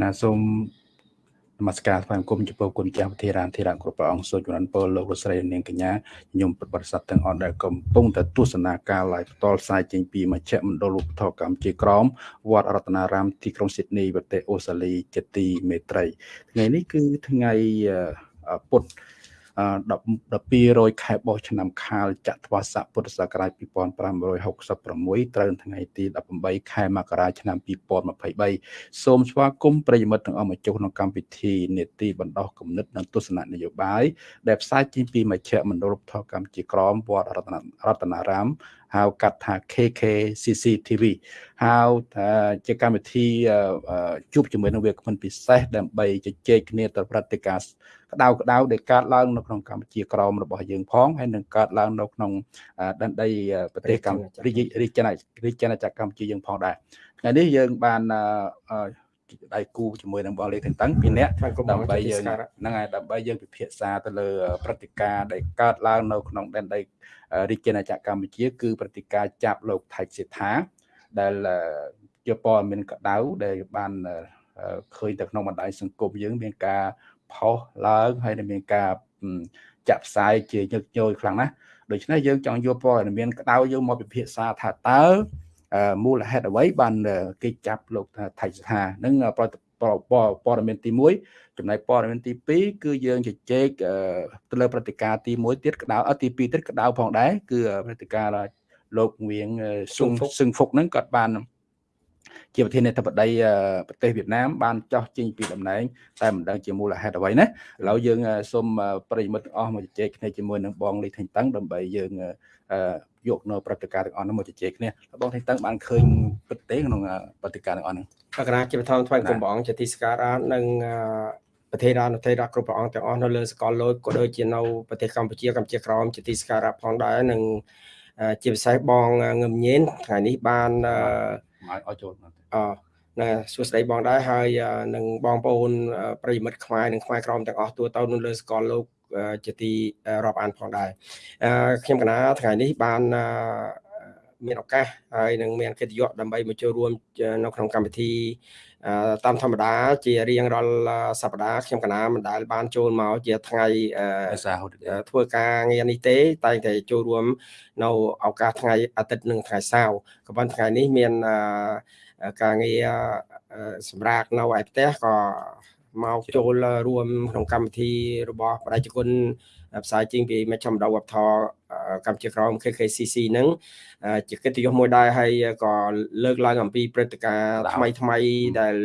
ណាសូមនមស្ការថ្វាយបង្គំចំពោះគុណចាស់វិធារានធិរៈគ្រប់ព្រះអង្គសូមជំរានពរលោកលោកស្រីនាងកញ្ញាខ្ញុំប្រិបត្តិស័ព្ទទាំងអស់ដែលកំពុងតែទស្សនាការ live ផ្ទាល់ផ្សាយចេញពីមជ្ឈមណ្ឌលឧបត្ថម្ភកម្ពុជាក្រមវត្តរតនារាមទីក្រុងស៊ីដនីប្រទេសអូស្ត្រាលីជាទីមេត្រីថ្ងៃនេះគឺថ្ងៃពុទ្ធ 1200ខែបោះឆ្នាំខាលចត្វាស័កពុទ្ធសករាជ2566ត្រូវថ្ងៃទី18ខែមករាឆ្នាំ2023សូមស្វាគមន៍ប្រិយមិត្តទាំងអស់មកចុះក្នុងកម្មវិធីនេតិបណ្ដោះគំនិតនិងទស្សនៈនយោបាយដែលផ្សាយចេញពីមជ្ឈមណ្ឌលរដ្ឋកម្ពុជាក្រមវត្តរតនរតនារាម ហៅកាត់ថា KKCC TV ហៅថាជាកម្មវិធីជួបជាមួយនឹងវាគ្មិនពិសេសដើម្បីជជែកគ្នាទៅព្រឹត្តិការណ៍ក្តៅក្តៅដែលកើតឡើងនៅក្នុងកម្ពុជាក្រមរបស់យើងផងហើយនឹងកើតឡើងនៅក្នុងដែនដីប្រទេសកម្ពុជារាជាណារាជាណាចក្រកម្ពុជាយើងផងដែរថ្ងៃនេះយើងបាន ដៃគូជាមួយនឹងបងលេខទាំងតឹងពីរនាក់ដើម្បីយើងហ្នឹងហើយដើម្បីយើងពិភាក្សាទៅលើព្រឹត្តិការណ៍ដែលកើតឡើងនៅក្នុងដែនដីរាជាណាចក្រកម្ពុជា គឺព្រឹត្តិការណ៍ចាប់លោកថៃសេដ្ឋាដែលជាព័ត៌មានក្តៅដែលបានឃើញទៅក្នុងបណ្ដាញសង្គមយើង មានការផុសឡើងហើយនឹងមានការចាក់ផ្សាយជាញឹកញយខ្លាំងណាស់ដូច្នេះយើងចង់យកព័ត៌មានក្តៅយើងមកពិភាក្សាថាតើ មូលហេតុអ្វីបានគេចាប់លោកថៃសថានឹងព័ត៌មានទី1ចំណែកព័ត៌មានទី2គឺយើងជជែកទៅលើព្រឹត្តិការណ៍ទី1ទៀតក្តៅទី2ទៀតក្តៅផងដែរគឺព្រឹត្តិការណ៍លោកងៀងស៊ុងស៊ឹងហ្វុកហ្នឹងគាត់បាន ជាប្រធានាធិបតីប្រទេសវៀតណាមបានចោះចេញពីតំណែងតែមិនដឹងជាមូលហេតុអ្វីណាឥឡូវយើងសូមប្រិយមិត្តទាំងអស់មកជជែកគ្នាជាមួយនឹងបងលីថេងតឹងដើម្បីយើងយកនៅព្រឹត្តិការណ៍ទាំងអស់នោះមកជជែកគ្នាបងថេងតឹងបានឃើញពិតទេក្នុងព្រឹត្តិការណ៍ទាំងអស់ហ្នឹងបកណាជាបឋមថ្វាយគុំបងជាទីសក្ការៈនិងប្រទេសរានប្រទេសរាគ្រប់ព្រះអង្គទាំងអស់នៅលើសកលលោកក៏ដូចជានៅប្រទេសកម្ពុជាកម្ពុជាក្រមជាទីសក្ការៈផងដែរនិងជាពិសេសបងងឹមញៀនថ្ងៃនេះបាន ឲ្យចូលអណាសួស្តីបងដែរហើយនឹងបងប្អូនប្រិយមិត្តខ្មែរនិងខ្មែរក្រមទាំងអស់ទូទៅនៅលើសកលលោកជាទីរាប់អានផងដែរខ្ញុំកណាថ្ងៃនេះបាន មានឱកាសហើយនឹងមានកិត្តិយសដើម្បីមកចូលរួមនៅក្នុងកម្មវិធីតាមធម្មតា ជារៀងរាល់សប្តាហ៍ខ្ញុំកណាមិនដែលបានចូលមកជាថ្ងៃធ្វើការងារនេះទេ តែតែចូលរួម នៅឱកាសថ្ងៃអាទិត្យនិងថ្ងៃសៅរ៍ក៏ប៉ុន្តែថ្ងៃនេះមានការងារសម្រាប់នៅឯផ្ទះក៏មកចូលរួមក្នុងកម្មវិធីរបស់បដិជគុណ ផ្សាយជាងពីមជ្ឈមណ្ឌលវប្បធម៌កម្ពុជាក្រម KKCC ហ្នឹងជាកិត្តិយសមួយដែរហើយក៏លើកឡើងអំពីព្រឹត្តិការណ៍ថ្មីថ្មីដែល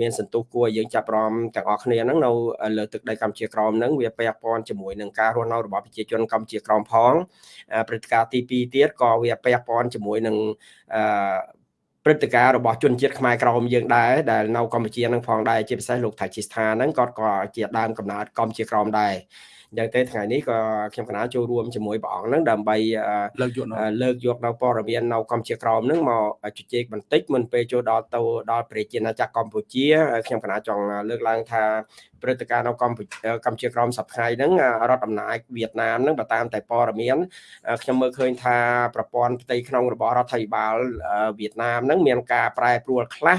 មានសន្ទុះគួរយើងចាប់រំទាំងអស់គ្នាហ្នឹងនៅលើទឹកដីកម្ពុជាក្រមហ្នឹងវាពាក់ព័ន្ធជាមួយនឹងការរស់នៅរបស់ប្រជាជនកម្ពុជាក្រមផងព្រឹត្តិការណ៍ទី2ទៀតក៏វាពាក់ព័ន្ធជាមួយនឹងអឺព្រឹត្តិការណ៍របស់ជនជាតិខ្មែរក្រមយើងដែរដែលនៅកម្ពុជានឹងផងដែរជាពិសេសលោកថៃជីស្ថាហ្នឹងគាត់ក៏ជាដើមកំណើតកម្ពុជាក្រមដែរ អញ្ចឹងទេថ្ងៃនេះក៏ខ្ញុំកណាចូលរួមជាមួយព្រះអង្គហ្នឹងដើម្បីលើកយកលើកយកនៅព័ត៌មាននៅកម្ពុជាក្រមហ្នឹងមកជជែកបន្តិចមុនពេលចូលដល់ទៅដល់ប្រជាណាចក្រកម្ពុជាខ្ញុំកណាចង់លើកឡើងថាព្រឹត្តិការណ៍នៅកម្ពុជាកម្ពុជាក្រមសប្តាហ៍ហ្នឹងរដ្ឋអំណាចវៀតណាមហ្នឹងបើតាមតែព័ត៌មានខ្ញុំមើលឃើញថាប្រព័ន្ធផ្ទៃក្នុងរបស់រដ្ឋាភិបាលវៀតណាមហ្នឹងមានការប្រែប្រួលខ្លះ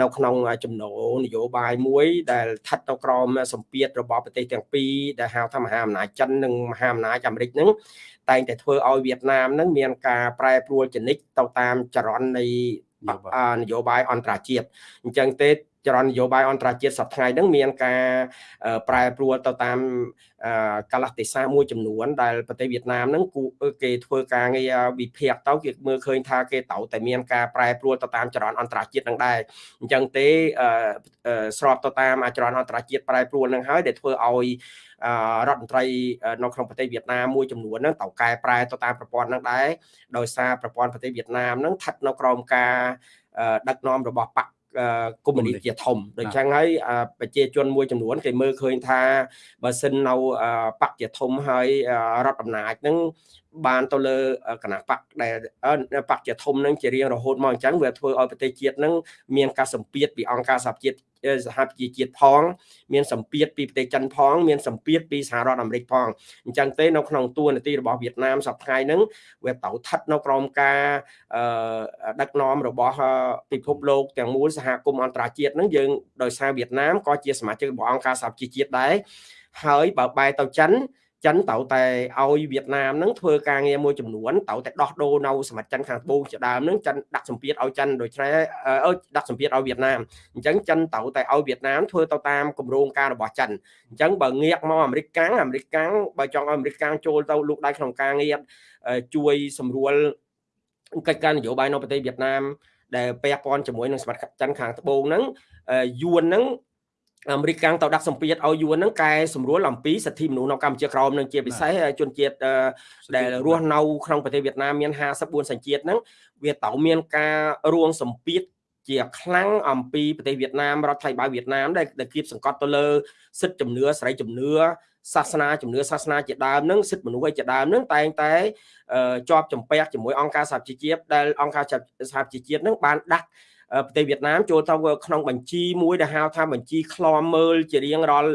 នៅក្នុងចំណូលនយោបាយមួយ ដែលស្ថិតនៅក្រោមសម្ពាធរបស់ប្រទេសទាំងពីរដែលហៅថាមហាអំណាចចិននិងមហាអំណាចអាមេរិកហ្នឹងតែងតែធ្វើឲ្យវៀតណាមហ្នឹងមានការប្រែប្រួលចនិចទៅតាមចរន្តនៃនយោបាយអន្តរជាតិអញ្ចឹងទេ ចរន្តនយោបាយអន្តរជាតិសប្តាហ៍ហ្នឹងមានការប្រែប្រួលទៅតាមកាលៈទេសៈមួយចំនួន ដែលប្រទេសវៀតណាមហ្នឹងគេធ្វើការងារវិភាគទៅគេមើលឃើញថាគេត្រូវតែមានការប្រែប្រួលទៅតាមចរន្តអន្តរជាតិហ្នឹងដែរអញ្ចឹងទេស្របទៅតាមចរន្តអន្តរជាតិប្រែប្រួលហ្នឹងហើយដែលធ្វើឲ្យរដ្ឋមន្ត្រីនៅក្នុងប្រទេសវៀតណាមមួយចំនួនហ្នឹងត្រូវកែប្រែទៅតាមប្រព័ន្ធហ្នឹងដែរដោយសារប្រព័ន្ធប្រទេសវៀតណាមហ្នឹងស្ថិតនៅក្រោមការដឹកនាំរបស់បក កុម្មុយនីសជាធំដូច្នេះហើយប្រជាជនមួយចំនួនគេមើលឃើញថាបើសិននៅបកជាធំហើយរដ្ឋអំណាចហ្នឹង បានទៅលើគណៈបកដែលបកជាធំនឹងជារៀងរហូតមកអញ្ចឹងវាធ្វើឲ្យប្រទេសជាតិនឹងមានការសម្ពាធពីអង្គការសហជាតិសហប្រជាជាតិផង មានសម្ពាធពីប្រទេសចិនផង មានសម្ពាធពីសហរដ្ឋអាមេរិកផងអញ្ចឹងទេនៅក្នុងទួលនីតិរបស់វៀតណាមសប្តាហ៍ហ្នឹងវាទៅស្ថិតនៅក្រោមការដឹកនាំរបស់ពិភពលោកទាំងមូលសហគមន៍អន្តរជាតិហ្នឹងយើងដោយសារវៀតណាមក៏ជាសមាជិករបស់អង្គការសហប្រជាជាតិដែរហើយបើបែរទៅចិន ចិនត្រូវតែឲ្យវៀតណាមនឹងធ្វើការងារមួយចំនួនត្រូវតែដោះដូរនៅសមាជិកខាងត្បូងជាដើមនឹងចិនដាក់សម្ពាធឲ្យចិនដូច្នេះអឺដាក់សម្ពាធឲ្យវៀតណាមអញ្ចឹងចិនត្រូវតែឲ្យវៀតណាមធ្វើទៅតាមគម្រោងការរបស់ចិនអញ្ចឹងបើងាកមកអាមេរិកកាំងអាមេរិកកាំងបើចង់ឲ្យអាមេរិកកាំងចូលទៅលូកដៃក្នុងការងារជួយសម្រួលកិច្ចការនយោបាយនៅប្រទេសវៀតណាមដែលពាក់ព័ន្ធជាមួយនឹងសមាជិកចិនខាងត្បូងហ្នឹងយួនហ្នឹង អាមេរិកកាំងទៅដាក់សម្ពាធឲ្យយួនហ្នឹងកែសម្រួលអំពីសិទ្ធិមនុស្សនៅកម្ពុជាក្រោមនឹងជាពិសេសជនជាតិដែលរស់នៅក្នុងប្រទេសវៀតណាមមាន54សញ្ជាតិហ្នឹងវាទៅមានការរួងសម្ពាធជាខ្លាំងអំពីប្រទេសវៀតណាមរដ្ឋថៃបាយវៀតណាមដែលដែលគៀបសង្កត់ទៅលើសិទ្ធិជំនឿសេរីជំនឿសាសនាជំនឿសាសនាជាដើមនឹងសិទ្ធិមនុស្សឯជាដើមនឹងតែងតែជាប់ចម្ពាក់ជាមួយអង្គការសហជីវជាតិដែលអង្គការសហជីវជាតិនឹងបានដាក់ ប្រទេសវៀតណាមចូលទៅក្នុងបញ្ជីមួយដែលហៅថាបញ្ជីឃ្លាំមើលជារៀងរាល់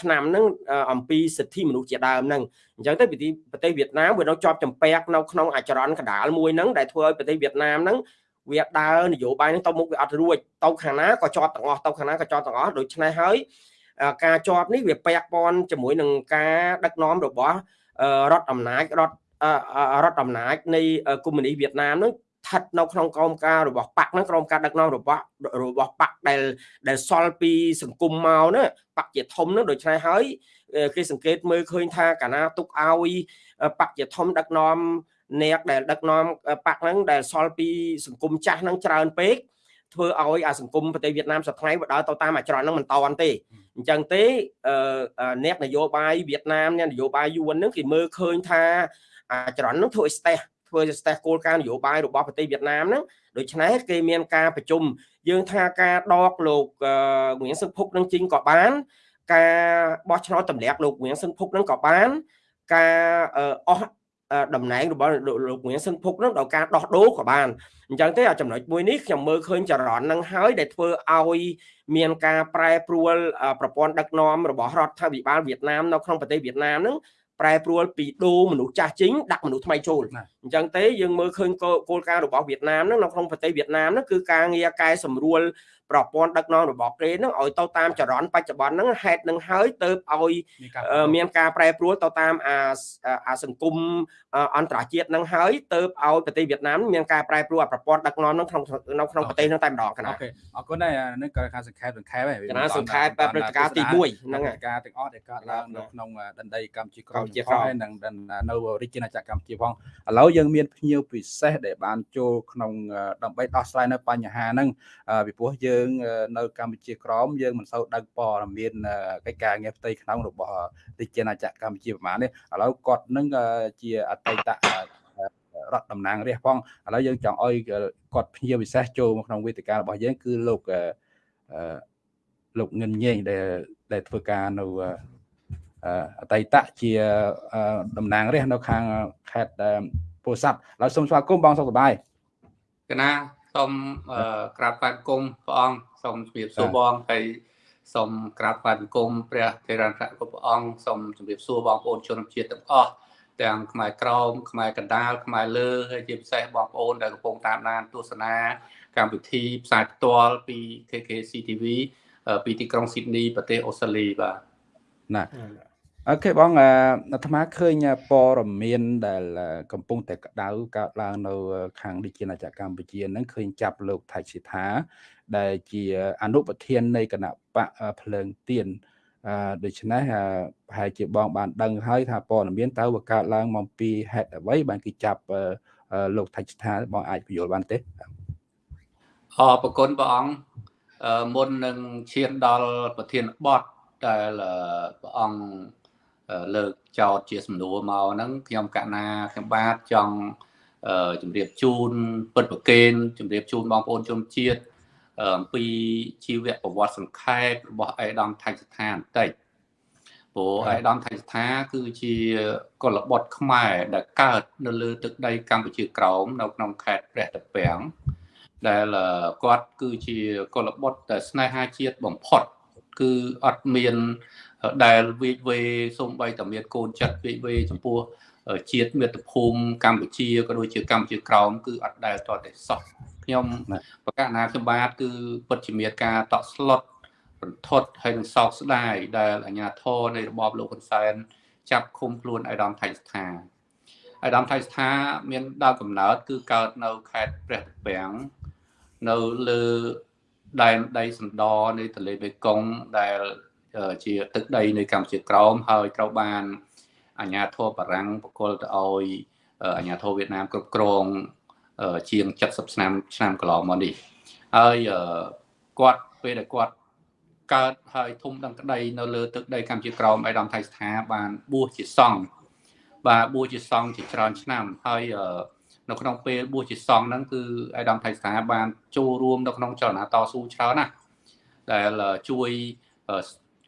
ឆ្នាំហ្នឹងអំពីសិទ្ធិមនុស្សជាដើមហ្នឹងអញ្ចឹងទៅប្រទេសវៀតណាមវានៅជាប់ចម្ពាក់នៅក្នុងអចរន្តកដាលមួយហ្នឹងដែលធ្វើឲ្យប្រទេសវៀតណាមហ្នឹងវាដើរនយោបាយហ្នឹងទៅមុខវាអត់រួចទៅខាងណាក៏ជាប់ទាំងអស់ទៅខាងណាក៏ជាប់ទាំងអស់ដូច្នេះហើយការជាប់នេះវាពាក់ព័ន្ធជាមួយនឹងការដឹកនាំរបស់រដ្ឋអំណាចរដ្ឋរដ្ឋអំណាចនៃកុម្មុយនីសវៀតណាមហ្នឹង ស្ថិតនៅក្នុងក្រមការរបស់បកហ្នឹងក្រមការដឹកនាំរបស់របស់បកដែលដែលសល់ពីសង្គមមកណាបកជាធំហ្នឹងដូច្នេះហើយគេសង្កេតមើលឃើញថាកាលណាទុកឲ្យបកជាធំដឹកនាំអ្នកដែលដឹកនាំបកហ្នឹងដែលសល់ពីសង្គមចាស់ហ្នឹងច្រើនពេកធ្វើឲ្យអាសង្គមប្រទេសវៀតណាមសប្តាហ៍វាដើរទៅតាមអាចរន្តហ្នឹងមិនតន់ទេអញ្ចឹងទេអ្នកនយោបាយវៀតណាមអ្នកនយោបាយយួនហ្នឹងគេមើលឃើញថាអាចរន្តហ្នឹងធ្វើឲ្យស្ទះ ធ្វើជាស្ទះគោលការណ៍នយោបាយរបស់ប្រទេសវៀតណាមហ្នឹងដូច្នេះគេមានការប្រជុំយើងថាការដកលោកងៀងសឹកភុកនឹងជីងក៏បាន ការបោះឆ្នោតទម្លាក់លោកងៀងសឹកភុកនឹងក៏បាន ការអស់តំណែងរបស់លោកងៀងសឹងភុកនឹងដល់ការដោះដូរក៏បានអញ្ចឹងទេចំណុចមួយនេះខ្ញុំមើលឃើញចរន្តនឹងហើយដែលធ្វើឲ្យមានការប្រែប្រួលប្រព័ន្ធដឹកនាំរបស់រដ្ឋាភិបាលវៀតណាមនៅក្នុងប្រទេសវៀតណាមនឹងប្រែប្រួលពីដូរមនុស្សចាស់ចេញដាក់មនុស្សថ្មីចូលអញ្ចឹងទេយើងមើលឃើញគោលការណ៍របស់វៀតណាមហ្នឹងនៅក្នុងប្រទេសវៀតណាមហ្នឹងគឺការងារកែសម្រួលប្រព័ន្ធដឹកនាំរបស់គេហ្នឹងឲ្យទៅតាមចរន្តបច្ចុប្បន្នហ្នឹងហេតុនឹងហើយទៅឲ្យមានការប្រែប្រួលទៅតាមអាអាសង្គមអន្តរជាតិហ្នឹងហើយទៅឲ្យប្រទេសវៀតណាមមានការប្រែប្រួលប្រព័ន្ធដឹកនាំហ្នឹងក្នុងនៅក្នុងប្រទេសហ្នឹងតែម្ដងកណាអូខេអរគុណដែរនេះក៏ការសង្ខេបសង្ខេបហើយកណាសង្ខេបព្រឹត្តិការណ៍ទី1ហ្នឹងហើយការទាំងអស់ដែលកើតឡើងនៅក្នុងដណ្ដីកម្ពុជាក្រោមជាផងហើយនិងនៅរាជាណាចក្រកម្ពុជាផងឥឡូវយើងមានភ្ញៀវពិសេសដែលបានចូលក្នុងដើម្បីដោះស្រាយនៅបញ្ហាហ្នឹងពីព្រោះយើង នៅកម្ពុជាក្រមយើងមិនសូវដឹងព័ត៌មានកិច្ចការងារផ្ទៃក្នុងរបស់រាជាណាចក្រកម្ពុជាប្រហែលនេះឥឡូវគាត់នឹងជាអតីតរដ្ឋតំណាងរាស្ត្រផងឥឡូវយើងចង់ឲ្យគាត់ភ្ញៀវពិសេសចូលមកក្នុងវេទិការបស់យើងគឺលោកលោកងិនញេងដែលដែលធ្វើការនៅអតីតជាតំណាងរាស្ត្រនៅខាងខេត្ត ពោធិ៍សាត់ហើយសូមស្វាគមន៍បងសុខសប្បាយកណាសូមក្រាបបាត់គុំព្រះអង្គសូមជម្រាបសួរបងហើយសូមក្រាបបាត់គុំព្រះធេរណគ្រប់ព្រះអង្គសូមជម្រាបសួរបងប្អូនជនជាតិទាំងអស់ទាំងខ្មែរក្រមខ្មែរកណ្ដាលខ្មែរលើហើយជាពិសេសបងប្អូនដែលកំពុងតាមដានទស្សនាកម្មវិធីផ្សាយផ្ទាល់ពី KKC TV ពីទីក្រុងស៊ីដនីប្រទេសអូស្ត្រាលីបាទណា អូខេបងអាត្មាឃើញព័ត៌មានដែល កំពុងតែក្តៅកើតឡើងនៅ ខាងរាជាណាចក្រកម្ពុជាហ្នឹងឃើញចាប់លោកថៃសិដ្ឋាដែលជាអនុប្រធាននៃគណៈបកភ្លើងទៀនអឺដូច្នេះប្រហែលជាបងបានដឹងហើយថាព័ត៌មានតើវាកើតឡើងមកពីហេតុអ្វីបានគេចាប់លោកថៃសិដ្ឋាបងអាចពន្យល់បានទេអរប្រគុណព្រះអង្គមុននឹងឈានដល់ប្រធានបទដែលព្រះអង្គ លើកចោតជាសំណួរមកហ្នឹងខ្ញុំកណាខ្ញុំបាទចង់ជម្រាបជូនពិតប្រកេនជម្រាបជូនបងប្អូនជនជាតិអំពីជីវប្រវត្តិសង្ខេបរបស់អេដាមថៃស្ថាបន្តិចព្រោះអេដាមថៃស្ថាគឺជាកុលបុត្រខ្មែរដែលកើតនៅលើទឹកដីកម្ពុជាក្រោមនៅក្នុងខេត្តព្រះតាពាំងដែលគាត់គឺជាកុលបុត្រដែលស្នេហាជាតិបំផុត គឺអត់មាន ដែលវិវេសូម្បីតែមានកូនចិត្តវិវេចំពោះជាតិមាតុភូមិកម្ពុជាក៏ដូចជាកម្ពុជាក្រោមគឺអត់ដែលតតែសោះខ្ញុំប្រកាសណាខ្ញុំបាទគឺពិតជាមានការតក់ស្លុតរន្ធត់ហើយនឹងសោកស្ដាយដែលអាញាធរនៃរបបលោកហ៊ុនសែនចាប់ឃុំខ្លួនអៃដាមថៃស្ថាអៃដាមថៃស្ថាមានដើមកំណើតគឺកើតនៅខេត្តព្រះត្រពាំងនៅលើដែនដីសណ្ដនៃទន្លេមេគង្គដែល ជាទឹកដីនៃកម្ពុជាក្រោមហើយត្រូវបានអាញាធរបារាំងបកលទៅឲ្យអាញាធរវៀតណាមគ្រប់គ្រងជាង70ឆ្នាំឆ្នាំកន្លងមកនេះហើយគាត់ពេលដែលគាត់កើតហើយធំដឹងក្តីនៅលើទឹកដីកម្ពុជាក្រោមឯកឧត្តមថៃស្ថាបានបួសជាសង្ឃបាទបួសជាសង្ឃជាច្រើនឆ្នាំហើយនៅក្នុងពេលបួសជាសង្ឃហ្នឹងគឺឯកឧត្តមថៃស្ថាបានចូលរួមនៅក្នុងចលនាតស៊ូច្រើនណាស់ដែលជួយ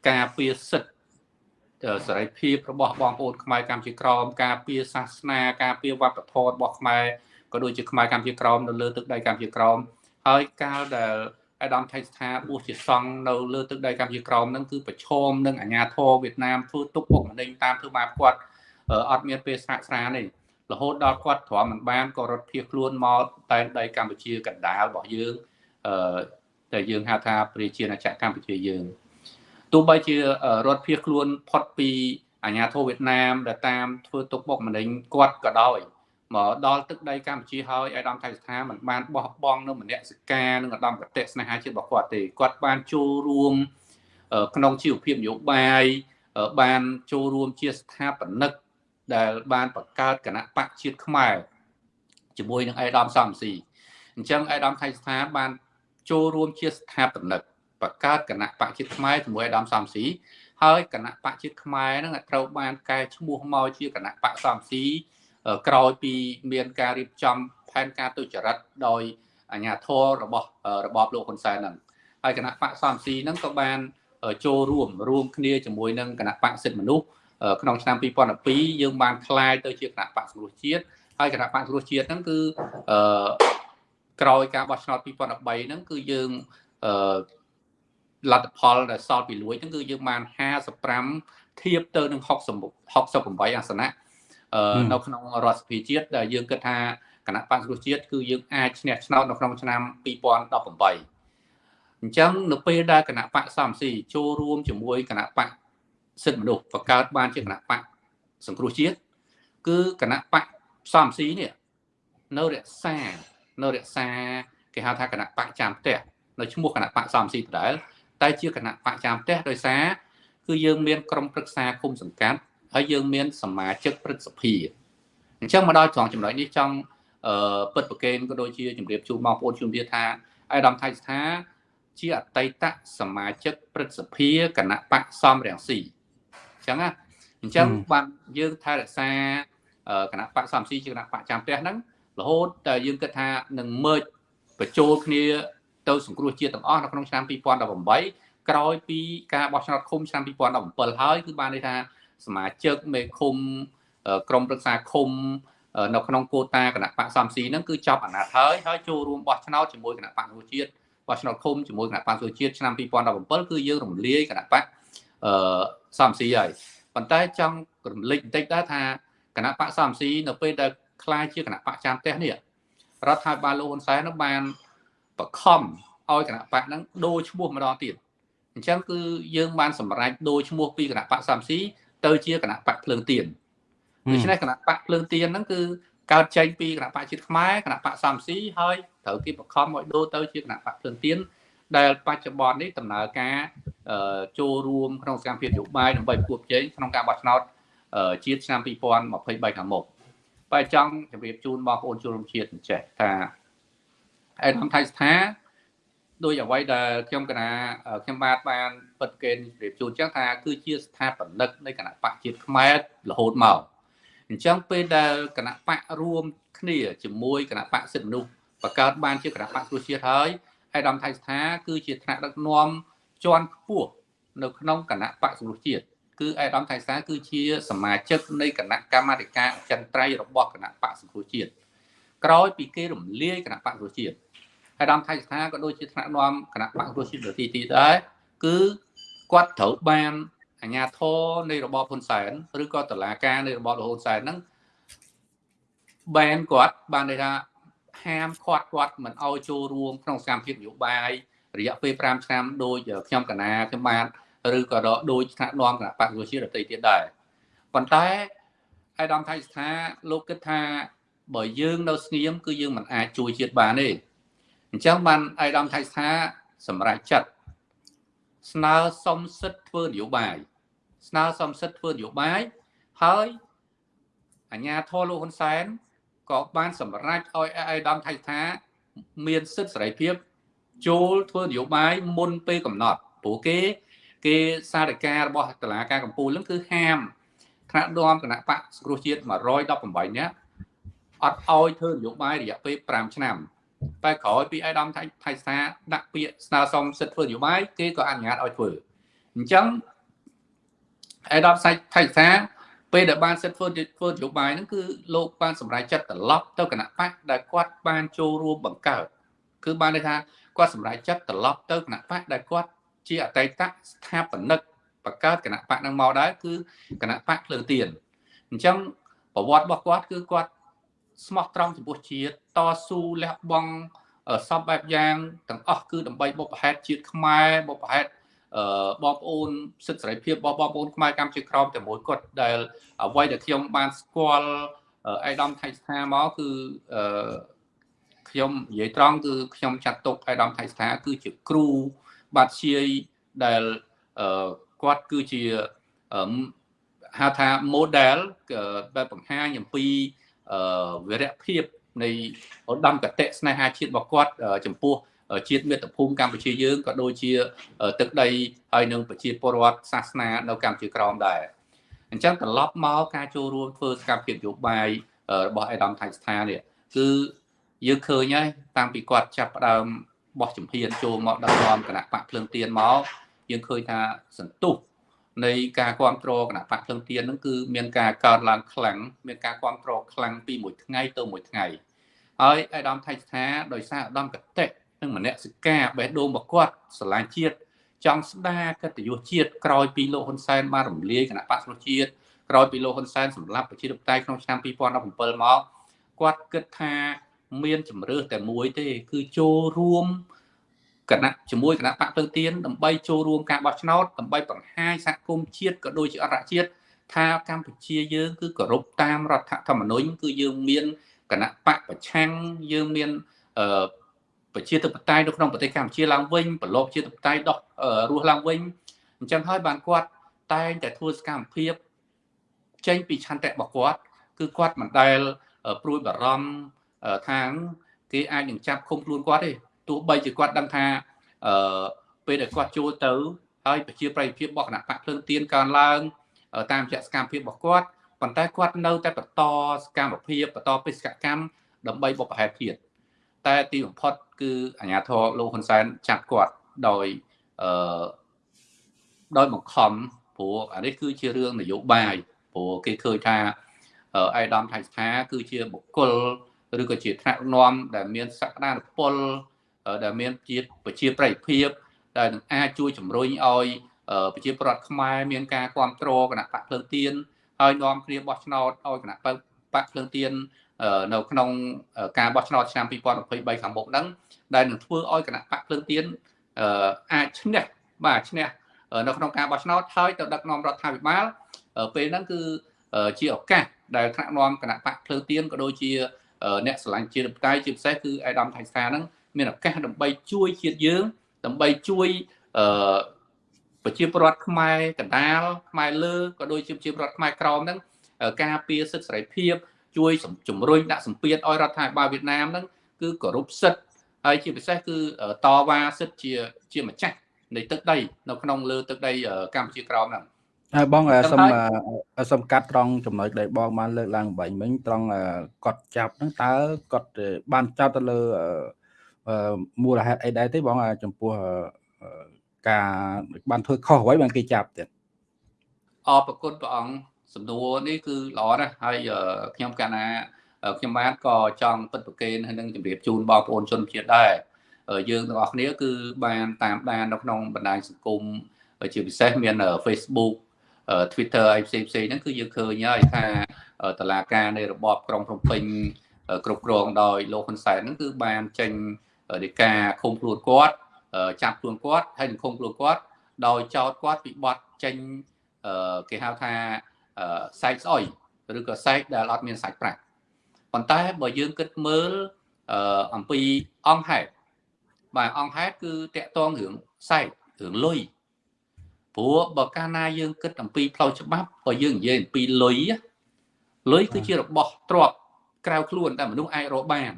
ការពារសិទ្ធិសេរីភាពរបស់បងប្អូនខ្មែរកម្ពុជាក្រមការពារសាសនាការពារវប្បធម៌របស់ខ្មែរក៏ដូចជាខ្មែរកម្ពុជាក្រមនៅលើទឹកដីកម្ពុជាក្រមហើយកាលដែលអាដាមថៃស្ថាបួសជាសង្ឃនៅលើទឹកដីកម្ពុជាក្រមនឹងគឺប្រឈមនឹងអាញាធរវៀតណាមធ្វើទុកបុកម្នេញតាមធ្វើបាបគាត់អត់មានពេលស្រាកស្រានទេរហូតដល់គាត់ទ្រាំមិនបានក៏រត់ភៀសខ្លួនមកតែដីកម្ពុជាកណ្ដាលរបស់យើងអឺតែយើងហៅថាប្រជាណាចក្រកម្ពុជាយើង ទោះបីជារត់ភៀសខ្លួនផុតពីអាញាធរវៀតណាមដែលតាមធ្វើទុកបុកម្នេញគាត់ក៏ដោយមកដល់ទឹកដីកម្ពុជាហើយឯកឧត្តមថៃស្ថាមិនបានបោះបង់នៅមនសិការនិងឧត្តមគតិស្នេហាជាតិរបស់គាត់ទេគាត់បានចូលរួមក្នុងជីវភាពនយោបាយបានចូលរួមជាស្ថាបនិកដែលបានបង្កើតគណៈបកជាតិខ្មែរជាមួយនឹងឯកឧត្តមសំស៊ីអញ្ចឹងឯកឧត្តមថៃស្ថាបានចូលរួមជាស្ថាបនិក បង្កើតគណៈបកជាតិខ្មែរជាមួយអាដាមសំស៊ីហើយគណៈបកជាតិខ្មែរហ្នឹងត្រូវបានកែឈ្មោះមកជាគណៈបកសំស៊ីក្រោយពីមានការរៀបចំផែនការទុច្ចរិតដោយអាជ្ញាធររបស់របបលោកហ៊ុនសែនហ្នឹងហើយគណៈបកសំស៊ីហ្នឹងក៏បានចូលរួមរួមគ្នាជាមួយនឹងគណៈបកសិទ្ធិមនុស្សក្នុងឆ្នាំ2012យើងបានคลายទៅជាគណៈបកសង្គ្រោះជាតិហើយគណៈបកសង្គ្រោះជាតិហ្នឹងគឺអឺក្រោយការបោះឆ្នោត2013ហ្នឹងគឺយើងអឺ លទ្ធផលដែលសល់ពីលួចហ្នឹងគឺយើងបាន55ធៀបទៅនឹង60 68អាសនៈនៅក្នុងរដ្ឋសភាជាតិដែលយើងគិតថាគណៈបក្សប្រជាជាតិគឺយើងអាចឈ្នះឆ្នោតនៅក្នុងឆ្នាំ2018អញ្ចឹងនៅពេលដែលគណៈបកសំស៊ីចូលរួមជាមួយគណៈបកសិទ្ធិមនុស្សបង្កើតបានជាគណៈបកសង្គ្រោះជាតិគឺគណៈបកសំស៊ីនេះនៅរក្សានៅរក្សាគេហៅថាគណៈបកចាំផ្ទះនៅឈ្មោះគណៈបកសំស៊ីដដែល តែជាគណៈបកចាំផ្ទះដោយសារគឺយើងមានក្រុមប្រឹក្សាគុំសង្កាត់ហើយយើងមានសមាជិកព្រឹទ្ធសភាអញ្ចឹងមកដល់ត្រង់ចំណុចនេះចង់អឺពិតប្រកេនក៏ដូចជាជម្រាបជូនបងប្អូនជុំទៀតថាអាយដាមថៃស្ថាជាអតីតសមាជិកព្រឹទ្ធសភាគណៈបកសំរងស៊ីអញ្ចឹងណាអញ្ចឹងបានយើងថែរក្សាគណៈបកសំស៊ីជាគណៈបកចាំផ្ទះហ្នឹងរហូតតែយើងគិតថានឹងមើចបញ្ចូលគ្នា ទៅសង្គ្រោះជាតិទាំងអស់នៅក្នុងឆ្នាំ2018ក្រោយពីការបោះឆ្នោតឃុំឆ្នាំ2017ហើយគឺបានន័យថាសមាជិកមេឃុំក្រមប្រឹក្សាឃុំនៅក្នុងកូតាគណៈបកសំស៊ីហ្នឹងគឺចប់អាណត្តិហើយហើយចូលរួមបោះឆ្នោតជាមួយគណៈបកប្រជាជាតិបោះឆ្នោតឃុំជាមួយគណៈបកប្រជាជាតិឆ្នាំ2017គឺយើងរំលាយគណៈបកអឺសំស៊ីហើយប៉ុន្តែចង់រំលឹកបន្តិចដែរថាគណៈបកសំស៊ីនៅពេលដែលខ្លាយជាគណៈបកចាំផ្ទះនេះរដ្ឋាភិបាលលោកហ៊ុនសែននឹងបាន បខំឲ្យគណៈបកហ្នឹងដូរឈ្មោះម្ដងទៀតអញ្ចឹងគឺយើងបានសម្រេចដូរឈ្មោះពីគណៈបកសំស៊ីទៅជាគណៈបកភ្លើងទៀនដូច្នេះគណៈបកភ្លើងទៀនហ្នឹងគឺកើតចេញពីគណៈបកជាតិខ្មែរគណៈបកសំស៊ីហើយត្រូវគេបខំឲ្យដូរទៅជាគណៈបកភ្លើងទៀនដែលបច្ចុប្បន្ននេះដំណើរការចូលរួមក្នុងសកម្មភាពនយោបាយដើម្បីប្រកួតប្រជែងក្នុងការបោះឆ្នោតជាតិឆ្នាំ2023ខាងមុខបើចង់ជម្រាបជូនបងប្អូនជនរួមជាតិអញ្ចេះថា ឯកឧត្តមថៃស្ថាដោយអ្វីដែលខ្ញុំកណាខ្ញុំបាទបានពិតគេជម្រាបជូនចឹងថាគឺជាស្ថាបនិកនៃគណៈបកជាតិខ្មែររហូតមកអញ្ចឹងពេលដែលគណៈបករួមគ្នាជាមួយគណៈបកសិទ្ធិមនុស្សបង្កើតបានជាគណៈបកប្រជាជាតិហើយឯកឧត្តមថៃស្ថាគឺជាថ្នាក់ដឹកនាំជាន់ខ្ពស់នៅក្នុងគណៈបកសង្គ្រោះជាតិគឺឯកឧត្តមថៃស្ថាគឺជាសមាជិកនៃគណៈកម្មាធិការអចិន្ត្រៃយ៍របស់គណៈបកសង្គ្រោះជាតិក្រោយពីគេរំលាយគណៈបកសង្គ្រោះជាតិ អាដាមថៃស្ថាក៏ដូចជាថ្នាក់នាំគណៈបកប្រជាជាតិទីទីដែរគឺគាត់ត្រូវបានអាជ្ញាធរនៃរបបហ៊ុនសែនឬក៏តុលាការនៃរបបហ៊ុនសែនហ្នឹងបែនគាត់បានន័យថាហាមឃាត់គាត់មិនឲ្យចូលរួមក្នុងសកម្មភាពនយោបាយរយៈពេល5ឆ្នាំដោយខ្ញុំកណាខ្ញុំបានឬក៏ដោយថ្នាក់នាំគណៈបកប្រជាជាតិដទៃទៀតដែរប៉ុន្តែអាយដាមថៃស្ថាលោកគិតថាបើយើងនៅស្ងៀមគឺយើងមិនអាចជួយជាតិបានទេ អញ្ចឹងបានអាយដាមថៃស្ថាសម្រាប់ចិត្តស្នើសុំសិទ្ធិធ្វើនយោបាយស្នើសុំសិទ្ធិធ្វើនយោបាយហើយអាជ្ញាធរលោកហ៊ុនសែនក៏បានសម្រេចឲ្យអាយដាមថៃស្ថាមានសិទ្ធិសេរីភាពចូលធ្វើនយោបាយមុនពេលកំណត់ព្រោះគេ គេសារការរបស់តឡាការកម្ពុជានឹងគឺហាមថ្នាក់នាំគណៈបកសង្គ្រោះជាតិ118នាក់អត់ឲ្យធ្វើនយោបាយរយៈពេល5ឆ្នាំ តែក្រោយពីអៃដាមថៃថៃសាដាក់ពាក្យស្នើសុំសិទ្ធិធ្វើនយោបាយគេក៏អនុញ្ញាតឲ្យធ្វើអញ្ចឹងអៃដាមថៃថៃសាពេលដែលបានសិទ្ធិធ្វើធ្វើនយោបាយហ្នឹងគឺលោកបានសម្រេចចិត្តត្រឡប់ទៅគណៈបកដែលគាត់បានចូលរួមបង្កើតគឺបានន័យថាគាត់សម្រេចចិត្តត្រឡប់ទៅគណៈបកដែលគាត់ជាអតីតស្ថាបនិកបង្កើតគណៈបកនឹងមកដែរគឺគណៈបកភ្លើងទៀនអញ្ចឹងប្រវត្តិរបស់គាត់គឺគាត់ ស្មោះត្រង់ចំពោះជាតិតស៊ូលះបង់សពបែបយ៉ាងទាំងអស់គឺដើម្បីបុព្វហេតុជាតិខ្មែរបុព្វហេតុអឺបងប្អូនសិទ្ធិសេរីភាពរបស់បងប្អូនខ្មែរកម្ពុជាក្រមតែមួយគាត់ដែលអ្វីដែលខ្ញុំបានស្គាល់អេដាមថៃស្ថាមកគឺអឺខ្ញុំនិយាយត្រង់គឺខ្ញុំចាត់ទុកអេដាមថៃស្ថាគឺជាគ្រូបាត់ជាយដែលគាត់គឺជាហៅថា model ដែលបង្ហាញអំពី វិរៈភាពនៃឧត្តមកតេស្នេហាជាតិរបស់គាត់ចំពោះជាតិមាតុភូមិកម្ពុជាយើងក៏ដូចជាទឹកដីហើយនឹងប្រជាពលរដ្ឋសាសនានៅកម្ពុជាក្រោមដែរអញ្ចឹងត្រឡប់មកការចូលរួមធ្វើសកម្មភាពនយោបាយរបស់អេដាមថៃស្ថានេះគឺយើងឃើញហើយតាំងពីគាត់ចាប់ផ្ដើមបោះជំហានចូលមកដឹកនាំគណៈបកភ្លើងទៀនមកយើងឃើញថាសន្ទុះ នៃការគ្រប់គ្រងគណៈបកភ្លឹងទៀនហ្នឹងគឺមានការកើនឡើងខ្លាំងមានការគ្រប់គ្រងខ្លាំងពីមួយថ្ងៃទៅមួយថ្ងៃហើយអាដាមថៃស្ថាដោយសារអាដាមកតិនិងមនសិកាបេះដូងរបស់គាត់ស្រឡាញ់ជាតិចង់ស្ដារកិត្តិយសជាតិក្រោយពីលោកហ៊ុនសែនបានរំលាយគណៈបកស្រុជាតិក្រោយពីលោកហ៊ុនសែនសម្លាប់ប្រជាធិបតេយ្យក្នុងឆ្នាំ2017មកគាត់គិតថាមានជំរឿសតែមួយទេ គឺចូលរួម គណៈជាមួយគណៈបកភ្លើងទៀនដើម្បីចូលរួមការបោះឆ្នោតដើម្បីបង្ហាញសហគមន៍ជាតិក៏ដូចជាអន្តរជាតិថាកម្ពុជាយើងគឺគោរពតាមរដ្ឋធម្មនុញ្ញគឺយើងមានគណៈបកប្រឆាំងយើងមានអឺប្រជាធិបតេយ្យនៅក្នុងប្រទេសកម្ពុជាឡើងវិញប្រឡូកជាធិបតេយ្យដោះរស់ឡើងវិញអញ្ចឹងហើយបានគាត់តែងតែធ្វើសកម្មភាពចេញពីឆន្ទៈរបស់គាត់ គឺគាត់មិនដែលព្រួយបារម្ភថាងគេអាចនឹងចាប់ឃុំខ្លួនគាត់ទេ ទោះបីជាគាត់ដឹងថាអឺពេលដែលគាត់ចូលទៅហើយប្រជាប្រិយភាពរបស់គណៈបកភ្លើងទៀនកើនឡើង តាមជាសកម្មភាពរបស់គាត់ប៉ុន្តែគាត់នៅតែបន្តសកម្មភាពបន្តបេសកកម្មដើម្បីបុព្វហេតុជាតិតែទីបំផុតគឺអាញាធរលោកហ៊ុនសែនចាប់គាត់ដោយអឺដោយបង្ខំព្រោះអានេះគឺជារឿងនយោបាយព្រោះគេឃើញថាអៃដាមថៃស្ថាគឺជាបុគ្គលឬក៏ជាថ្នាក់នាំដែលមានសក្តានុពល ដែលមានជាប្រជាប្រិយភាពដែលនឹងអាចជួយជំរុញឲ្យប្រជាប្រដ្ឋខ្មែរមានការគ្រប់គ្រងគណៈបកភ្លើងទៀនហើយនាំគ្នាបោះឆ្នោតឲ្យគណៈបកបកភ្លើងទៀននៅក្នុងការបោះឆ្នោតឆ្នាំ2023ខាងមុខហ្នឹងដែលនឹងធ្វើឲ្យគណៈបកភ្លើងទៀនអាចឈ្នះបាទឈ្នះនៅក្នុងការបោះឆ្នោតហើយទៅដឹកនាំរដ្ឋាភិបាលពេលហ្នឹងគឺជាឱកាសដែលថ្នាក់នាំគណៈបកភ្លើងទៀនក៏ដូចជាអ្នកស្រឡាញ់ជាតិបតៃជាពិសេសគឺអេដាមថៃសាហ្នឹង មានឱកាសដើម្បីជួយជាតិយើង ដើម្បីជួយអឺប្រជាពលរដ្ឋខ្មែរកណ្ដាលខ្មែរលើក៏ដូចជាប្រជាពលរដ្ឋខ្មែរក្រមហ្នឹងការពារសិទ្ធិសេរីភាព ជួយជំរុញដាក់សម្ពាធឲ្យរដ្ឋាភិបាលវៀតណាមហ្នឹងគឺគោរពសិទ្ធិហើយជាពិសេសគឺតវ៉ាសិទ្ធិជាជាម្ចាស់នៃទឹកដីនៅក្នុងលើទឹកដីកម្ពុជាក្រមហ្នឹងហើយបងសុំសុំកាត់ត្រង់ចំណុចដែលបងបានលើកឡើងបាញ់មិញត្រង់កត់ចាប់ហ្នឹងតើគាត់បានចាប់ទៅលើ មូលហេតុអីដែរទេបងចំពោះការបានធ្វើខុសអ្វីបានគេចាប់ទៀតអរគុណព្រះអង្គសំណួរនេះគឺល្អណាស់ហើយខ្ញុំកាលណាខ្ញុំបានក៏ចង់ពិតប្រកេនហើយនឹងជម្រាបជូនបងប្អូនជនជាតិដែរយើងទាំងអស់គ្នាគឺបានតាមដាននៅក្នុងបណ្ដាញសង្គមជាពិសេសមាន Facebook Twitter អីផ្សេងផ្សេងហ្នឹងគឺយើងឃើញហើយថាតឡាការនៃរបបក្រុងភ្នំពេញគ្រប់គ្រងដោយលោកហ៊ុនសែនហ្នឹងគឺបានចេញ ដីកាឃុំខ្លួនគាត់ចាប់ខ្លួនគាត់ហើយនឹងឃុំខ្លួនគាត់ដោយចោទគាត់ពីបទចេញគេហៅថាសែកស្អុយឬក៏សែកដែលអត់មានសាច់ប្រាក់ប៉ុន្តែបើយើងគិតមើលអំពីអង្គហេតុបាទអង្គហេតុគឺតកតងរឿងសែករឿងលុយព្រោះបើកាលណាយើងគិតអំពីផ្លូវច្បាប់បើយើងនិយាយអំពីលុយលុយគឺជារបស់ទ្រព្យក្រៅខ្លួនតែមនុស្សអាចរកបាន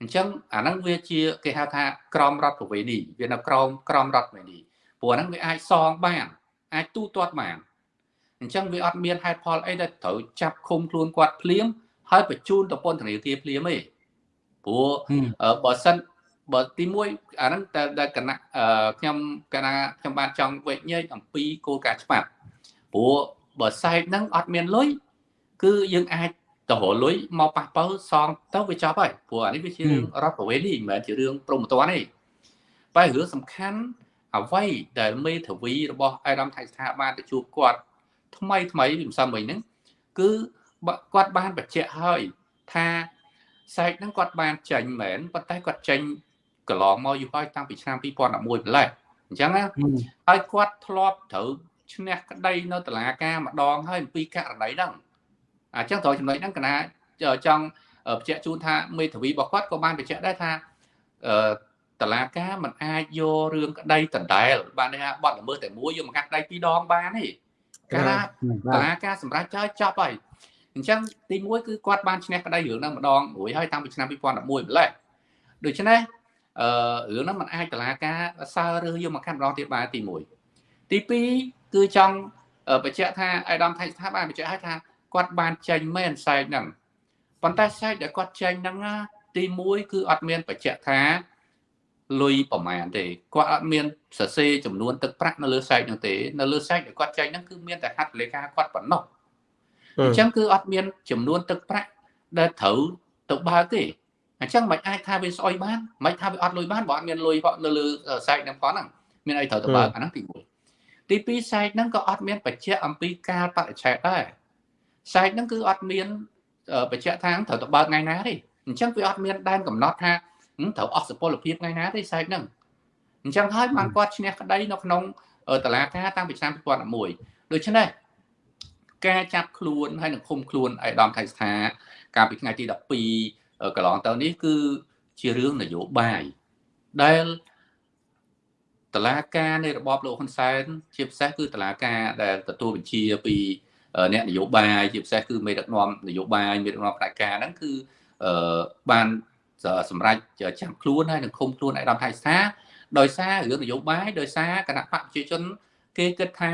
អញ្ចឹងអាហ្នឹងវាជាគេហៅថាក្រមរដ្ឋប្រវេណីវានៅក្រមក្រមរដ្ឋប្រវេណីព្រោះហ្នឹងវាអាចសងបានអាចទូទាត់បានអញ្ចឹងវាអត់មានហេតុផលអីដែលត្រូវចាប់ឃុំខ្លួនគាត់ភ្លាមហើយបញ្ជូនទៅពន្ធនាគារភ្លាមទេព្រោះបើសិនបើទី1អាហ្នឹងតែដែលគណៈខ្ញុំគណៈខ្ញុំបានចង់វេញញែកអំពីគោលការណ៍ច្បាប់ព្រោះបើសែកហ្នឹងអត់មានលុយគឺយើងអាច ទៅរលុយមកប៉ះបើសងទៅវាចប់ហើយព្រោះអានេះវាជារឿងរដ្ឋប្រវេណីមិនមែនជារឿងព្រមត្តនទេតែរឿងសំខាន់អ្វីដែលមេធាវីរបស់អេដាមថៃស្ថាបានទៅជួបគាត់ថ្មីថ្មីពីម្សិលមិញហ្នឹងគឺគាត់បានបញ្ជាក់ហើយថាសែកហ្នឹងគាត់បានចេញមែនប៉ុន្តែគាត់ចេញកន្លងមកយូរហើយតាំងពីឆ្នាំ2011ម្លេះអញ្ចឹងណាហើយគាត់ធ្លាប់ត្រូវឈ្នះក្តីនៅតុលាការម្ដងហើយអំពីករណីហ្នឹង អញ្ចឹងត្រូវចំណុចហ្នឹងកណាចង់បញ្ជាក់ជូនថាមេធាវីរបស់គាត់ក៏បានបញ្ជាក់ដែរថាអឺតឡាការមិនអាចយករឿងក្តីដដែលបានថាបាត់ល្មើសតែមួយយកមកកាត់ដៃពីរដងបានទេកាលណាតឡាការសម្រាប់ចោលចប់ហើយអញ្ចឹងទី1គឺគាត់បានឈ្នះក្តីរឿងហ្នឹងម្ដងរួចហើយតាំងពីឆ្នាំ2011ម្លេះដូច្នេះអឺរឿងហ្នឹងมันអាចតឡាការសើរើសយកមកកាត់ម្ដងទៀតបានទី1ទី2គឺចង់បញ្ជាក់ថាអៃដាមថៃស្ថាបបានបញ្ជាក់ឲ្យថា គាត់បានចេញមែនសែកហ្នឹងប៉ុន្តែសែកដែលគាត់ចេញហ្នឹងទី1គឺអត់មានបញ្ជាក់ថាលុយប្រមាណទេគាត់អត់មានសរសេរចំនួនទឹកប្រាក់នៅលើសែកហ្នឹងទេនៅលើសែកដែលគាត់ចេញហ្នឹងគឺមានតែហត្ថលេខាគាត់ប៉ុណ្ណោះអញ្ចឹងគឺអត់មានចំនួនទឹកប្រាក់ដែលត្រូវទៅបើកទេអញ្ចឹងមិនអាចថាវាស្អុយបានមិនថាវាអត់លុយបានបើអត់មានលុយនៅលើសែកហ្នឹងផងហ្នឹងមានអីត្រូវទៅបើកអាហ្នឹងទី1ទី2សែកហ្នឹងក៏អត់មានបញ្ជាក់អំពីការបរិច្ឆេទដែរ សែកហ្នឹងគឺអត់មានបញ្ជាក់ថាត្រូវទៅបើកថ្ងៃណាទេអញ្ចឹងវាអត់មានដែនកំណត់ថាត្រូវអស់សុពលភាពថ្ងៃណាទេសែកហ្នឹងអញ្ចឹងហើយបានគាត់ឈ្នះក្តីនៅក្នុងតឡាការតាំងពីឆ្នាំ2011ដូច្នេះការចាប់ខ្លួនហើយនឹងឃុំខ្លួនអៃដាមថៃស្ថា កាលពីថ្ងៃទី12កន្លងទៅនេះគឺជារឿងនយោបាយដែលតឡាការនៃរបបលោកហ៊ុនសែនជាពិសេសគឺតឡាការដែលទទួលបញ្ជាពី អ្នកនយោបាយជាពិសេសគឺមេដឹកនាំនយោបាយមេដឹកនាំផ្នែកការហ្នឹងគឺបានសម្រាប់ចាប់ខ្លួនហើយនឹងឃុំខ្លួនឯកឧត្តមថៃស្ថាដោយសាររឿងនយោបាយដោយសារគណៈបកប្រជាជន គេគិតថា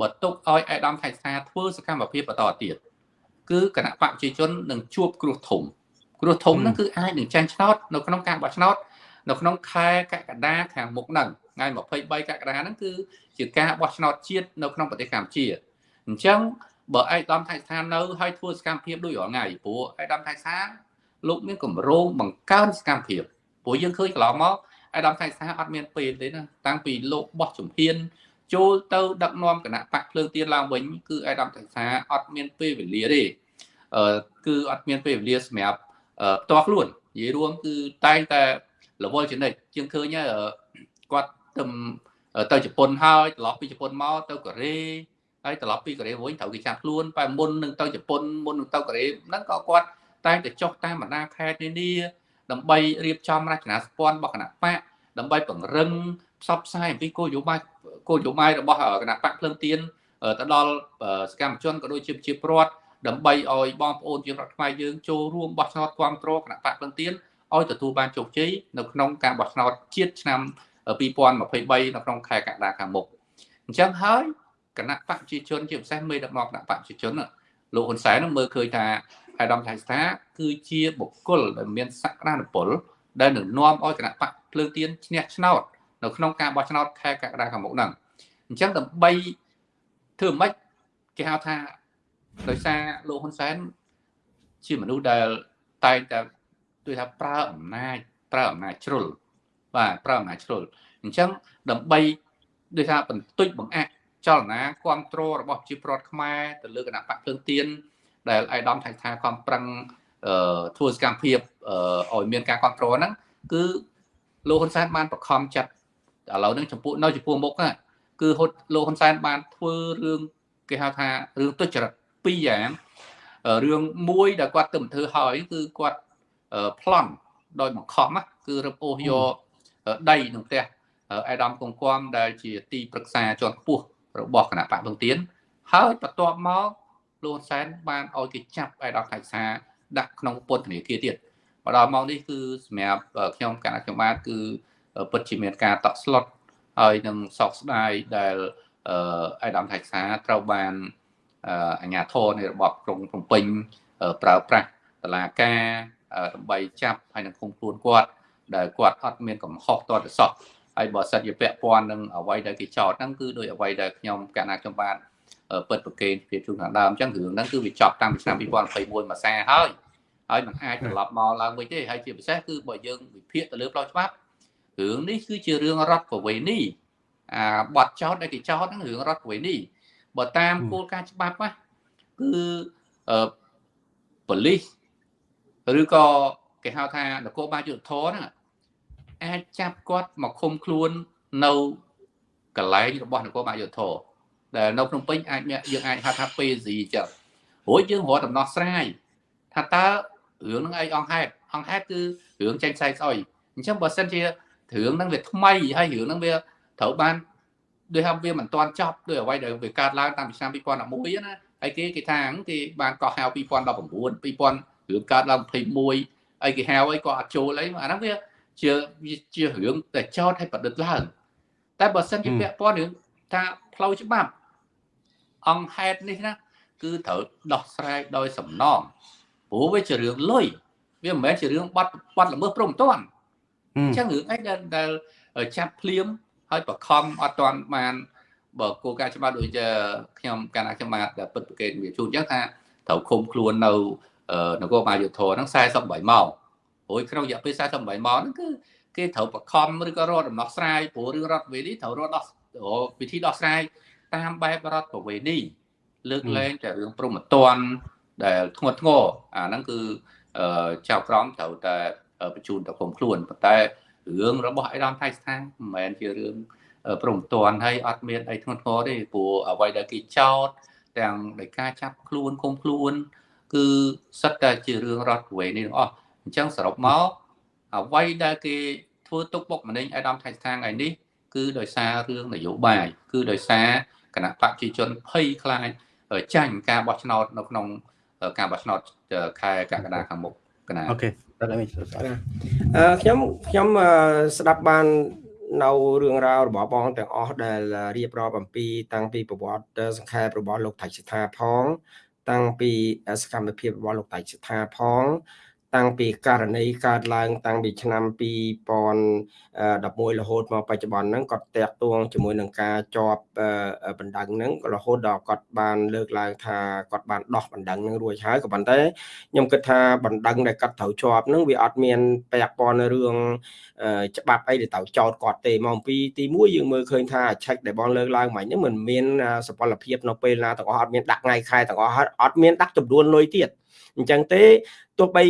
បើទុកឲ្យឯកឧត្តមថៃស្ថាធ្វើសកម្មភាពបន្តទៀតគឺគណៈបកប្រជាជននឹងជួបគ្រោះធំគ្រោះធំហ្នឹងគឺអាចនឹងចាញ់ឆ្នោតនៅក្នុងការបោះឆ្នោតនៅក្នុងខែកក្កដាខាងមុខហ្នឹងថ្ងៃ23កក្កដាហ្នឹងគឺជាការបោះឆ្នោតជាតិនៅក្នុងប្រទេសកម្ពុជា អញ្ចឹងបើឯកឧត្តមថៃស្ថានៅហើយធ្វើសកម្មភាពដូចរាល់ថ្ងៃព្រោះឯកឧត្តមថៃស្ថាលោកមានកម្រោងបង្កើនសកម្មភាពព្រោះយើងឃើញកន្លងមកអាដាមថៃសាអត់មានពេលទេណាតាំងពីលោកបោះជំហានចូលទៅដឹកនាំគណៈបកភ្លើងទៀនឡើងវិញគឺអាដាមថៃសាអត់មានពេលវេលាទេអឺគឺអត់មានពេលវេលាសម្រាប់ផ្ទាល់ខ្លួននិយាយរួមគឺតែងតែរវល់ចនិចជាងឃើញគាត់ទៅទៅជប៉ុនហើយត្រឡប់ពីជប៉ុនមកទៅកូរ៉េ ហើយត្រឡប់ពីកូរ៉េវិញត្រូវគេចាប់ខ្លួនតែមុននឹងទៅជប៉ុនមុននឹងទៅកូរ៉េហ្នឹងក៏គាត់តែងតែចុះតាមបណ្ដាខេត្តនានាដើម្បីរៀបចំរចនាសម្ព័ន្ធរបស់គណៈបកដើម្បីពង្រឹងផ្សព្វផ្សាយអំពីគោលនយោបាយគោលនយោបាយរបស់គណៈបកភ្លើងទៀនទៅដល់សកម្មជនក៏ដូចជាប្រជាពលរដ្ឋដើម្បីឲ្យបងប្អូនជារដ្ឋខ្មែរយើងចូលរួមបោះឆ្នោតគ្រប់គ្រងគណៈបកភ្លើងទៀនឲ្យទទួលបានជោគជ័យនៅក្នុងការបោះឆ្នោតជាតិឆ្នាំ2023នៅក្នុងខែកក្កដាខាងមុខអញ្ចឹងហើយ គណៈបកប្រជាជនជាពិសេសមេដឹកនាំគណៈបកប្រជាជនលោកហ៊ុនសែននឹងមើលឃើញថាអាដាមថៃស្ថាគឺជាបុគ្គលដែលមានសក្តានុពលដែលនឹងនាំឲ្យគណៈបកភ្លើងទៀនឈ្នះឆ្នោតនៅក្នុងការបោះឆ្នោតខែកក្កដាខាងមុខហ្នឹងអញ្ចឹងដើម្បីធ្វើម៉េចគេហៅថាដោយសារលោកហ៊ុនសែនជាមនុស្សដែលតែងតែដូចថាប្រើអំណាចប្រើអំណាចជ្រុលបាទប្រើអំណាចជ្រុលអញ្ចឹងដើម្បីដូចថាបន្ទុចបង្អាក់ ចលនាគ្រប់គ្រងរបស់ប្រជាពលរដ្ឋខ្មែរទៅលើគណៈបកភ្លើងទៀនដែលអាយដាមថៃថាខំប្រឹងធ្វើសកម្មភាពឲ្យមានការគ្រប់គ្រងហ្នឹងគឺលោកហ៊ុនសែនបានបង្ខំចាត់ឥឡូវហ្នឹងចំពោះនៅចំពោះមុខគឺហត់លោកហ៊ុនសែនបានធ្វើរឿងគេហៅថារឿងទុច្ចរិតពីរយ៉ាងរឿងមួយដែលគាត់ទៅធ្វើហើយគឺគាត់ប្លន់ដោយបង្ខំគឺរឹបអូសយកដីក្នុងផ្ទះអេដាមកុងគំដែលជាទីប្រឹក្សាជាន់ខ្ពស់ របស់គណៈបកភ្លឹងទៀនហើយបន្ទាប់មកលោកសែនបានឲ្យគេចាប់អេដាមថៃសា ដាក់ក្នុងពន្ធនាគារទៀតមកដល់ម៉ោងនេះគឺសម្រាប់ខ្ញុំគណៈកម្មការគឺពិតជាមានការតក់ស្លុតហើយនឹងសោកស្ដាយដែលអេដាមថៃសាត្រូវបានអាជ្ញាធរនៃរបបក្រុងភ្នំពេញប្រើប្រាស់តឡាការដើម្បីចាប់ហើយនឹងឃុំខ្លួនគាត់ដែលគាត់អត់មានកំហុសតទៅសោះ ហើយបើសិនជាពាក់ព័ន្ធនឹងអ្វីដែលគេចោទហ្នឹងគឺដោយអ្វីដែលខ្ញុំកណាខ្ញុំបានពិតប្រកេនពីជួនខាងដើមអញ្ចឹងរឿងហ្នឹងគឺវាចប់តាំងពីឆ្នាំ2021មកសាហើយហើយมันអាចត្រឡប់មកឡើងវិញទេហើយជាពិសេសគឺបើយើងវិភាគទៅលើផ្លូវច្បាប់រឿងនេះគឺជារឿងរដ្ឋប្រវេណីអាបទចោតដែលគេចោតហ្នឹងរឿងរដ្ឋប្រវេណីបើតាមគោលការណ៍ច្បាប់ណាគឺអឺប៉ូលីសឬក៏គេហៅថានគរបាលយុទ្ធធរហ្នឹង អាចចាប់គាត់មកឃុំខ្លួននៅកន្លែងរបស់នគរបាលយុទ្ធធរដែលនៅភ្នំពេញអាចយើងអាចហៅថា PZ ចឹងព្រោះយើងរកដំណោះស្រាយថាតើរឿងហ្នឹងអីអង្គហេតុអង្គហេតុគឺរឿងចេញផ្សាយស្អុយអញ្ចឹងបើសិនជារឿងហ្នឹងវាថ្មីហើយរឿងហ្នឹងវាត្រូវបានដូចថាវាមិនទាន់ចប់ដោយអ្វីដែលវាកើតឡើងតាំងពីឆ្នាំ2011ណាហើយគេគេថាគេបានកោះហៅ2019 2000រឿងកើតឡើង21អីគេហៅអីក៏អត់ចូលអីអាហ្នឹងវា ជាជារឿងតែចោតឲ្យប្រឌិតឡើង តែបើសិនជាពាក់ព័ន្ធរឿងថាផ្លូវច្បាប់ អង្គហេតុនេះណាគឺត្រូវដោះស្រាយដោយសំណងព្រោះវាជារឿងលុយវាមិនមែនជារឿងបាត់បាត់ល្មើសព្រមតាន់អញ្ចឹងរឿងអីដែលដែលចាប់ភ្លាមហើយបខំអត់តាន់បានបើគោលការណ៍ច្បាប់ដូចជាខ្ញុំកាលណាខ្ញុំបានពិតប្រកេតវាជួនអញ្ចឹងថាត្រូវឃុំខ្លួននៅនគរបាលយុទ្ធធរហ្នឹង48ម៉ោង ព្រោះក្នុងរយៈពេល48ម៉ោងហ្នឹងគឺគេត្រូវបខំឬក៏រកដំណោះស្រាយព្រោះរឿងរដ្ឋវេនីត្រូវរកដោះវិធីដោះស្រាយតាមបែបរដ្ឋប្រវេណីលើកលែងតែរឿងព្រមត្តនដែលធ្ងន់ធ្ងរអាហ្នឹងគឺចៅក្រមត្រូវតែបញ្ជូនទៅគុំខ្លួនប៉ុន្តែរឿងរបស់អៃដាមថៃស្ថានមិនមែនជារឿងព្រមត្តនហើយអត់មានអីធ្ងន់ធ្ងរទេព្រោះអ្វីដែលគេចោទទាំងដោយការចាប់ខ្លួនគុំខ្លួន គឺសិតតែជារឿងរដ្ឋប្រវេណីទាំងអស់ អញ្ចឹងសរុបមកអ្វីដែលគេធ្វើទុកបុកម្នេញអៃដាមថៃស្ថានថ្ងៃនេះគឺដោយសាររឿងនយោបាយគឺដោយសារគណៈបកប្រជាជនភ័យខ្លាចចាញ់ការបោះឆ្នោតនៅក្នុងការបោះឆ្នោតខែកក្កដាខាងមុខកណាអូខេអឺខ្ញុំខ្ញុំស្ដាប់បាននៅរឿងរ៉ាវរបស់បងទាំងអស់ដែលរៀបរាប់អំពី តាំងពីប្រវត្តិសង្ខេបរបស់លោកថៃសិដ្ឋាផង តាំងពីសកម្មភាពរបស់លោកថៃសិដ្ឋាផង តាំងពីករណីកើតឡើង តាំងពីឆ្នាំ2011រហូតមកបច្ចុប្បន្នហ្នឹងគាត់តាក់ទងជាមួយនឹងការជាប់បណ្ដឹងហ្នឹងក៏រហូតដល់គាត់បានលើកឡើងថាគាត់បានដោះបណ្ដឹងហ្នឹងរួចហើយក៏ប៉ុន្តែខ្ញុំគិតថាបណ្ដឹងដែលគាត់ត្រូវជាប់ហ្នឹងវាអត់មានពាក់ព័ន្ធរឿងច្បាប់អីដែលត្រូវចោតគាត់ទេមកអំពីទី1យើងមើលឃើញថាឆែកដែលបងលើកឡើងមិញហ្នឹងមិនមានសពលភាពនៅពេលណាទាំងអស់អត់មានដាក់ថ្ងៃខែទាំងអស់អត់មានដាក់ចំនួនលុយទៀត អញ្ចឹងទេទោះបី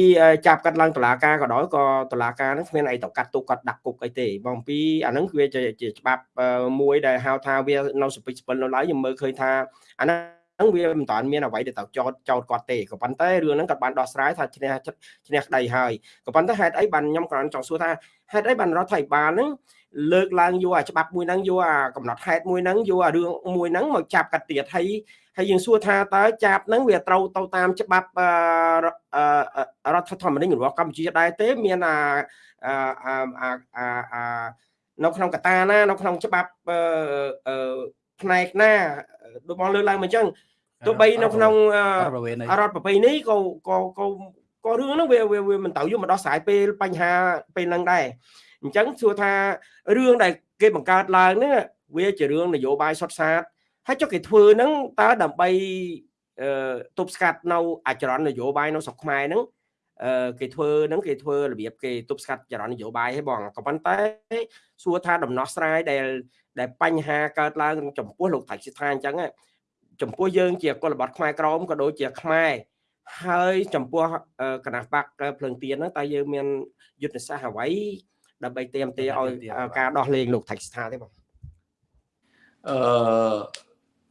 ចាប់កាត់ឡើងតឡាការក៏ដោយក៏តឡាការហ្នឹងគ្មានអីទៅកាត់ទុកគាត់ដាក់គុកអីទេបងពីអាហ្នឹងវាជាច្បាប់មួយដែលហៅថាវានៅសពិចស្ពិលនៅឡើយខ្ញុំមើលឃើញថាអាហ្នឹងវាមិនតាន់មានអ្វីដែលទៅចោតចោតគាត់ទេក៏ប៉ុន្តែរឿងហ្នឹងគាត់បានដោះស្រាយថាឈ្នះឈ្នះក្តីហើយក៏ប៉ុន្តែហេតុអីបានខ្ញុំគ្រាន់ចង់សួរថាហេតុអីបានរដ្ឋាភិបាលហ្នឹង លើកឡើងយកអាច្បាប់មួយហ្នឹងយកអាកំណត់ហេតុមួយហ្នឹងយកអារឿងមួយហ្នឹងមកចាប់កាត់ទៀតហើយហើយយើងសួរថាតើចាប់ហ្នឹងវាត្រូវទៅតាមច្បាប់រដ្ឋធម្មនុញ្ញរបស់កម្ពុជាដែរទេមានអាអានៅក្នុងកតាណានៅក្នុងច្បាប់ផ្នែកណាដូចបងលើកឡើងមកអញ្ចឹងទោះបីនៅក្នុងរដ្ឋប្រពៃណីក៏ក៏ក៏ក៏រឿងហ្នឹងវាវាមិនទៅយកមកដោះស្រាយពេលបញ្ហាពេលហ្នឹងដែរ អញ្ចឹងសួរថារឿងដែលគេបង្កើតឡើងនេះវាជារឿងនយោបាយសុទ្ធសាធហើយចុះគេធ្វើហ្នឹងតើដើម្បីទប់ស្កាត់នៅអចរន្តនយោបាយនៅស្រុកខ្មែរហ្នឹងគេធ្វើហ្នឹងគេធ្វើរបៀបគេទប់ស្កាត់ចរន្តនយោបាយឲ្យបងក៏ប៉ុន្តែសួរថាដំណោះស្រាយដែលដែលបញ្ហាកើតឡើងចំពោះលោកថៃសិដ្ឋាអញ្ចឹងចំពោះយើងជាកុលបត្តិខ្មែរក្រមក៏ដូចជាខ្មែរហើយចំពោះគណៈបកភ្លើងទៀនហ្នឹងតើយើងមានយុទ្ធសាស្ត្រអ្វី ដើម្បីเตรียมទាឲ្យការដោះលែងលោកថៃស្ថាទេបងអឺ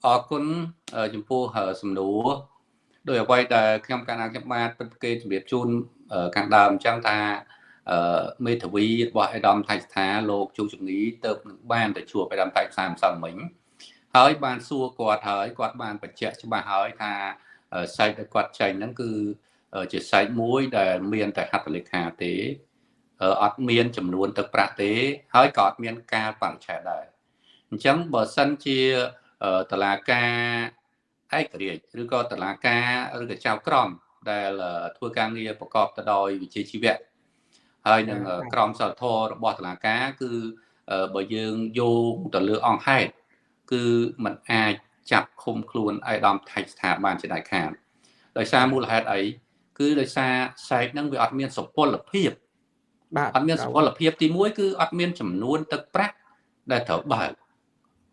អរគុណចំពោះសំណួរដោយអ្វីដែលខ្ញុំកាលណាខ្ញុំបាទពិតគេជម្រាបជូនខាងដើមអញ្ចឹងថាមេធាវីរបស់អេដាមថៃស្ថាលោកជូជំងីទៅនឹងបានទៅជួបអេដាមថៃស្ថាម្សិលមិញហើយបានសួរគាត់ហើយគាត់បានបញ្ជាក់ច្បាស់ហើយថាសាច់ដែលគាត់ចែងហ្នឹងគឺជាសាច់មួយដែលមានតែហត្ថលេខាទេ អត់មានចំនួនទឹកប្រាក់ទេ ហើយក៏អត់មានការបរិច្ឆេទដែរអញ្ចឹងបើសិនជាតឡាការឯករាជ្យឬក៏តឡាការឬក៏ចៅក្រមដែលធ្វើការងារប្រកបទៅដោយវិជ្ជាជីវៈហើយនឹងក្រមសីលធម៌របស់តឡាការគឺបើយើងយកទៅលើអង្គហេតុគឺมันអាចចាប់ឃុំខ្លួនអៃដាមថៃស្ថាបានជាដាច់ខាតដោយសារមូលហេតុអីគឺដោយសារសែកហ្នឹងវាអត់មានសុពលភាព បាទអត់មានសុពលភាពទី1គឺអត់មានចំនួនទឹកប្រាក់ដែលត្រូវបើក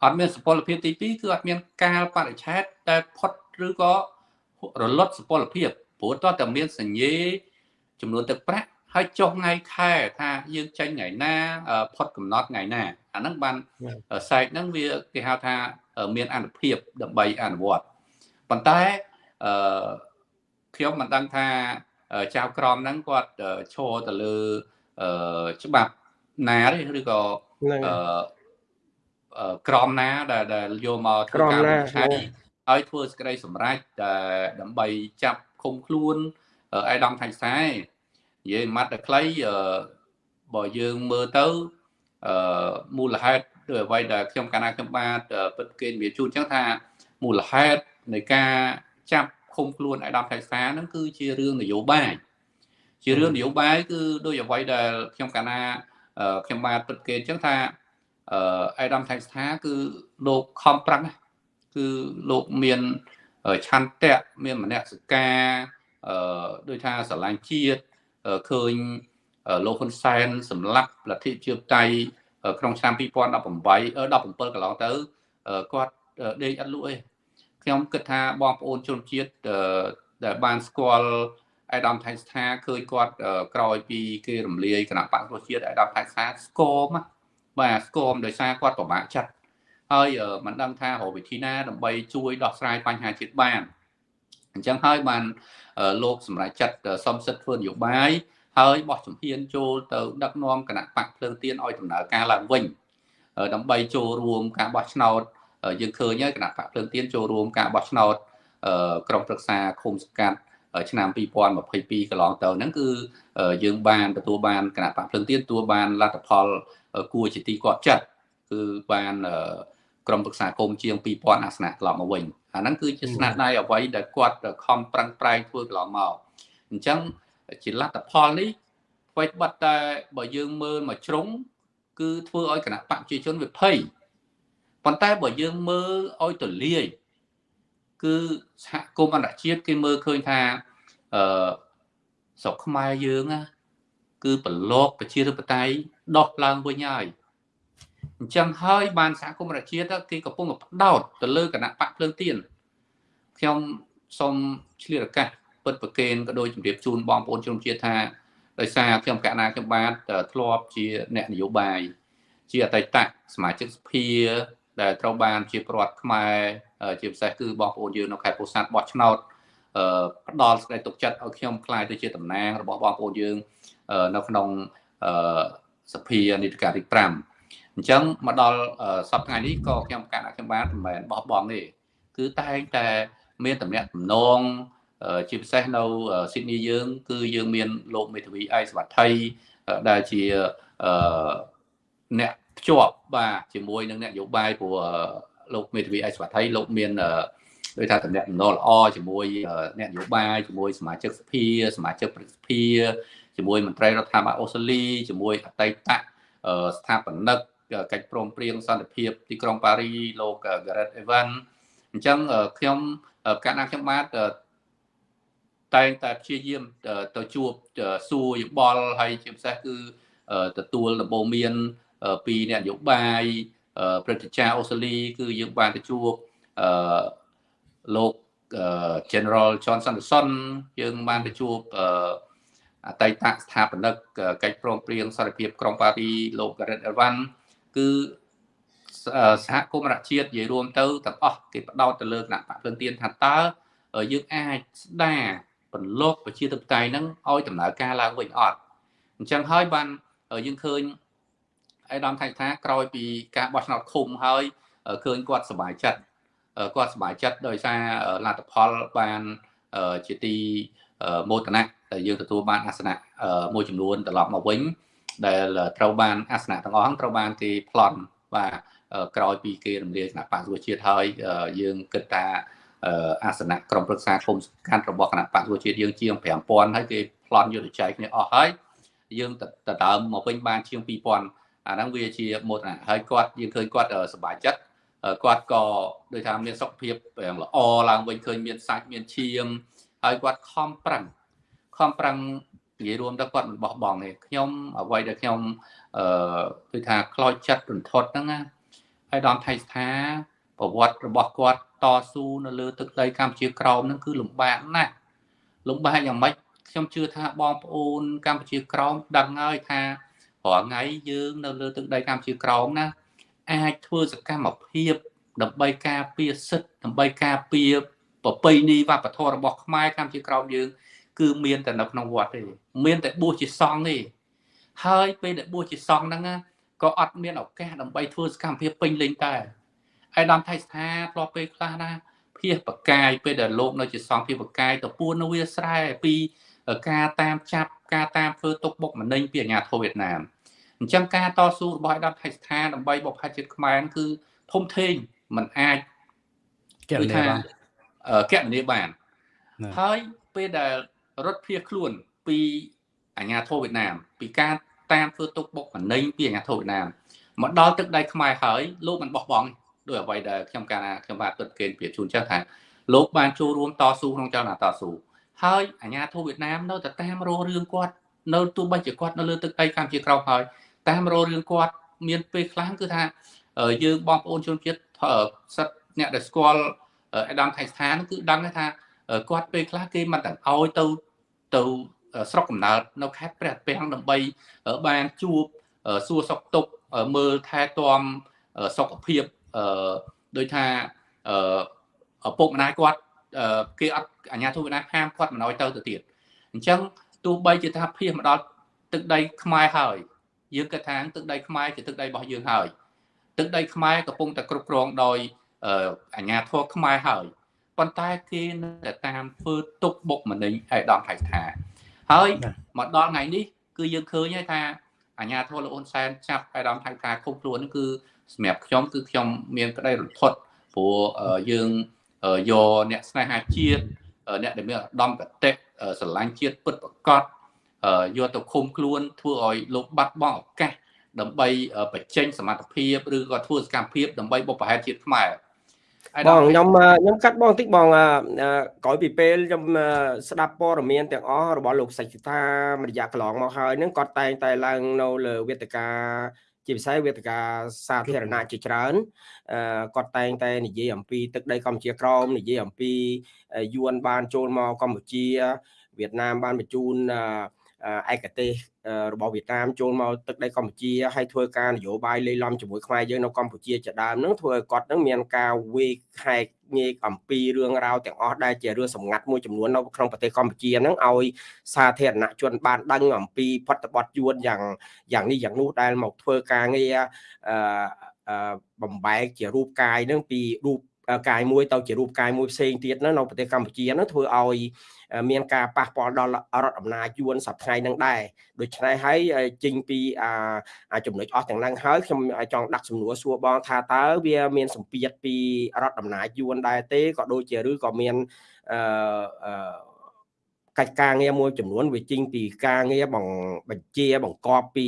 អត់មានសុពលភាពទី2គឺអត់មានកាលបរិច្ឆេទដែលផុតឬក៏រលត់សុពលភាពព្រោះតើតែមានសញ្ញេចំនួនទឹកប្រាក់ហើយចុះថ្ងៃខែថាយើងចេញថ្ងៃណាផុតកំណត់ថ្ងៃណាអាហ្នឹងបានសែកហ្នឹងវាគេហៅថាមានអនុភាពដើម្បីអនុវត្តប៉ុន្តែអឺខ្ញុំមិនដឹងថាចៅក្រមហ្នឹងគាត់ឈរទៅលើ អឺច្បាប់ណាទេឬក៏អឺក្រមណាដែលដែលយកមកធ្វើការវិនិច្ឆ័យហើយធ្វើសេចក្តីសម្រេចដើម្បីចាប់ឃុំខ្លួនអៃដាមថៃខ្សែនិយាយម៉ាត់តែខ្លីបើយើងមើលទៅអឺមូលហេតុឬអ្វីដែលខ្ញុំកាលណាខ្ញុំបាទពិតគេនិយាយជូនអញ្ចឹងថាមូលហេតុនៃការចាប់ឃុំខ្លួនអៃដាមថៃខ្សែហ្នឹងគឺជារឿងនយោបាយ ជារឿងនយោបាយគឺដូចអ្វីដែលខ្ញុំកាលណាខ្ញុំបាទពិតគេអញ្ចឹងថាអឺអៃដាមថៃស្ថាគឺលោកខំប្រឹងគឺលោកមានឆន្ទៈមានមនសិការអឺដូចថាស្រឡាញ់ជាតិឃើញលោកហ៊ុនសែនសម្លាប់លទ្ធិជាបតៃក្នុងឆ្នាំ2018 17កន្លងទៅគាត់ដេកអត់លក់ទេខ្ញុំគិតថាបងប្អូនជនជាតិដែលបានស្គាល់ អាយដាមថៃស្ថាឃើញគាត់ក្រោយពីគេរំលាយគណៈបកប្រជាជាតិអាយដាមថៃស្ថាស្គមបាទស្គមដោយសារគាត់ពិបាកចិត្តហើយមិនដឹងថារកវិធីណាដើម្បីជួយដោះស្រាយបញ្ហាជាតិបានអញ្ចឹងហើយបានលោកសម្រាប់ចាត់សំសិទ្ធធ្វើនយោបាយហើយបោះជំហានចូលទៅដឹកនាំគណៈបកភ្លើងទៀនឲ្យដំណើរការឡើងវិញដើម្បីចូលរួមការបោះឆ្នោតយើងឃើញហើយគណៈបកភ្លើងទៀនចូលរួមការបោះឆ្នោតក្រុមប្រឹក្សាឃុំសង្កាត់ ឆ្នាំ2022កន្លងទៅហ្នឹងគឺយើងបានទទួលបានគណៈបកភ្លឹងទៀនទទួលបានលទ្ធផលគួរជាទីគាត់ចិត្តគឺបានក្រុមប្រឹក្សាគុំជាង2000អាសនៈកន្លងមកវិញអាហ្នឹងគឺជាស្នាដៃអ្វីដែលគាត់ខំប្រឹងប្រែងធ្វើកន្លងមកអញ្ចឹងជាលទ្ធផលនេះអ្វីបတ်តែបើយើងមើលមកជ្រុងគឺធ្វើឲ្យគណៈបកប្រជាជនវាភ័យប៉ុន្តែបើយើងមើលឲ្យទលាយ គឺសហគមន៍អន្តរជាតិគេមើលឃើញថាអឺស្រុកខ្មែរយើងណាគឺប្រឡប់ប្រជាធិបតេយ្យដោះឡើងវិញហើយអញ្ចឹងហើយបានសហគមន៍អន្តរជាតិគេកំពុងផ្ដោតទៅលើគណៈបកភ្លើងទៀនខ្ញុំសូមឆ្លៀតឱកាសពិតប្រកេនក៏ដូចជម្រាបជូនបងប្អូនជនជាតិថាដោយសារខ្ញុំកណាខ្ញុំបាទធ្លាប់ជាអ្នកនយោបាយជាអតីតសមាជិកសភាដែលត្រូវបានជាប្រដ្ឋខ្មែរ ជាពិសេសគឺបងប្អូនយើងនៅខេត្តពោធិ៍សាត់បោះឆ្នោតផ្ដល់សេចក្តីទុកចិត្តឲ្យខ្ញុំខ្លាយទៅជាតំណាងរបស់បងប្អូនយើងនៅក្នុងសភានីតិកាលទី5អញ្ចឹងមកដល់សប្តាហ៍នេះក៏ខ្ញុំកាត់ខ្ញុំបានមិនមែនបោះបង់ទេគឺតែងតែមានតំណែងតំណងជាពិសេសនៅស៊ីដនីយើង គឺយើងមានលោកមេធាវីអៃសវត្ថីដែលជាអ្នកភ្ជាប់បាទជាមួយនឹងអ្នកនយោបាយព្រោះ លោកមេធាវីអៃសវត្ថីលោកមានដោយថាតំណែងល្អល្អជាមួយអ្នកនយោបាយជាមួយសមាជិកសភាសមាជិកព្រឹទ្ធសភាជាមួយមន្ត្រីរដ្ឋាភិបាលអូស្ត្រាលីជាមួយអតីតស្ថាបនិកកិច្ចព្រមព្រៀងសន្តិភាពទីក្រុងប៉ារីលោក Gareth Evan អញ្ចឹងខ្ញុំកាលណាខ្ញុំបាទតែងតែព្យាយាមទៅជួបសួរយោបល់ហើយជាពិសេសគឺទទួលដំបូន្មានពីអ្នកនយោបាយ ព្រឹទ្ធាចារ្យអូស្ត្រាលីគឺយើងបានទៅជួបអឺលោក General John Sanderson យើងបានទៅជួបអឺអតីតស្ថាបនិកកិច្ចព្រមព្រៀងសន្តិភាពក្រុងប៉ារីលោក Gareth Evans គឺសហគមន៍រដ្ឋជាតិនិយាយរួមទៅទាំងអស់គេបដោតទៅលើគណៈបកភ្លឹងទៀនថាតើយើងអាចស្ដារបន្លកប្រជាធិបតេយ្យហ្នឹងឲ្យដំណើរការឡើងវិញអត់អញ្ចឹងហើយបានយើងឃើញ អៃដាមថៃថាក្រោយពីការបោះឆ្នោតឃុំហើយឃើញគាត់សប្បាយចិត្តគាត់សប្បាយចិត្តដោយសារលទ្ធផលបានជាទីមោទនៈដែលយើងទទួលបានអាសនៈមួយចំនួនត្រឡប់មកវិញ ដែលត្រូវបានអាសនៈទាំងអស់ត្រូវបានគេប្លន់បាទក្រោយពីគេរំលាយគណៈបកសុជាតិហើយយើងគិតថាអាសនៈក្រុមប្រឹក្សាគុំសំខាន់របស់គណៈបកសុជាតិយើងជាង5000ហើយគេប្លន់យុទ្ធចែកគ្នាអស់ហើយយើងទៅដើមមកវិញបានជាង2000 អាហ្នឹងវាជាមោទនៈហើយគាត់យើងឃើញគាត់សប្បាយចិត្តគាត់ក៏ដូចថាមានសុខភាពល្អឡើងវិញឃើញមានសាច់មានឈាមហើយគាត់ខំប្រឹងខំប្រឹងនិយាយរួមទៅគាត់មិនបោះបង់ទេខ្ញុំអ្វីដែលខ្ញុំអឺគឺថាខ្លោចចិត្តរន្ធត់ហ្នឹងណាហើយដល់ថៃស្ថាប្រវត្តិរបស់គាត់តស៊ូនៅលើទឹកដីកម្ពុជាក្រោមហ្នឹងគឺលំបាកណាស់លំបាកយ៉ាងម៉េចខ្ញុំជឿថាបងប្អូនកម្ពុជាក្រោមដឹងហើយថា រាល់ថ្ងៃយើងនៅលើទឹកដីកម្ពុជាក្រោមណាអាចធ្វើសកម្មភាពដើម្បីការពារសិទ្ធិដើម្បីការពារប្រពៃណីវប្បធម៌របស់ខ្មែរកម្ពុជាក្រោមយើង គឺមានតែនៅក្នុងវត្តទេមានតែបួសជាសង្ឃទេហើយពេលដែលបួសជាសង្ឃហ្នឹងក៏អត់មានឱកាសដើម្បីធ្វើសកម្មភាពពេញលេញតែឯកឧត្តមថៃស្ថាធ្លាប់ពេលខ្លះណាភៀសបកាយពេលដែលលោកនៅជាសង្ឃភៀសបកាយទៅពួននៅវាស្រែពីការតាមចាប់ការតាមធ្វើទុកបុកម្នេញពីអាញាធិបតេយ្យវៀតណាម អញ្ចឹងការតស៊ូរបស់ឯកឧត្តមថៃស្ថាដើម្បីបុព្វជាតិខ្មែរគឺធំធេងมันអាចកណនីបានកណនីបានហើយពេលដែលរត់ភៀសខ្លួនពីអាញាធិបតេយ្យវៀតណាម ពីការតាមធ្វើទុកបុកម្នេញពីអាញាធិបតេយ្យវៀតណាមមកដល់ទឹកដីខ្មែរហើយលោកមិនបោះបង់ដោយអ្វីដែលខ្ញុំកាលណាខ្ញុំបាទពិតគេប្រៀបជូនចឹងថាលោកបានចូលរួមតស៊ូក្នុងចលនាតស៊ូហើយអាញាធិបតេយ្យវៀតណាមនៅតែតាមរោរឿងគាត់នៅទោះបីជាគាត់នៅលើទឹកដីកម្ពុជាក្រោមហើយ តាមរោរឿងគាត់មានពេលខ្លះគឺថាយើងបងប្អូនជនជាតិសិទ្ធអ្នកដែលស្គាល់អេដាមថៃស្ថានគឺដឹងថាគាត់ពេលខ្លះគេមិនទាំងឲ្យទៅទៅស្រុកកំណើតនៅខេត្តព្រះពាំងដើម្បីបានជួបសួរសុខទុក្ខមើលថែទាំសុខភាពដោយថាឪពុកម្ដាយគាត់គេអត់អាជ្ញាធរវៀតណាមហាមគាត់មិនឲ្យទៅទៅទៀតអញ្ចឹងទោះបីជាថាភៀសមកដល់ទឹកដីខ្មែរហើយ យើងគិតថាទឹកដីខ្មែរជាទឹកដីរបស់យើងហើយទឹកដីខ្មែរកំពុងតែគ្រប់គ្រងដោយអាជ្ញាធរខ្មែរហើយប៉ុន្តែគេនៅតែតាមធ្វើទុកបុកម្នេញឯកឧត្តមថៃថា ហើយមកដល់ថ្ងៃនេះគឺយើងឃើញហើយថាអាជ្ញាធរលោកអ៊ុនសែនចាប់ឯកឧត្តមថៃថាគុំខ្លួននេះគឺសម្រាប់ខ្ញុំគឺខ្ញុំមានក្តីរន្ធត់ព្រោះយើងយកអ្នកស្នេហាជាតិអ្នកដែលមានឧត្តមគតិស្រឡាញ់ជាតិពិតប្រកប យកទៅឃុំខ្លួនធ្វើឲ្យលោកបាត់បង់ឱកាសដើម្បីបញ្ចេញសមត្ថភាពឬក៏ធ្វើសកម្មភាពដើម្បីបុព្វហេតុជាតិខ្មែរបងខ្ញុំខ្ញុំកាត់បងតិចបងក្រោយពីពេលខ្ញុំស្ដាប់ព័ត៌មានទាំងអស់របស់លោកសេចក្ដីមួយរយៈកន្លងមកហើយនឹងគាត់តែងតែឡើងនៅលើវេទិកាជាពិសេសវេទិកាសាធារណៈជាច្រើនគាត់តែងតែនិយាយអំពីទឹកដីកម្ពុជាក្រមនិយាយអំពីយួនបានចូលមកកម្ពុជាវៀតណាមបានបញ្ជូន ឯកទេសរបស់វៀតណាមចូលមកទឹកដីកម្ពុជាហើយធ្វើការនយោបាយលេីឡំជាមួយខ្មែរយើងនៅកម្ពុជាជាដើមនឹងធ្វើឲ្យគាត់នឹងមានការវេកហែកញែកអំពីរឿងរ៉ាវទាំងអស់ដែលជារឿងសម្ងាត់មួយចំនួននៅក្នុងប្រទេសកម្ពុជាហ្នឹងឲ្យសាធារណជនបានដឹងអំពីផុតបទយួនយ៉ាងយ៉ាងនេះយ៉ាងនោះដែលមកធ្វើការងារអឺបំបែកជារូបកាយហ្នឹងពីរូប កាយមួយទៅជារូបកាយមួយផ្សេងទៀតនៅប្រទេសកម្ពុជាហ្នឹងធ្វើឲ្យមានការប៉ះពាល់ដល់រដ្ឋអំណាចយួនសប្តាហ៍ហ្នឹងដែរដូច្នេះហើយចេញពីអាចំណុចអស់ទាំងហ្នឹងហើយខ្ញុំចង់ដាក់សំណួរសួរបងថាតើវាមានសម្ពាធពីរដ្ឋអំណាចយួនដែរទេក៏ដូចជាឬក៏មានអឺ កិច្ចការងារមួយចំនួនវាចេញពីការងារបង្បញ្ជាបង្កប់ពី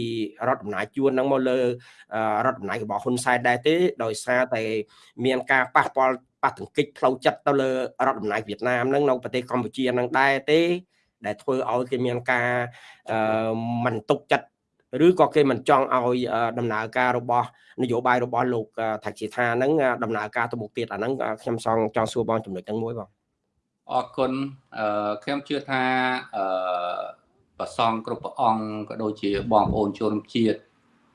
រដ្ឋអំណាចជួនហ្នឹងមកលើរដ្ឋអំណាចរបស់ហ៊ុនសែនដែរទេដោយសារតែមានការប៉ះពាល់ប៉ះទង្គិចផ្លូវចិត្តទៅលើរដ្ឋអំណាចវៀតណាមហ្នឹងនៅប្រទេសកម្ពុជាហ្នឹងដែរទេដែលធ្វើឲ្យគេមានការមិនទុកចិត្តឬក៏គេមិនចង់ឲ្យដំណើរការរបស់នយោបាយរបស់លោកថាជាថាហ្នឹងដំណើរការទៅមុខទៀតអាហ្នឹងខ្ញុំសងចង់សួរបងចំណុចហ្នឹងមួយបង អរគុណអឺខ្ញុំជឿថាអឺប្រសងគ្រប់ព្រះអង្គក៏ដូចជាបងប្អូនជនជាតិ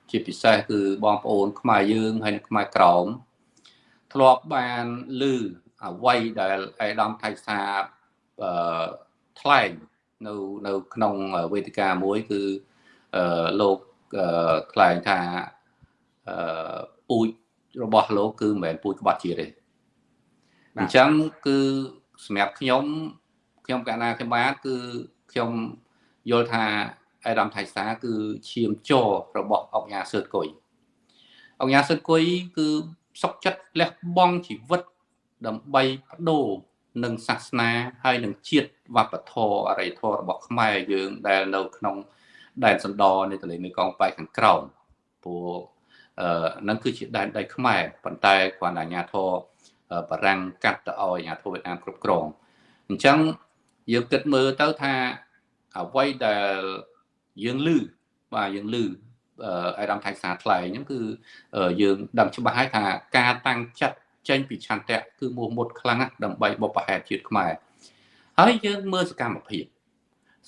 ជាពិសេសគឺបងប្អូន ខ្មែរយើងហើយនិងខ្មែរក្រមធ្លាប់បានឮអ្វីដែលអេដាមថៃសាអឺថ្លែងនៅនៅក្នុងវេទិកាមួយគឺអឺលោកថ្លែងថាអឺពូជរបស់លោកគឺមិនមែនពូជក្បត់ជាតិទេអញ្ចឹងគឺ សម្រាប់ខ្ញុំខ្ញុំកណាខ្ញុំបាទគឺខ្ញុំយល់ថាអេដាមថៃសាគឺឈាមចររបស់អង្គញាសឿតគុយអង្គញាសឿតគុយគឺសុកចិត្តលះបង់ជីវិតដើម្បីបដូរនឹងសាសនាហើយនឹងជាតិវប្បធម៌អរិយធម៌របស់ខ្មែរយើងដែលនៅក្នុងដែនសណ្ដនៃទន្លេមេគង្គប៉ែកខាងក្រោមព្រោះអឺនឹងគឺជាដែនដីខ្មែរប៉ុន្តែគ្រាន់តែអាញាធរ បារាំងកាត់ទៅឲ្យអាញាធរវៀតណាមគ្រប់គ្រងអញ្ចឹងយើងគិតមើលទៅថាអ្វីដែលយើងឮបាទយើងឮអាដាមថៃសាថ្លែងហ្នឹងគឺយើងដឹងច្បាស់ហើយថាការតាំងចិត្តចេញពីឆន្ទៈគឺមោះមុតខ្លាំងណាស់ដើម្បីបបផែតជាតិខ្មែរហើយយើងមើលសកម្មភាព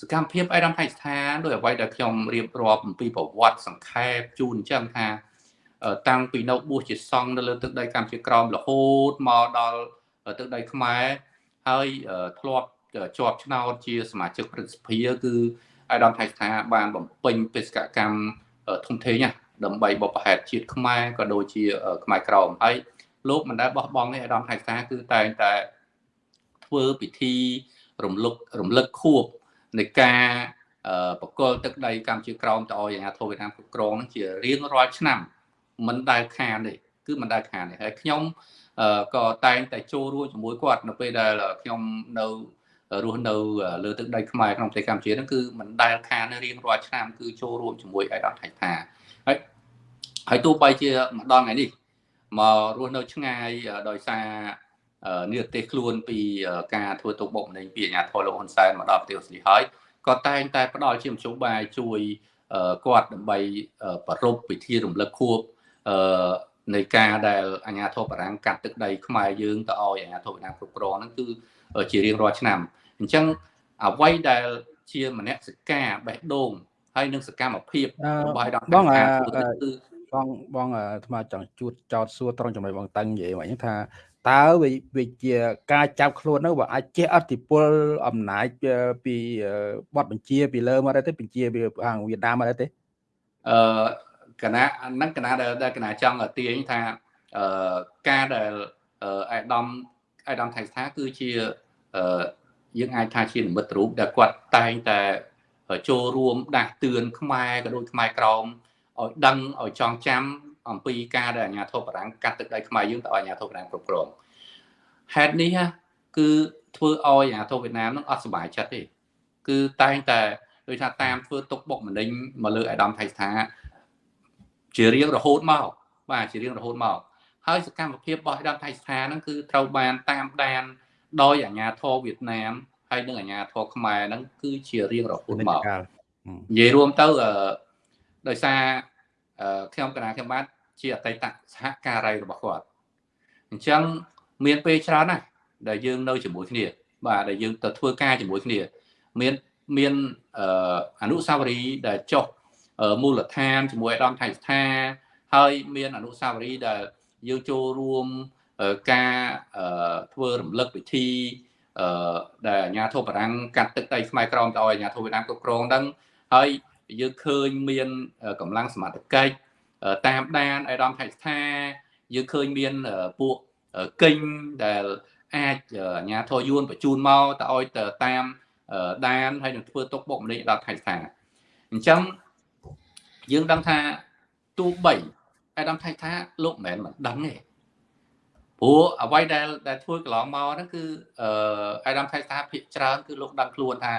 សកម្មភាពអេដាមថៃស្ថានដោយអ្វីដែលខ្ញុំរៀបរាប់អំពីប្រវត្តិសង្ខេបជូនអញ្ចឹងថា តាំងពីនៅបួសជាសង្ឃនៅលើទឹកដីកម្ពុជាក្រោមរហូតមកដល់ទឹកដីខ្មែរហើយធ្លាប់ជាប់ឆ្នោតជាសមាជិកព្រឹទ្ធសភាគឺអាដាមថៃស្ថាបានបំពេញបេសកកម្មធំធេងណាដើម្បីបបផែតជាតិខ្មែរក៏ដូចជាខ្មែរក្រមហើយលោកមិនដែលបោះបង់ទេអាដាមថៃស្ថាគឺតែងតែធ្វើពិធីរំលឹករំលឹកខួបនៃការបកលទឹកដីកម្ពុជាក្រមទៅឲ្យអាញាធិបតេយ្យវៀតណាមគ្រប់គ្រងជារៀងរាល់ឆ្នាំ មិនដែលខានទេគឺមិនដែលខានទេហើយខ្ញុំក៏តែងតែចូលរួមជាមួយគាត់នៅពេលដែលខ្ញុំនៅរស់នៅលើទឹកដីខ្មែរក្នុងប្រទេសកម្ពុជាហ្នឹងគឺមិនដែលខានរៀងរាល់ឆ្នាំគឺចូលរួមជាមួយអេដាមថៃថាហើយហើយទោះបីជាម្ដងថ្ងៃនេះមករស់នៅឆ្ងាយដោយសារនិរទេសខ្លួនពីការធ្វើទុកបុកម្នេញពីអាញាធរលោកហ៊ុនសែនមកដល់ប្រទេសអូស្ត្រាលីហើយក៏តែងតែផ្ដល់ជាមធ្យោបាយជួយគាត់ដើម្បីប្រពៃពិធីរំលឹកខួប នៃការដែលអាញាធរបារាំងកាត់ទឹកដីខ្មែរយើងទៅឲ្យអាញាធរវៀតណាមគ្រប់គ្រងហ្នឹងគឺជារៀងរាល់ឆ្នាំអញ្ចឹងអ្វីដែលជាមនសិការបេះដូងហើយនឹងសកម្មភាពរបស់ឲ្យដល់បងគឺបងបងអាត្មាចង់ជួតចោតសួរត្រង់ចំណុចបងតឹងនិយាយមកថាតើវាជាការចាប់ខ្លួននោះវាអាចជះអតិពលអំណាចពីបទបញ្ជាពីលើមកដែរទេបញ្ជាពីខាងវៀតណាមមកដែរទេអឺ គណៈហ្នឹងគណៈដែលគណៈចង់ទាញថាអឺការដែលអាដាមអាដាមថៃស្ថាគឺជាអឺយើងអាចថាជានិមិត្តរូបដែលគាត់តែងតែចូលរួមដាស់តឿនខ្មែរក៏ដូចខ្មែរក្រមឲ្យដឹងឲ្យចងចាំអំពីការដែលអាញាធិបរាំងកាត់ទឹកដីខ្មែរយើងទៅឲ្យអាញាធិបរាំងគ្រប់គ្រងហេតុនេះគឺធ្វើឲ្យអាញាធិបវៀតណាមនឹងអត់សុបាយចិត្តទេគឺតែងតែដូចថាតាមធ្វើទុកបុកម្នេញមកលើអាដាមថៃស្ថា ជារៀងរហូតមកបាទជារៀងរហូតមកហើយសកម្មភាពរបស់អាដាមថៃស្ថាហ្នឹងគឺត្រូវបានតាមដាន ដោយអាញាធរវៀតណាមហើយនិងអាញាធរខ្មែរហ្នឹងគឺជារៀងរហូតមកនិយាយរួមទៅដោយសារខ្ញុំកណាខ្ញុំបាទជាអតីតសហការីរបស់គាត់អញ្ចឹងមានពេលច្រើនណាស់ដែលយើងនៅជាមួយគ្នាបាទដែលយើងទៅធ្វើការជាមួយគ្នា មានមានអនុសាវរីយ៍ដែលចុះ មូលដ្ឋានជាមួយអាដាមថៃស្ថាហើយមានអនុសាវរីយ៍ដែលយើងចូលរួមការធ្វើរំលឹកពិធីដែលអាញាធិបបារាំងកាត់ទឹកដីខ្មែរក្រមទៅឲ្យអាញាធិបវៀតណាមគ្រប់គ្រងហ្នឹងហើយយើងឃើញមានកម្លាំងសមត្ថកិច្ចតាមដានអាដាមថៃស្ថាយើងឃើញមានពួកកិញដែលអាចអាញាធរយួនបញ្ជូនមកទៅឲ្យទៅតាមដានហើយនឹងធ្វើទុកបុកម្នេញដល់ថៃស្ថាអញ្ចឹង យើងដឹងថាទូបីអាដាមថៃថាលោកមិនមែនមិនដឹងទេព្រោះអ្វីដែលដែលធ្វើកន្លងមកហ្នឹងគឺអឺអាដាមថៃថាភាកច្រើនគឺលោកដឹងខ្លួនថា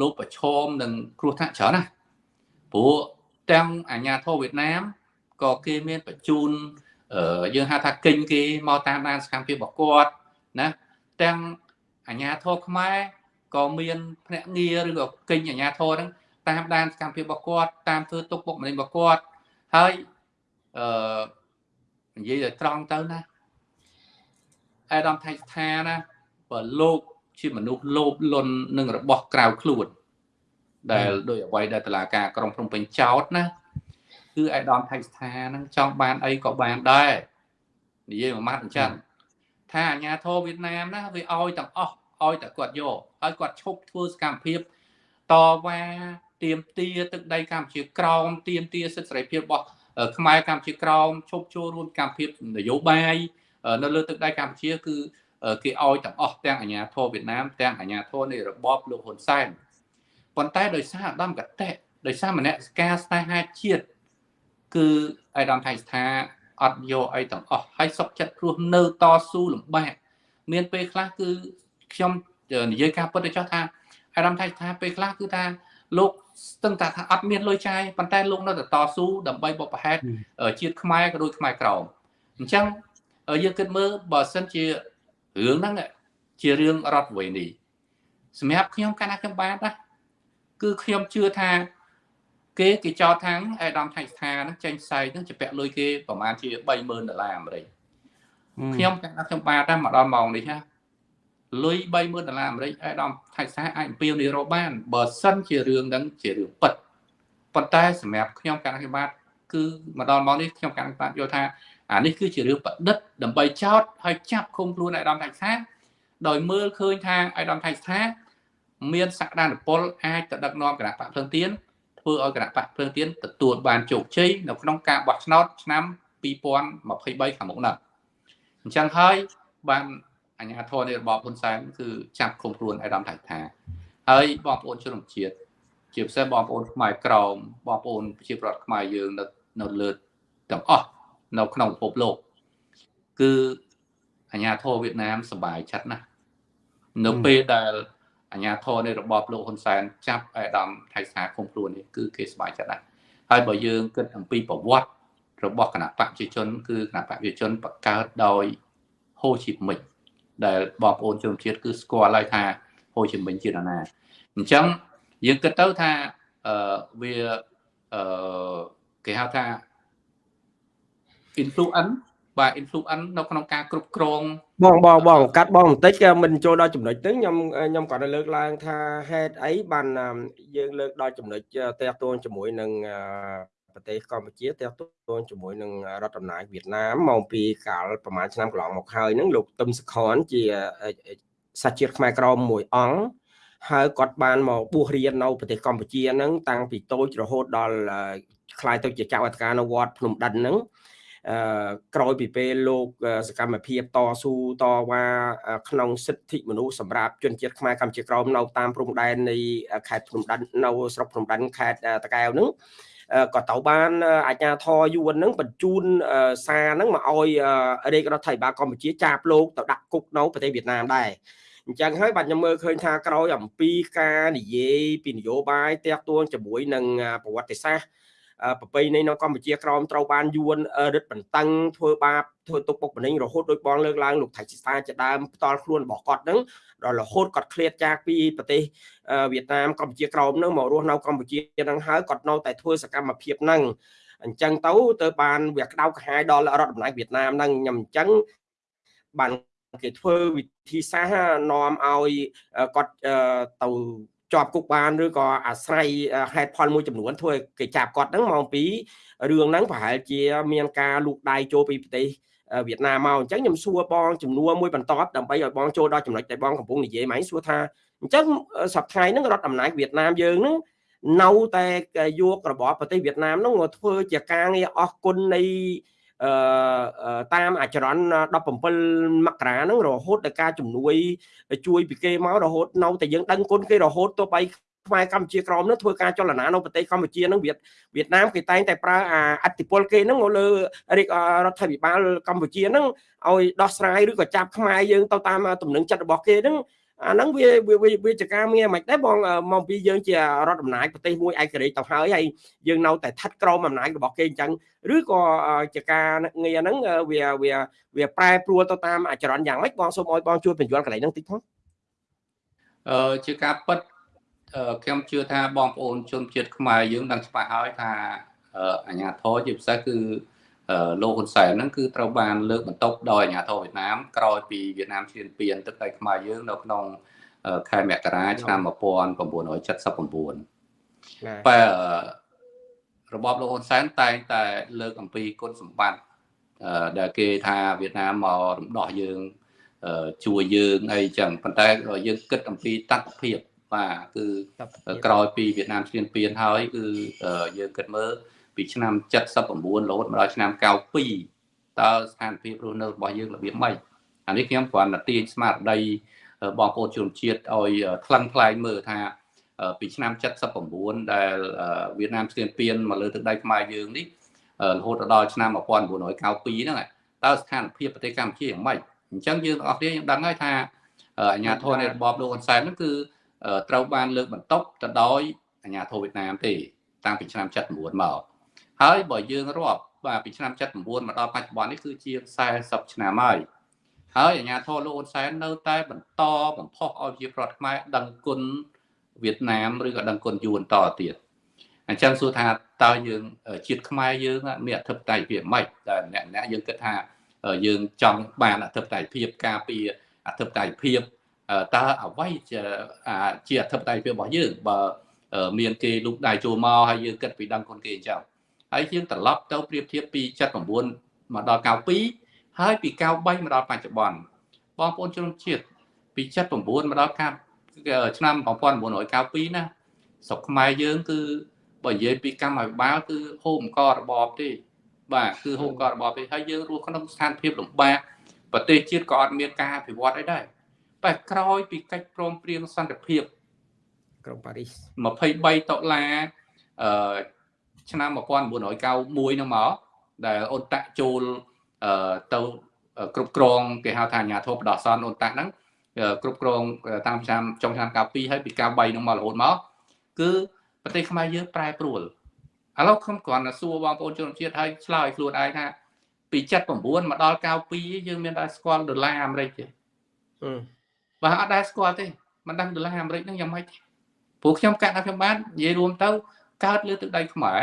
លោកប្រឈមនឹងគ្រោះថ្នាក់ច្រើនណាស់ព្រោះទាំងអាញាធរវៀតណាមក៏គេមានបញ្ជូនយើងហៅថាកិញគេមកតាមដានសកម្មភាពរបស់គាត់ណាទាំងអាញាធរខ្មែរក៏មានភ្នាក់ងារឬក៏កិញអាញាធរហ្នឹង តាមដានសកម្មភាពរបស់គាត់តាមធ្វើទុកបុកម្នេញរបស់គាត់ហើយអឺនិយាយឲ្យត្រង់ទៅណាអាដាមថៃស្ថាណាបើលោកជាមនុស្សលោភលន់នឹងរបស់ក្រៅខ្លួន ដែលដោយអ្វីដែលតឡាការក្រុងភ្នំពេញចោតណាគឺអាដាមថៃស្ថាហ្នឹងចង់បានអីក៏បានដែរនិយាយមួយម៉ាត់អញ្ចឹងថាអាញាធរវៀតណាមណាវាឲ្យទាំងអស់ឲ្យតែគាត់យកហើយគាត់ឈប់ធ្វើសកម្មភាពតវ៉ា ទៀមទាទឹកដីកម្ពុជាក្រោមទៀមទាសិទ្ធិសេរីភាពរបស់ខ្មែរកម្ពុជាក្រោមឈប់ចូលរួមកម្មភាពនយោបាយនៅលើទឹកដីកម្ពុជាគឺគេឲ្យទាំងអស់ទាំងអាញាធរវៀតណាមទាំងអាញាធរនៃរបបលោកហ៊ុនសែនប៉ុន្តែដោយសារអាដាមកតេដោយសារមនសិការស្នេហាជាតិគឺអាដាមថៃស្ថាអត់យកអីទាំងអស់ហើយសុកចិត្តព្រោះនៅតស៊ូលំបាកមានពេលខ្លះគឺខ្ញុំនិយាយការពិតទៅចោះថាអាដាមថៃស្ថាពេលខ្លះគឺថាលោក ស្ទឹងតែថាអត់មានលុយចាយប៉ុន្តែលោកនៅតែតស៊ូដើម្បីបបផហេតជាតិខ្មែរក៏ដូចខ្មែរក្រមអញ្ចឹងយើងគិតមើលបើសិនជារឿងហ្នឹងជារឿងរដ្ឋវេនីសម្រាប់ខ្ញុំកាលណាខ្ញុំបានណាគឺខ្ញុំជឿថាគេគេចោទថាអេដាមថៃស្ថាហ្នឹងចេញផ្សាយហ្នឹងជាពាក់លុយគេប្រហែលជា30000ដុល្លារអាមេរិកខ្ញុំកាលណាខ្ញុំបានតែមកដល់ម៉ោងនេះណា លុយ30000ដុល្លារអាមេរិកអេដាមថៃស្ថាអាចអំពាវនាវរកបានបើសិនជារឿងហ្នឹងជារឿងពិតប៉ុន្តែសម្រាប់ខ្ញុំកាលណាខ្ញុំបានគឺមកដល់ម៉ោងនេះខ្ញុំកាលណាបានយល់ថាអានេះគឺជារឿងប្រឌិតដើម្បីចោតហើយចាប់ឃុំខ្លួនអាដាមថៃស្ថាដោយមើលឃើញថាអាដាមថៃស្ថាមានសក្តានុពលអាចទៅដឹកនាំគណៈបកភ្លឹងទៀនធ្វើឲ្យគណៈបកភ្លឹងទៀនទទួលបានជោគជ័យនៅក្នុងការបោះឆ្នោតឆ្នាំ2023ខាងមុខនេះអញ្ចឹងហើយបាន អញ្ញាធរនៃរបបហ៊ុនសែនគឺចាប់ឃុំខ្លួនអាដាមថៃស្ថាហើយបងប្អូនជនជាតិជាពិសេសបងប្អូនខ្មែរក្រមបងប្អូនប្រជាប្រដ្ឋខ្មែរយើងនៅនៅលើទាំងអស់នៅក្នុងពិភពលោកគឺអាញាធរវៀតណាមសบายចិត្តណាស់នៅពេលដែលអាញាធរនៃរបបលោកហ៊ុនសែនចាប់អេដាមថៃសាឃុំខ្លួននេះគឺគេសบายចិត្តណាស់ហើយបើយើងគិតអំពីប្រវត្តិរបស់គណៈបកប្រជាជន គឺគណៈបកប្រជាជនបង្កើតដោយហូជីមិញ ដែលបងប្អូនជនជាតិគឺស្គាល់ហើយថាហូជីមិញជានរណាអញ្ចឹងយើងគិតទៅថាអឺវាអឺគេហៅថា influence បាទ influence នៅក្នុងការគ្រប់គ្រងបងបងបងកាត់បងបន្តិចក៏មិនចូលដល់ចំណុចទៅខ្ញុំខ្ញុំក៏លើកឡើងថាហេតុអីបានយើងលើកដល់ចំណុចតេតួងជាមួយនឹង ប្រទេសកម្ពុជាតេតួងជាមួយនឹងរដ្ឋអំណាចវៀតណាមមកពីកាលប្រហែលឆ្នាំកន្លងមកហើយហ្នឹងលោកទឹមសខនជាសាច់ជាតិខ្មែរក្រមមួយអង្គហើយគាត់បានមកបួសរៀននៅប្រទេសកម្ពុជាហ្នឹងតាំងពីតូចរហូតដល់ខ្លាយទៅជាចៅអធិការនៅវត្តភ្នំដិនហ្នឹងអឺក្រោយពីពេលលោកសកម្មភាពតស៊ូតវ៉ាក្នុងសិទ្ធិមនុស្សសម្រាប់ជនជាតិខ្មែរកម្ពុជាក្រោមនៅតាមព្រំដែននៃខេត្តភ្នំដិននៅស្រុកភ្នំដិនខេត្តតាកែវហ្នឹង ក៏ទៅបានអាជ្ញាធរយួនហ្នឹងបញ្ជូនសារហ្នឹងមកឲ្យរាជរដ្ឋាភិបាលកម្ពុជាចាប់លោកទៅដាក់គុកនៅប្រទេសវៀតណាមដែរអញ្ចឹងហើយបាទខ្ញុំមើលឃើញថាក្រោយអំពីការនិយាយពីនយោបាយតាក់ទងជាមួយនឹងប្រវត្តិសាស្ត្រ ប្រពៃណីនៅកម្ពុជាក្រមត្រូវបានយួនរឹតបន្តឹងធ្វើបាបធ្វើទុកបុកម្នេញរហូតដោយបងលើកឡើងលោកថៃស៊ីសាជាដើមផ្ទាល់ខ្លួនរបស់គាត់ហ្នឹងដល់រហូតគាត់ឃ្លាតចាកពីប្រទេសវៀតណាមកម្ពុជាក្រមហ្នឹងមករស់នៅកម្ពុជាហ្នឹងហើយគាត់នៅតែធ្វើសកម្មភាពហ្នឹងអញ្ចឹងទៅទៅបានវាក្តៅក្រហាយដល់រដ្ឋអំណាចវៀតណាមហ្នឹងខ្ញុំអញ្ចឹងបានគេធ្វើវិធីសាស្ត្រនាំឲ្យគាត់ទៅ ជាប់គុកបានឬក៏អាស្រ័យហេតុផលមួយចំនួនធ្វើគេចាប់គាត់ហ្នឹងមកពីរឿងហ្នឹងប្រហែលជាមានការលូកដៃចូលពីប្រទេសវៀតណាមមកអញ្ចឹងខ្ញុំសួរបងចំនួនមួយបន្តដើម្បីឲ្យបងចូលដល់ចំណុចដែលបងកំពុងនិយាយមកសួរថាអញ្ចឹងសប្តាហ៍ហ្នឹងរដ្ឋអំណាចវៀតណាមយើងហ្នឹងនៅតែយករបបប្រទេសវៀតណាមហ្នឹងធ្វើជាការងារអស់គុណនៃអឺ តាមអាចរន្ត17មករាហ្នឹងរហូតដល់ការជំនួយ ជួយពីគេមករហូតនៅតែយើងដឹងគុណគេរហូតទៅបីខ្មែរកម្ពុជាក្រមនោះធ្វើការចលនានៅប្រទេសកម្ពុជានឹងវៀតវៀតណាមគេតែងតែប្រើអាអធិបុលគេហ្នឹងមកលើរាជរដ្ឋាភិបាលកម្ពុជាហ្នឹងឲ្យដោះស្រាយឬក៏ចាប់ខ្មែរយើងទៅតាមទំនឹងចិត្តរបស់គេហ្នឹង អាហ្នឹងវាវាជាការមានមិនដែរបងមកពីយើងជារដ្ឋអំណាចប្រទេសមួយឯករាជ្យទៅហើយហើយយើងនៅតែស្ថិតក្រោមអំណាចរបស់គេអញ្ចឹងឬក៏ជាការងារហ្នឹងវាវាវាប្រែប្រួលទៅតាមអាចរន្តយ៉ាងម៉េចបងសូមឲ្យបងជួយបញ្យល់កន្លែងហ្នឹងតិចផងអឺជាការពិតខ្ញុំជឿថាបងប្អូនជនជាតិខ្មែរយើងដឹងច្បាស់ហើយថាអាញាធរជាពិសេសគឺ លោកហ៊ុនសែនហ្នឹងគឺត្រូវបានលើកបន្ទប់ដោយអាញាធរវៀតណាមក្រោយពីវៀតណាមឈានពានទឹកដីខ្មែរយើងនៅក្នុងខែមករាឆ្នាំ1979បែរបបលោកហ៊ុនសែនតែងតែលើកអំពីគុណសម្បត្តិដែលគេថាវៀតណាមមករំដោះយើងជួយយើងអីចឹងប៉ុន្តែយើងគិតអំពីតត្តភាពបាទគឺក្រោយពីវៀតណាមឈ្លានពានហើយគឺយើងគិតមើល ពីឆ្នាំ79រហូតមកដល់ឆ្នាំ92តើស្ថានភាពរស់នៅរបស់យើងរបៀបម៉េចអានេះខ្ញុំគ្រាន់តែទាញស្មារតីបងប្អូនជនជាតិឲ្យថ្លឹងថ្លែងមើលថាពីឆ្នាំ79ដែលវៀតណាមឈ្លានពានមកលើទឹកដីខ្មែរយើងនេះរហូតដល់ឆ្នាំ1992ហ្នឹងតើស្ថានភាពប្រទេសកម្ពុជាយ៉ាងម៉េចអញ្ចឹងយើងទាំងអស់គ្នាយើងដឹងហើយថាអាញាធរនៃរបបលោកហ៊ុនសែនហ្នឹងគឺត្រូវបានលើកបន្ទុកទៅដោយអាញាធរវៀតណាមទេ តាំងពីឆ្នាំ79មក ហើយបើយើងរាប់បាទពីឆ្នាំ79មកដល់បច្ចុប្បន្ននេះគឺជា40ឆ្នាំហើយហើយអាញាធរលោកហ៊ុនសែននៅតែបន្តបំផុសឲ្យជាប្រវត្តិខ្មែរដឹងគុណវៀតណាមឬក៏ដឹងគុណយួនតទៀតអញ្ចឹងសួរថាតើយើងជាតិខ្មែរយើងមានអធិបតេយ្យភាពម៉េចតែអ្នកអ្នកយើងគិតថាយើងចង់បានអធិបតេយ្យភាពការពារអធិបតេយ្យភាពតើអ្វីជាជាអធិបតេយ្យភាពរបស់យើងបើមានគេលូកដៃចូលមកហើយយើងគិតពីដឹងគុណគេអញ្ចឹង ហើយយើងត្រឡប់ទៅប្រៀបធៀបពី79មកដល់92ហើយពី93មកដល់បច្ចុប្បន្នបងប្អូនជនជាតិពី79មកដល់ឆ្នាំ1992ណាស្រុកខ្មែរយើងគឺបើនិយាយពីកម្មវិបាលគឺហូបអង្គរបបទេ បាទគឺហូបអង្គរបបទេហើយយើងរស់ក្នុងស្ថានភាពលំបាកប្រទេសជាតិក៏អត់មានការអភិវឌ្ឍអីដែរបែបក្រោយពីកិច្ចព្រមព្រៀងសន្តិភាពក្រុងប៉ារីស23ដុល្លារអឺ ឆ្នាំ1991ហ្នឹងមកដែលអូនតាក់ចូលទៅគ្រប់គ្រងគេហៅថាអាញាធិបតេយ្យសនអូនតាក់ហ្នឹងគ្រប់គ្រងតាមឆ្នាំចុងឆ្នាំ92ហើយពី93ហ្នឹងមករហូតមកគឺប្រទេសខ្មែរយើងប្រែប្រួលឥឡូវខ្ញុំគ្រាន់តែសួរបងប្អូនជនជាតិហើយឆ្លើយខ្លួនឯងថាពី79មកដល់92យើងមានតែស្គាល់ដុល្លារអាមេរិកទេបាទអត់ដែរស្គាល់ទេមិនដឹងដុល្លារអាមេរិកហ្នឹងយ៉ាងម៉េចទេព្រោះខ្ញុំកាត់ដល់ខ្ញុំបាននិយាយរួមទៅ កើតលើទឹកដីខ្មែរ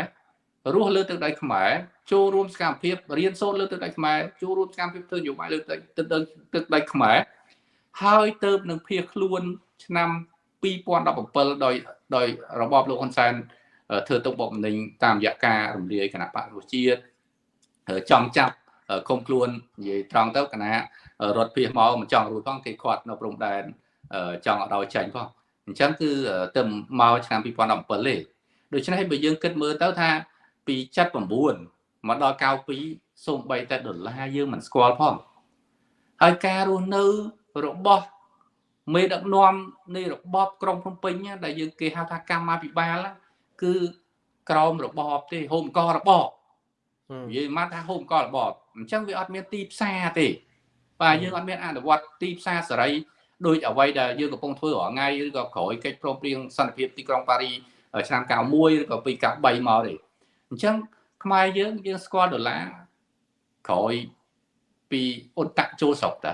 រស់លើទឹកដីខ្មែរចូលរួមសកម្មភាពរៀនសូត្រលើទឹកដីខ្មែរចូលរួមសកម្មភាពធ្វើនយោបាយលើទឹកទឹកដីទឹកដីខ្មែរហើយទៅនឹងភៀសខ្លួន ឆ្នាំ2017ដោយដោយរបបលោកហ៊ុនសែនធ្វើទុកបុកម្នេញតាមរយៈការរំលាយគណៈបកប្រជាជាតិចង់ចាប់គុំខ្លួននិយាយត្រង់ទៅគណៈរត់ភៀសមកមិនចង់រួចផងគេខាត់នៅព្រំដែនចង់ឲ្យចាញ់ផងអញ្ចឹងគឺទៅមកឆ្នាំ2017ទេ ដូច្នេះបើយើងគិតមើលទៅថាពី79មកដល់92សូម្បីតែដុល្លារយើងមិនស្គាល់ផងហើយការរស់នៅរបស់មេដឹកនាំនៃរបបក្រុងភ្នំពេញដែលយើងគេហៅថាកម្មាភិបាលគឺក្រមរបបទេហូមករបបនិយាយមកថាហូមករបបអញ្ចឹងវាអត់មានទីផ្សារទេបាទយើងអត់មានអនុវត្តទីផ្សារសេរីដោយអ្វីដែលយើងកំពុងធ្វើរាល់ថ្ងៃឬក៏ក្រោយកិច្ចព្រមព្រៀងសន្តិភាពទីក្រុងប៉ារី ឆ្នាំ91ឬក៏ពី93មកទេអញ្ចឹងខ្មែរយើងយើងស្គាល់ដុល្លារក្រោយពីអ៊ុនតាក់ចូលស្រុកតើ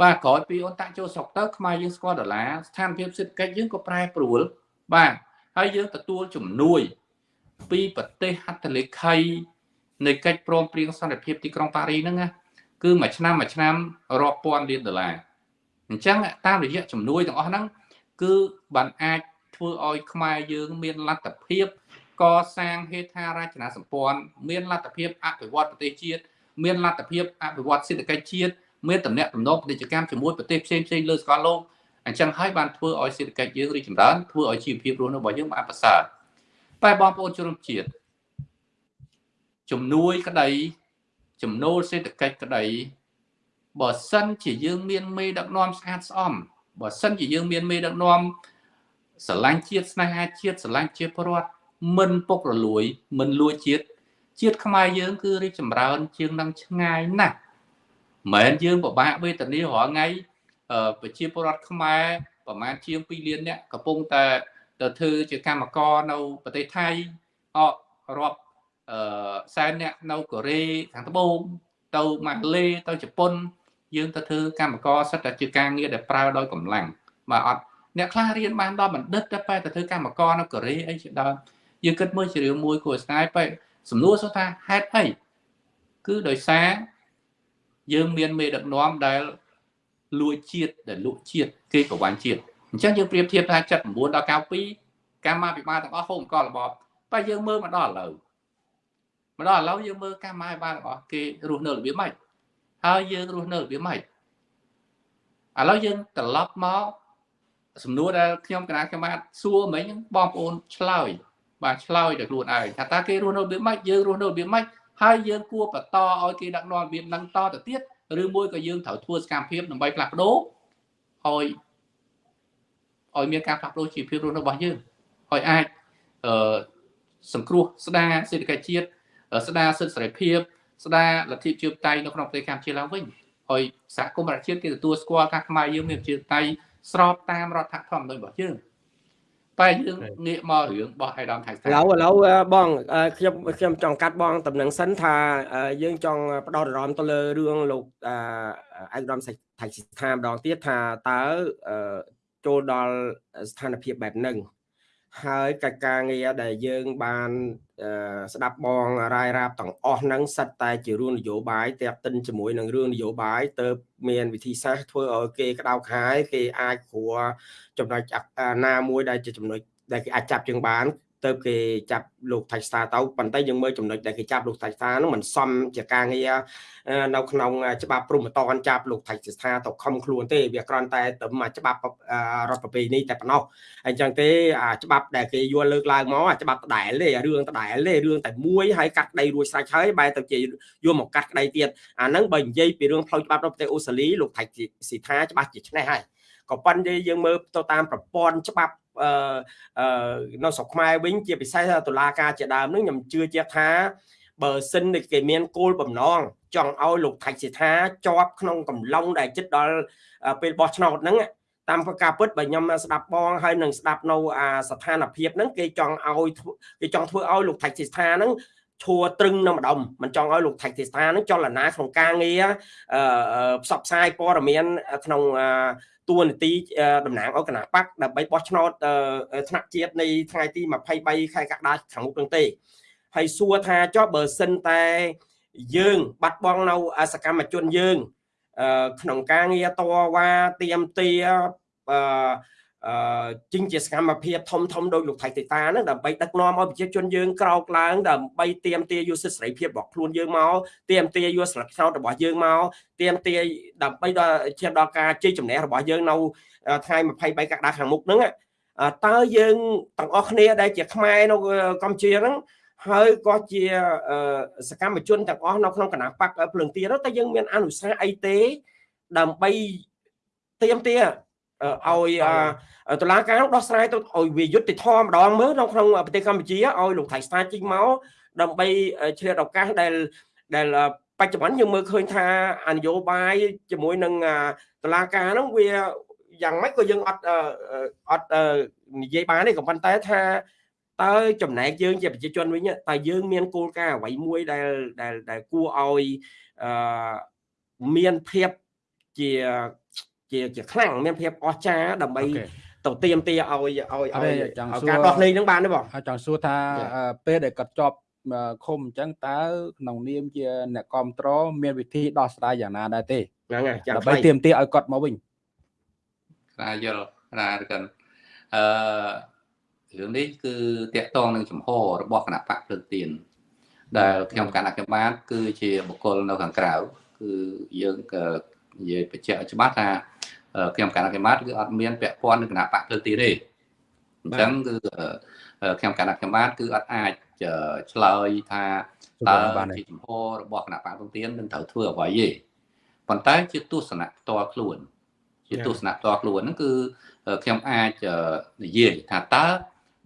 បាទក្រោយពីអ៊ុនតាក់ចូលស្រុកទៅខ្មែរយើងស្គាល់ដុល្លារស្ថានភាពសេដ្ឋកិច្ចយើងក៏ប្រែប្រួលបាទហើយយើងទទួលជំនួយ ពីប្រទេសហត្ថលេខីនៃកិច្ចព្រមព្រៀងសន្តិភាពទីក្រុងប៉ារីហ្នឹងណាគឺមួយឆ្នាំមួយឆ្នាំរាប់ពាន់លានដុល្លារអញ្ចឹងតាមរយៈជំនួយទាំងអស់ហ្នឹងគឺបានអាច ធ្វើឲ្យខ្មែរយើងមានលទ្ធភាព កសាងហេដ្ឋារចនាសម្ព័ន្ធមានលទ្ធភាពអភិវឌ្ឍប្រទេសជាតិមានលទ្ធភាពអភិវឌ្ឍសេដ្ឋកិច្ចជាតិមានតំណែងតំណងពាណិជ្ជកម្មជាមួយប្រទេសផ្សេងផ្សេងលើសកលលោកអញ្ចឹងហើយបានធ្វើឲ្យសេដ្ឋកិច្ចយើងរីកចម្រើនធ្វើឲ្យជីវភាពរស់នៅរបស់យើងបានប្រសើរតែបងប្អូនជនរួមជាតិជំនួយក្តីចំណូលសេដ្ឋកិច្ចក្តីបើសិនជាយើងមានមេដឹកនាំស្អាតស្អំបើសិនជាយើងមានមេដឹកនាំ ស្រឡាញ់ជាតិស្នេហាជាតិស្រឡាញ់ជាប្រវត្តិមិនពុករលួយ មិនលួចជាតិជាតិខ្មែរយើងគឺរីកចម្រើន ជាងនឹងឆ្ងាយណាស់មិនយើងពិបាកវេទនារាល់ថ្ងៃប្រជាពលរដ្ឋខ្មែរប្រហែលជាង2លានអ្នកកំពុងតែទៅធ្វើជាកម្មករនៅប្រទេសថៃអករាប់អឺសែនអ្នកនៅកូរ៉េខាងត្បូងទៅម៉ាឡេទៅជប៉ុន យើងទៅធ្វើកម្មករសិតតែជាការងារដែលប្រើដោយកម្លាំងបាទអត់ អ្នកខ្លះរៀនបានដល់បណ្ឌិតតែបែរទៅធ្វើកម្មករនៅកូរ៉េអីជាដើមយើងគិតមើលជារឿងមួយគួរស្ដាយបែរសំណួរសួរថាហេតុអីគឺដោយសារយើងមានមេដឹកនាំដែលលួចជាតិដែលលក់ជាតិគេប្រវាញ់ជាតិអញ្ចឹងយើងប្រៀបធៀបថា79ដល់92កម្មាភិបាលទាំងអស់ហូបអង្គរបបតែយើងមើលមកដល់ឥឡូវមកដល់ឥឡូវយើងមើលកម្មាភិបាលទាំងអស់គេរស់នៅរបៀបម៉េចហើយយើងរស់នៅរបៀបម៉េចឥឡូវយើងត្រឡប់មក សំណួរដែលខ្ញុំគណៈកម្មការសួរមិញបងប្អូនឆ្លើយបាទឆ្លើយដល់ខ្លួនឯងថាតើគេរស់នៅរបៀបម៉េចយើងរស់នៅរបៀបម៉េចហើយយើងគួរបន្តឲ្យគេដឹកនាំរបៀបហ្នឹងតទៅទៀតឬមួយក៏យើងត្រូវធ្វើសកម្មភាពដើម្បីផ្លាស់ប្ដូរឲ្យឲ្យមានការផ្លាស់ប្ដូរជីវភាពរស់នៅរបស់យើងឲ្យអាចអឺសង្គ្រោះស្ដារសេដ្ឋកិច្ចជាតិស្ដារសិទ្ធិសេរីភាពស្ដារលទ្ធិជាតៃនៅក្នុងប្រទេសកម្ពុជាឡើងវិញហើយសហគមន៍ប្រជាជាតិគេទទួលស្គាល់ការខ្មែរយើងមានប្រជាតៃ ស្របតាមរដ្ឋធម្មនុញ្ញរបស់យើងតែយើងងាកមករឿងរបស់អៃដាមថៃស្ថាឥឡូវឥឡូវបងខ្ញុំខ្ញុំចង់កាត់បងតំណែងសិនថាយើងចង់ផ្ដោតអារម្មណ៍ទៅលើរឿងលោកអៃដាមថៃស្ថាម្ដងទៀតថាតើចូលដល់ស្ថានភាពបែបហ្នឹង ហើយកិច្ចការងារដែលយើងបានស្ដាប់បងរាយរាប់ទាំងអស់ហ្នឹងសិតតែជារឿងនយោបាយតែកតិនជាមួយនឹងរឿងនយោបាយទៅមានវិធីសាស្ត្រធ្វើឲ្យគេក្តៅខាយគេអាចគ្រួចំណុចណាមួយដែលជាចំណុចដែលគេអាចចាប់ជើងបាន ទៅគេចាប់លោកថៃស្តាទៅប៉ុន្តែយើងមើលចំណុចដែលគេចាប់លោកថៃស្តានោះមិនសមជាការងារនៅក្នុងច្បាប់ព្រំប្រតនចាប់លោកថៃស្តាទៅខំខ្លួនទេវាគ្រាន់តែទៅមកច្បាប់រដ្ឋប្រពៃនេះតែប៉ុណ្ណោះអញ្ចឹងទេអាច្បាប់ដែលគេយល់លើកឡើងមកអាច្បាប់ដដែលទេរឿងដដែលទេរឿងតែមួយហើយកាត់ក្តីរួចស្រេចហើយបែរទៅជាយកមកកាត់ក្តីទៀតអាហ្នឹងបើនិយាយពីរឿងផ្លូវច្បាប់នៅប្រទេសអូស្ត្រាលីលោកថៃស៊ីថាច្បាស់ជាឆ្នេះហើយក៏ប៉ុន្តែយើងមើលទៅតាមប្រព័ន្ធច្បាប់អឺ នៅស្រុកខ្មែរវិញជាពិសេសតុលាការជាដើមនឹងខ្ញុំជឿជាក់ថាបើសិនគេមានគោលបំណងចង់ឲ្យលោកថៃសិដ្ឋាជាប់ក្នុងកំឡុងដែលចិត្តដល់ពេលបោះឆ្នោតហ្នឹងតាមការពិតបើខ្ញុំស្ដាប់បងហើយនឹងស្ដាប់នៅអាស្ថានភាពហ្នឹងគេចង់ឲ្យគេចង់ធ្វើឲ្យលោកថៃសិដ្ឋាហ្នឹង ឈួរត្រឹងនៅម្ដុំមិនចង់ឲ្យលោកថៃទេសថានឹងចលនាក្នុងការងារផ្សព្វផ្សាយព័ត៌មានក្នុងតួនាទីតំណាងឲ្យគណៈបកដើម្បីបោះឆ្នោតថ្នាក់ជាតិនៃថ្ងៃទី23ខែកក្កដាខាងមុខនឹងទេហើយសួរថាចុះបើសិនតែយើងបាត់បង់នៅសកម្មជនយើង ក្នុងការងារតវ៉ាទៀមទាអឺ អឺជាងជាសកម្មភាពធំធំដោយលោកថៃតេតាហ្នឹងដើម្បីដឹកនាំឲ្យប្រជាជនយើងក្រោកឡើងដើម្បីទៀមទាយកសិទ្ធិសេរីភាពរបស់ខ្លួនយើងមកទៀមទាយកស្លឹកឆ្នោតរបស់យើងមកទៀមទាដើម្បីដល់ឈានដល់ការជ័យជំនះរបស់យើងនៅថ្ងៃ23កក្កដាខាងមុខហ្នឹងតើយើងទាំងអស់គ្នាដែលជាខ្មែរនៅកម្ពុជាហ្នឹងហើយក៏ជាសកម្មជនទាំងអស់នៅក្នុងគណៈបកភ្លើងទៀនតែយើងមានអនុសាសន៍អីទេដើម្បីទៀមទា ឲ្យតឡាការដោះស្រាយទៅឲ្យវាយុត្តិធម៌ម្ដងមើលនៅក្នុងប្រទេសកម្ពុជាឲ្យលោកថៃស្តាជីងមកដើម្បីឆ្លៀតឱកាសដែលដែលបច្ចុប្បន្នយើងមើលឃើញថាអនយោបាយជាមួយនឹងតឡាការហ្នឹងវាយ៉ាងម៉េចក៏យើងអត់អត់និយាយបានទេក៏ប៉ុន្តែថាតើចំណែកយើងជាប្រជាជនវិញតើយើងមានគោលការណ៍អ្វីមួយដែលដែលដែលគួរឲ្យអឺមានភាពជា ជាជាខ្លាំងមានភាពអស្ចារ្យដើម្បីទៅទៀមទាឲ្យឲ្យឲ្យការដោះលែងហ្នឹងបានទេបងចង់សួរថាពេលដែលគាត់ជាប់ឃុំអញ្ចឹងតើក្នុងនាមជា អ្នកគ្រប់គ្រងមានវិធីដោះស្រាយយ៉ាងណាដែរទេហ្នឹងហើយដើម្បីទៀមទាឲ្យគាត់មកវិញខ្លាយល់ខ្លាកាន់អឺរឿងនេះគឺតកតងនឹងចំហរបស់គណៈបកភ្លើងទៀនដែលខ្ញុំគណៈកម្មការគឺជាបុគ្គលនៅខាងក្រៅគឺយើងនិយាយបញ្ជាក់ច្បាស់ថា ខ្ញុំគណៈកម្មការគឺអត់មានពាក់ព័ន្ធនឹងគណៈបកភ្លើងទៀនទេអញ្ចឹងគឺខ្ញុំគណៈកម្មការគឺអត់អាចឆ្លើយថាតើជាចំហរបស់គណៈបកភ្លើងទៀននឹងត្រូវធ្វើអ្វីទេប៉ុន្តែជាទស្សនៈផ្ទាល់ខ្លួន ជាទស្សនៈផ្ទាល់ខ្លួនហ្នឹងគឺខ្ញុំអាចនិយាយថាតើ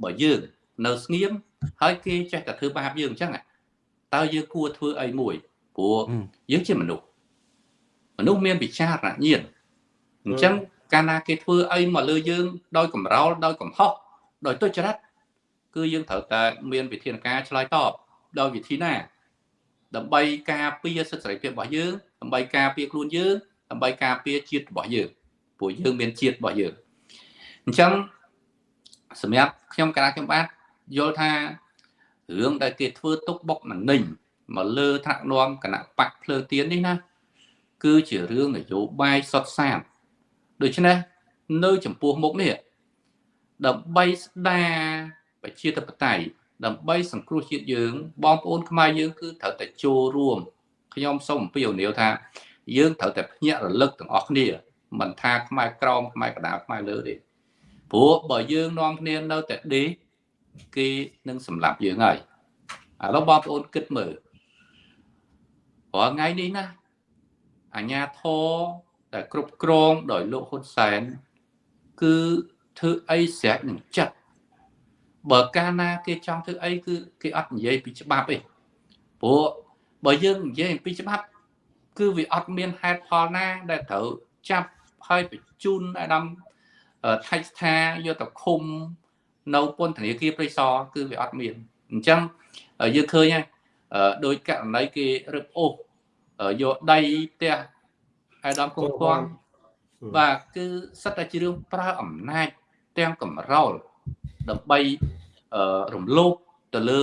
បើយើងនៅស្ងៀមហើយគេចេះតែធ្វើបាបយើងអញ្ចឹងតើយើងគួរធ្វើអីមួយព្រោះយើងជាមនុស្សមនុស្សមានវិចារណញ្ញាណ អញ្ចឹងកាលណាគេធ្វើអីមកលើយើង ដោយកំរោលដោយកំហុសដោយទុច្ចរិតគឺយើងត្រូវតែមានវិធានការឆ្លើយតបដោយវិធីណា ដើម្បីការពារសិទ្ធិសេរីភាពរបស់យើងដើម្បីការពារខ្លួនយើងដើម្បីការពារជាតិរបស់យើងព្រោះយើងមានជាតិរបស់យើងអញ្ចឹងសម្រាប់ខ្ញុំកាលខ្ញុំបាទយល់ថារឿងដែលគេធ្វើទុកបុកម្នេញមកលើថ្នាក់នាំគណៈបកភ្លើងទៀននេះណា គឺជារឿងនយោបាយសុទ្ធសាធ ដូច្នេះនៅចំពោះមុខនេះដើម្បីស្ដារប្រជាធិបតេយ្យដើម្បីសង្គ្រោះជាតិយើង បងប្អូនខ្មែរយើងគឺត្រូវតែចូលរួមខ្ញុំសូមអំពាវនាវថា យើងត្រូវតែភ្ញាក់រលឹកទាំងអស់គ្នាមិនថាខ្មែរក្រមខ្មែរកណ្ដាលខ្មែរលើទេព្រោះបើយើងនាំគ្នានៅតែដេកគេនឹងសម្លាប់យើងហើយឥឡូវបងប្អូនគិតមើលរាល់ថ្ងៃនេះណាអាញាធរ ដែលគ្រប់គ្រងដោយលោកហ៊ុនសែនគឺធ្វើអីស្រេចនឹងចិត្តបើកាលណាគេចង់ធ្វើអីគឺគេអត់និយាយពីច្បាប់ទេព្រោះបើយើងនិយាយពីច្បាប់ គឺវាអត់មានហេតុផលណាដែលត្រូវចាប់ហើយបញ្ជូនអាដាមថៃស្ថាយកទៅឃុំ នៅពន្ធនាគារព្រៃសរគឺវាអត់មានអញ្ចឹងយើងឃើញហើយដោយករណីគេរឹបអូសយកដីផ្ទះ អាដាមកុងគង់បាទគឺសិតតែជារឿងប្រើអំណាចទាំងកម្រោលដើម្បីរំលោភទៅលើ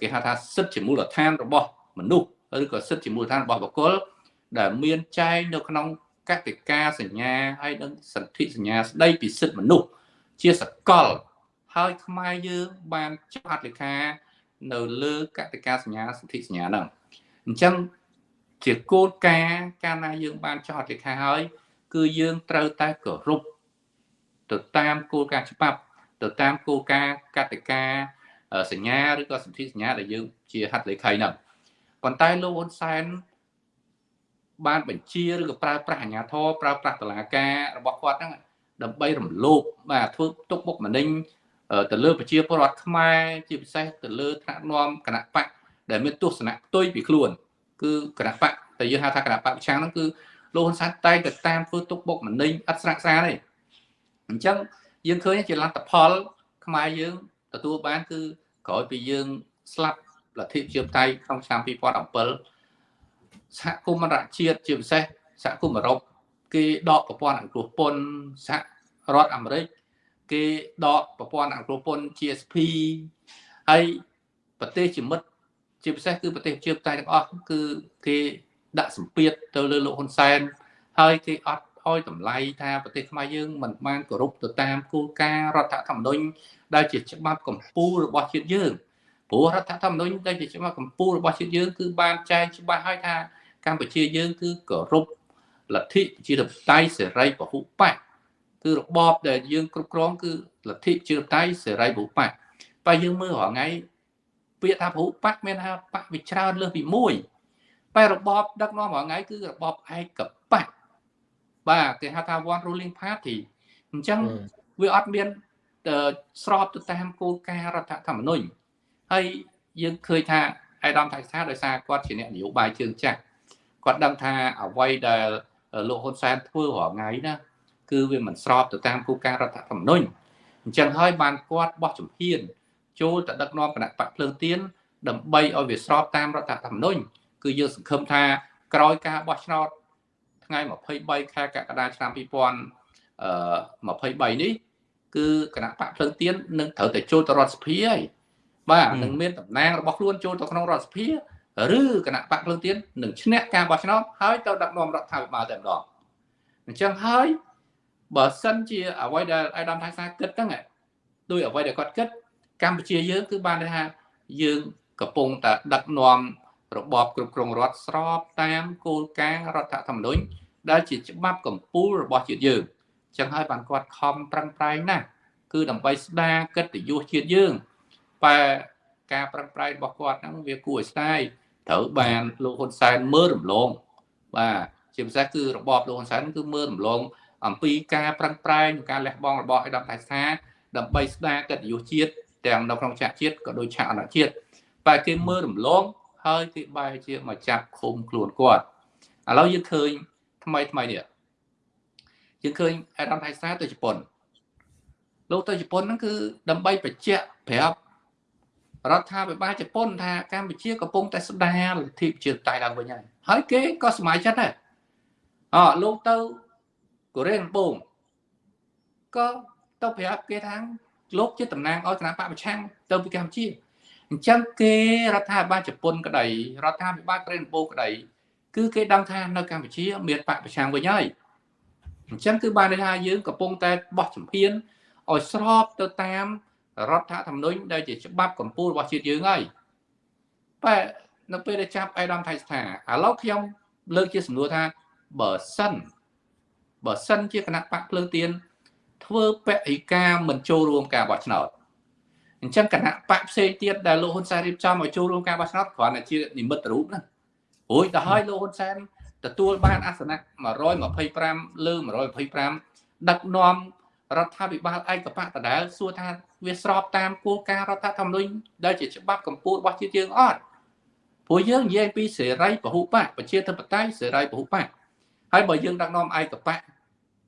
គេហៅថាសិទ្ធិជាមូលដ្ឋានរបស់មនុស្សឬក៏សិទ្ធិជាមូលដ្ឋានរបស់បុគ្គលដែលមានចែងនៅក្នុងកតិកាសញ្ញាហើយនិងសន្ធិសញ្ញាស្ដីពីសិទ្ធិមនុស្សជាសកល ហើយខ្មែរយើងបានចុះហត្ថលេខានៅលើកតិកាសញ្ញាសន្ធិសញ្ញាហ្នឹងអញ្ចឹង ជាគោលការណ៍កាលណាយើងបានចុះហត្ថលេខាហើយ គឺយើងត្រូវតែគោរពទៅតាមគោលការណ៍ច្បាប់ ទៅតាមគោលការណ៍កតិកាសញ្ញាឬក៏សន្ធិសញ្ញាដែលយើងជាហត្ថលេខីហ្នឹងប៉ុន្តែលោកហ៊ុនសែនបានបញ្ជាឬក៏ប្រើប្រាស់អាជ្ញាធរប្រើប្រាស់តឡាការរបស់គាត់ហ្នឹងដើម្បីរំលោភបាទធ្វើទុកបុកម្នេញទៅលើប្រជាពលរដ្ឋខ្មែរជាពិសេសទៅលើថ្នាក់នាំគណៈបកដែលមានទស្សនៈផ្ទុយពីខ្លួន គឺគណៈបកតែយើងហៅថាគណៈបកប្រឆាំងហ្នឹងគឺលោកហ៊ុនសែនតែងតែតាមធ្វើទុកបុកម្នេញអត់ស្រាក់ស្រាទេអញ្ចឹងយើងឃើញជាលទ្ធផល ខ្មែរយើងទទួលបាន គឺក្រោយពីយើងស្លាប់លទ្ធិជាបតៃក្នុងឆ្នាំ2017សហគមន៍អន្តរជាតិជាពិសេសសហគមន៍អឺរ៉ុបគេដកប្រព័ន្ធអង្គពន្ធសហរដ្ឋអាមេរិកគេដកប្រព័ន្ធអង្គពន្ធ GSP ហើយប្រទេសជាមិត្ត ជាពិសេសគឺប្រទេសជាបតៃទាំងអស់គឺគេដាក់សម្ពាធទៅលើលោកហ៊ុនសែនហើយគេអត់ឲ្យតម្លៃថាប្រទេសខ្មែរយើងមិនបានគោរពទៅតាមគោលការណ៍រដ្ឋធម្មនុញ្ញដែលជាច្បាប់កម្ពុជារបស់ជាតិយើងព្រោះរដ្ឋធម្មនុញ្ញដែលជាច្បាប់កម្ពុជារបស់ជាតិយើងគឺបានចែងច្បាស់ហើយថាកម្ពុជាយើងគឺគោរពលទ្ធិជាធិបតេយ្យសេរីពហុបកគឺរបបដែលយើងគ្រប់គ្រងគឺលទ្ធិជាធិបតេយ្យសេរីពហុបកបើយើងមើលរាល់ថ្ងៃ ពាក្យថាពហុបកមានថាបកវាច្រើនលើសពីមួយតែរបបដឹកនាំរាល់ថ្ងៃគឺរបបឯកបកបាទគេហៅថា one ruling party អញ្ចឹងវាអត់មានស្របទៅតាមគោលការណ៍រដ្ឋធម្មនុញ្ញហើយយើងឃើញថាអេដាមថៃសាដោយសារគាត់ជាអ្នកនយោបាយជើងចាស់គាត់ដឹងថាអ្វីដែលលោកហ៊ុនសែនធ្វើរាល់ថ្ងៃណាគឺវាមិនស្របទៅតាមគោលការណ៍រដ្ឋធម្មនុញ្ញអញ្ចឹងហើយបានគាត់បោះជំហាន ចូលទៅដឹកនាំគណៈបកភ្លើងទៀនដើម្បីឲ្យវាស្របតាមរដ្ឋធម្មនុញ្ញគឺយើងសង្ឃឹមថាក្រោយការបោះឆ្នោតថ្ងៃ23ខែកក្កដាឆ្នាំ2023នេះគឺគណៈបកភ្លើងទៀននឹងត្រូវតែចូលទៅរដ្ឋសភាហើយបាទនឹងមានតំណាងរបស់ខ្លួនចូលទៅក្នុងរដ្ឋសភាឬគណៈបកភ្លើងទៀននឹងឈ្នះការបោះឆ្នោតហើយទៅដឹកនាំរដ្ឋាភិបាលតែម្ដងអញ្ចឹងហើយបើសិនជាអ្វីដែលអាយដាមថៃសាគិតហ្នឹងដោយអ្វីដែលគាត់គិត កម្ពុជាយើងគឺបានថាយើងកំពុងតែដឹកនាំរបបគ្រប់គ្រងរដ្ឋស្របតាមគោលការណ៍រដ្ឋធម្មនុញ្ញដែលជាច្បាប់កម្ពុជារបស់ជាតិយើងចឹងហើយបានគាត់ខំប្រឹងប្រែងណាស់គឺដើម្បីស្ដារកិត្តិយសជាតិយើងតែការប្រឹងប្រែងរបស់គាត់ហ្នឹងវាគួរឲ្យស្ដាយត្រូវបានលោកហ៊ុនសែនមើលរំលងបាទជាពិសេសគឺរបបលោកហ៊ុនសែនគឺមើលរំលងអំពីការប្រឹងប្រែងការលះបង់របស់អេដាមថៃសាដើម្បីស្ដារកិត្តិយសជាតិ ទាំងនៅក្នុងឆាកជាតិក៏ដូចឆាកអន្តរជាតិតែគេមើលរំលងហើយគេបែរជាមកចាប់ឃុំខ្លួនគាត់ឥឡូវយើងឃើញថ្មីថ្មីនេះយើងឃើញអេដាមថៃសាទៅជប៉ុនលោកទៅជប៉ុនហ្នឹងគឺដើម្បីបញ្ជាក់ប្រាប់រដ្ឋាភិបាលជប៉ុនថាកម្ពុជាកំពុងតែស្ដារលទ្ធិប្រជាធិបតេយ្យឡើងវិញហើយហើយគេក៏សម័យចិត្តដែរអលោកទៅកូរ៉េកំពុងក៏ទៅប្រាប់គេថា លោកជាតំណាងឲ្យគណៈបកប្រឆាំងទៅពីកម្ពុជាអញ្ចឹងគេរដ្ឋាភិបាលជប៉ុនក្តីរដ្ឋាភិបាលកូរ៉េកំពុងក្តីគឺគេដឹងថានៅកម្ពុជាមានបកប្រឆាំងវិញហើយអញ្ចឹងគឺបានន័យថាយើងកំពុងតែបោះជំហានឲ្យស្របទៅតាមរដ្ឋធម្មនុញ្ញដែលជាច្បាប់កម្ពុជារបស់ជាតិយើងហើយតែនៅពេលដែលចាប់អៃដាមថៃស្ថាឥឡូវខ្ញុំលើកជាសំណួរថាបើសិនបើសិនជាគណៈបកភ្លើងទៀន ធ្វើបរិការមិនចូលរួមការបោះឆ្នោតអញ្ចឹងគណៈបកផ្សេងទៀតដែលលោកហ៊ុនសែនរៀបចំឲ្យចូលរួមការបោះឆ្នោតគ្រាន់តែជានិមិត្តរូបណារួចទៅហើយលោកហ៊ុនសែនទទួលបានអាសនៈ125លើ125ដឹកនាំរដ្ឋាភិបាលឯកបកដដែលសួរថាវាស្របតាមគោលការណ៍រដ្ឋធម្មនុញ្ញដែលជាច្បាប់កម្ពុជារបស់ជាតិយើងអត់ព្រោះយើងនិយាយពីសេរីពហុបកប្រជាធិបតេយ្យសេរីពហុបកហើយបើយើងដឹកនាំឯកបក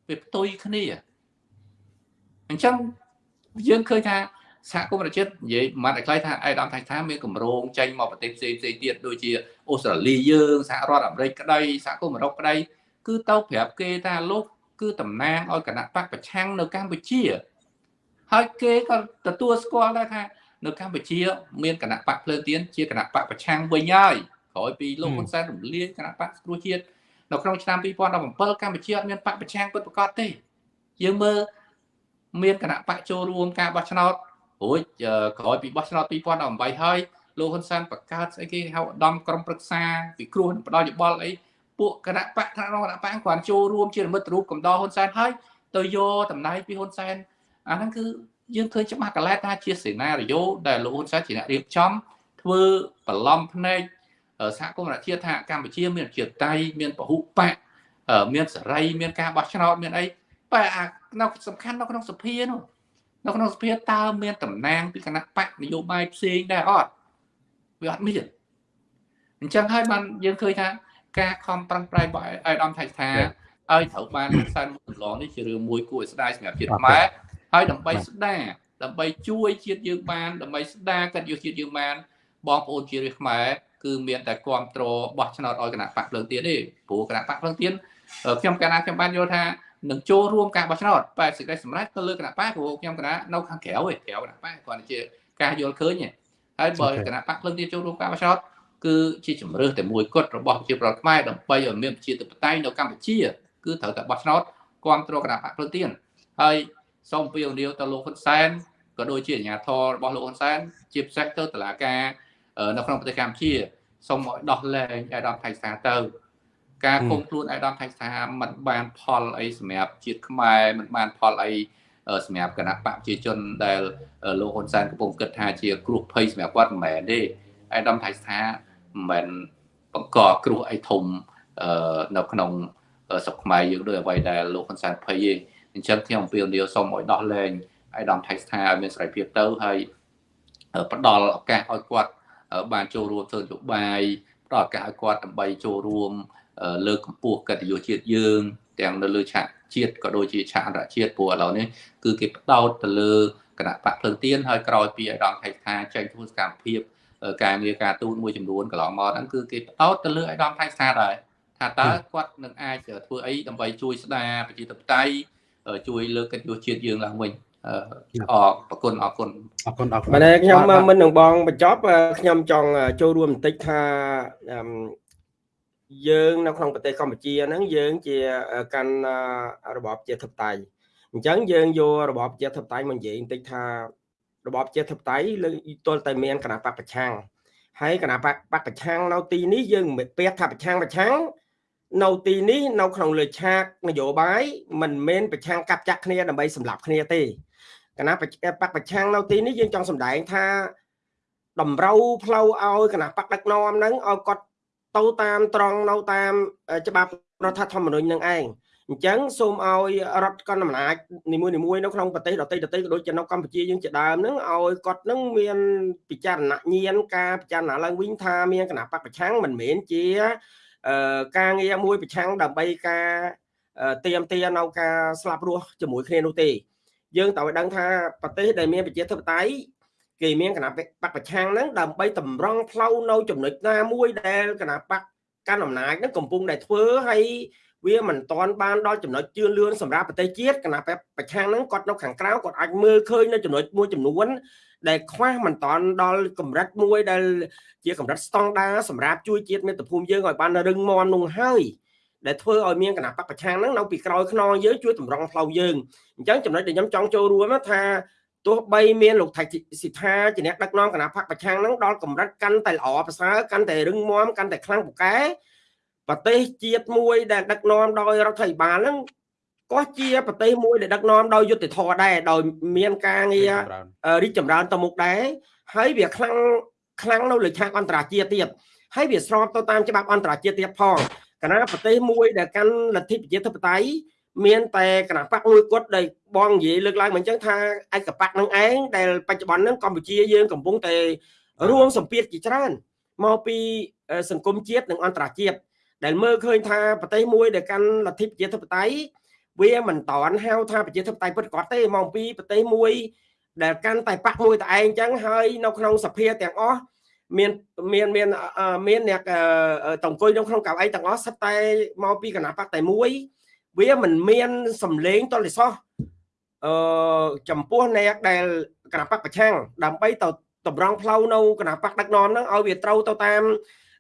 វាផ្ទុយគ្នា អញ្ចឹងយើងឃើញថាសហគមន៍ប្រជាជាតិនិយាយមកតែខ្លីថាអេដាមថៃថាមានកម្រងចេញមកប្រទេសផ្សេងផ្សេងទៀតដូចជាអូស្ត្រាលីយើងសហរដ្ឋអាមេរិកក្តីសហគមន៍អឺរ៉ុបក្តីគឺទៅប្រាប់គេថាលោកគឺតំណាងឲ្យគណៈបកប្រឆាំងនៅកម្ពុជា ហើយគេក៏ទទួលស្គាល់ដែរថានៅកម្ពុជាមានគណៈបកភ្លើងទៀនជាគណៈបកប្រឆាំងវិញហើយក្រោយពីលោកហ៊ុនសែនរំលាយគណៈបកស្រួជាតិនៅក្នុងឆ្នាំ2017កម្ពុជាអត់មានបកប្រឆាំងពិតប្រាកដទេយើងមើល មានគណៈបកចូលរួមការបោះឆ្នោតរួចក្រោយពីបោះឆ្នោត2018ហើយលោកហ៊ុនសែនបង្កើតស្អីគេហៅឧត្តមក្រុមប្រឹក្សាពិគ្រោះផ្ដល់យោបល់អីពួកគណៈបកថ្នាក់រងគណៈបកគាត់ចូលរួមជាមិត្តរូបកំដរហ៊ុនសែនហើយទៅយកតំណែងពីហ៊ុនសែនអាហ្នឹងគឺយើងឃើញច្បាស់កលែថាជាសេណារីយ៉ូដែលលោកហ៊ុនសែនជាអ្នករៀបចំធ្វើបន្លំភ្នែកសហគមន៍រដ្ឋាភិបាលថាកម្ពុជាមានជាតៃមានពហុបកមានសេរីមានការបោះឆ្នោតមានអីបែអា នៅសំខាន់នៅក្នុងសភានោះនៅក្នុងសភាតើមានតំណាងពីគណៈបកនយោបាយផ្សេងដែរអត់វាអត់មានអញ្ចឹងហើយបានយើងឃើញថាការខំប្រឹងប្រែងរបស់អាយដាមថៃថាឲ្យត្រូវបានខ្សែមុខកន្លងនេះជារឿងមួយគួរឲ្យស្ដាយសម្រាប់ជាតិខ្មែរហើយដើម្បីស្ដារដើម្បីជួយជាតិយើងបានដើម្បីស្ដារកិត្តិយសជាតិយើងបានបងប្អូនជារាជខ្មែរគឺមានតែគ្រប់គ្រងបោះឆ្នោតឲ្យគណៈបកភ្លើងទៀនទេព្រោះគណៈបកភ្លើងទៀនខ្ញុំកាលណាខ្ញុំបានយល់ថា នឹងចូលរួមការបោះឆ្នោតបែបសេចក្តីសម្រេចទៅលើគណៈបកព្រោះខ្ញុំគណៈនៅខាងក្រៅឯក្រៅគណៈបកគាត់ជាការយល់ឃើញហើយបើគណៈបកភ្លើងទៀនចូលរួមការបោះឆ្នោតគឺជាជំរឿសតែមួយគត់របស់ប្រជាប្រដ្ឋខ្មែរដើម្បីឲ្យមានប្រជាធិបតេយ្យនៅកម្ពុជាគឺត្រូវតែបោះឆ្នោតគ្រប់គ្រងគណៈបកភ្លើងទៀនហើយសូមពៀវនាវទៅលោកហ៊ុនសែនក៏ដូចជាអាជ្ញាធររបស់លោកហ៊ុនសែនជាពិសេសទៅតុលាការនៅក្នុងប្រទេសកម្ពុជាសូមឲ្យដោះលែងអាដាមថៃសាទៅ ការគុំខ្លួនអាដាមថៃសាមិនបានផលអីសម្រាប់ជាតិខ្មែរមិនបានផលអីសម្រាប់គណៈបកប្រជាជនដែលលោកហ៊ុនសែនកំពុងគិតថាជាគ្រោះភ័យសម្រាប់គាត់មិនមែនទេអាដាមថៃសាមិនបង្កគ្រោះអីធំនៅក្នុងស្រុកខ្មែរយើងដោយអ្វីដែលលោកហ៊ុនសែនភ័យទេអញ្ចឹងខ្ញុំអំពាវនាវសូមឲ្យដោះលែងអាយដាមថៃស្ថាឲ្យមានសេរីភាពទៅហើយផ្ដល់ឱកាសឲ្យគាត់បានចូលរួមធ្វើនយោបាយផ្ដល់ឱកាសឲ្យគាត់ដើម្បីចូលរួម លើកកម្ពស់កិត្តិយសជាតិយើង ទាំងនៅលើឆាកជាតិក៏ដូចជាឆាកអន្តរជាតិព្រោះឥឡូវនេះគឺគេផ្ដោតទៅលើគណៈបកភ្លើងទៀនហើយក្រោយពីអាដាមថៃស្ថាចេញធ្វើសកម្មភាពការងារការទូតមួយចំនួនកន្លងមកហ្នឹងគឺគេផ្ដោតទៅលើអាដាមថៃស្ថាដែរថាតើគាត់នឹងអាចធ្វើអីដើម្បីជួយស្ដារប្រជាធិបតេយ្យជួយលើកកិត្តិយសជាតិយើងឡើងវិញអរគុណអរគុណអរគុណអរគុណបាទខ្ញុំមិននឹងបងបញ្ចប់ខ្ញុំចង់ចូលរួមបន្តិចថា យើងនៅក្នុងប្រទេសកម្ពុជាហ្នឹងយើងជាកាន់របបជាធិបតេយ្យអញ្ចឹងយើងយករបបជាធិបតេយ្យមកនិយាយបន្តិចថារបបជាធិបតេយ្យលើទល់តែមានគណៈបកប្រឆាំងហើយគណៈបកប្រឆាំងនៅទីនេះយើងមិនពាក្យថាប្រឆាំងប្រឆាំងនៅទីនេះនៅក្នុងលើឆាកនយោបាយមិនមែនប្រឆាំងកាប់ចាក់គ្នាដើម្បីសម្លាប់គ្នាទេគណៈបកប្រឆាំងនៅទីនេះយើងចង់សម្ដែងថាតម្រូវផ្លូវឲ្យគណៈបកដឹកនាំហ្នឹងឲ្យគាត់ ទៅតាមត្រង់នៅតាមច្បាប់រដ្ឋធម្មនុញ្ញនឹងឯងអញ្ចឹងសូមឲ្យរដ្ឋកណ្ដាលអំណាចនីមួយៗនៅក្នុងប្រទេសដទៃដទៃក៏ដូចជានៅកម្ពុជាយើងជាដើមហ្នឹងឲ្យគាត់នឹងមានពិចារណញាណការពិចារណាឡើងវិញថាមានគណៈបកប្រឆាំងមិនមែនជាការងារមួយប្រឆាំងដើម្បីការទៀមទានៅការស្លាប់រស់ជាមួយគ្នានោះទេយើងត្រូវឲ្យដឹងថាប្រទេសដែលមានប្រជាធិបតេយ្យ គេមានគណៈបកប្រឆាំងហ្នឹងដើម្បីតម្រង់ផ្លូវនៅចំណុចណាមួយដែលគណៈបកកាន់អំណាចហ្នឹងកំពុងតែធ្វើហើយវាមិនតាន់បានដល់ចំណុចជឿនលឿនសម្រាប់ប្រទេសជាតិគណៈបកប្រឆាំងហ្នឹងគាត់នៅខាងក្រៅគាត់អាចមើលឃើញនៅចំណុចមួយចំនួន ដែលខ្វះមិនតាន់ដល់កម្រិតមួយដែលជាកម្រិតស្តង់ដាសម្រាប់ជួយជាតិមាតុភូមិយើងឲ្យបានរឹងមាំនោះហើយដែលធ្វើឲ្យមានគណៈបកប្រឆាំងហ្នឹងនៅពីក្រោយខ្នងយើងជួយតម្រង់ផ្លូវយើងអញ្ចឹងចំណុចដែលខ្ញុំចង់ចូលរួមថា ទោះបីមានលោកថៃសិដ្ឋាជាអ្នកដឹកនាំគណៈបកប្រឆាំងហ្នឹងដល់កម្រិតកាន់តែល្អប្រសើរកាន់តែរឹងមាំកាន់តែខ្លាំងពូកែប្រទេសជាតិមួយដែលដឹកនាំដោយរដ្ឋាភិបាលហ្នឹងក៏ជាប្រទេសមួយដែលដឹកនាំដោយយុត្តិធម៌ដែរដោយមានការងាររីកចម្រើនទៅមុខដែរហើយវាខ្លាំងខ្លាំងនៅលើឆាកអន្តរជាតិទៀតហើយវាស្របទៅតាមច្បាប់អន្តរជាតិទៀតផងគណៈប្រទេសមួយដែលកាន់លទ្ធិប្រជាធិបតេយ្យ មានតែគណៈបកមួយគត់ដែលបងនិយាយលើកឡើងមកអញ្ចឹងថាឯកបកនឹងឯងដែលបច្ចុប្បន្នហ្នឹងកម្ពុជាយើងកំពុងតែរួមសម្ពាធជាច្រើនមកពីសង្គមជាតិនិងអន្តរជាតិដែលមើលឃើញថាប្រទេសមួយដែលកាន់លទ្ធិប្រជាធិបតេយ្យវាមិនតន់ហៅថាប្រជាធិបតេយ្យពិតប្រាកដទេមកពីប្រទេសមួយ ដែលកាន់តែបាក់មួយតែឯងអញ្ចឹងហើយនៅក្នុងសភាទាំងអស់មានមានមានមានអ្នកតអង្គុយនៅក្នុងកៅអីទាំងអស់សិតតែមកពីគណៈបកតែមួយ វាមិនមានសម្លេងតលិសោះអឺចំពោះអ្នកដែលគណៈបកប្រឆាំងដើម្បីទៅតម្រង់ផ្លូវនៅគណៈបកដឹកនាំហ្នឹងឲ្យវាត្រូវទៅតាម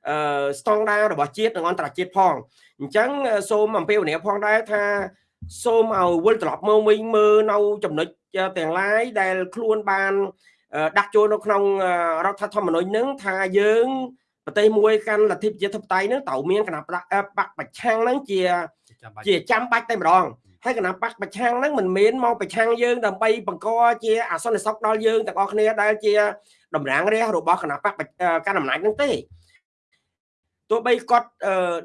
អឺស្តង់ដាររបស់ជាតិនិងអន្តរជាតិផងអញ្ចឹងសូមអំពាវនាវផងដែរថាសូមឲ្យវិលត្រឡប់មកវិញមើលនៅចំណុចទាំងឡាយដែលខ្លួនបានដាក់ចូលនៅក្នុងរដ្ឋធម្មនុញ្ញនឹងថាយើងប្រទេសមួយកាន់លទ្ធិប្រជាធិបតេយ្យនឹងត្រូវមានគណៈបកប្រឆាំងនឹងជា ជាចាំបាច់តែម្ដងហើយគណៈបកប្រឆាំងហ្នឹងមិនមែនមកប្រឆាំងយើងដើម្បីបង្កជាអសន្តិសុខដល់យើងទាំងអស់គ្នាដែលជាតំរាងរាជរបស់គណៈបកកាន់អំណាចហ្នឹងទេទោះបីគាត់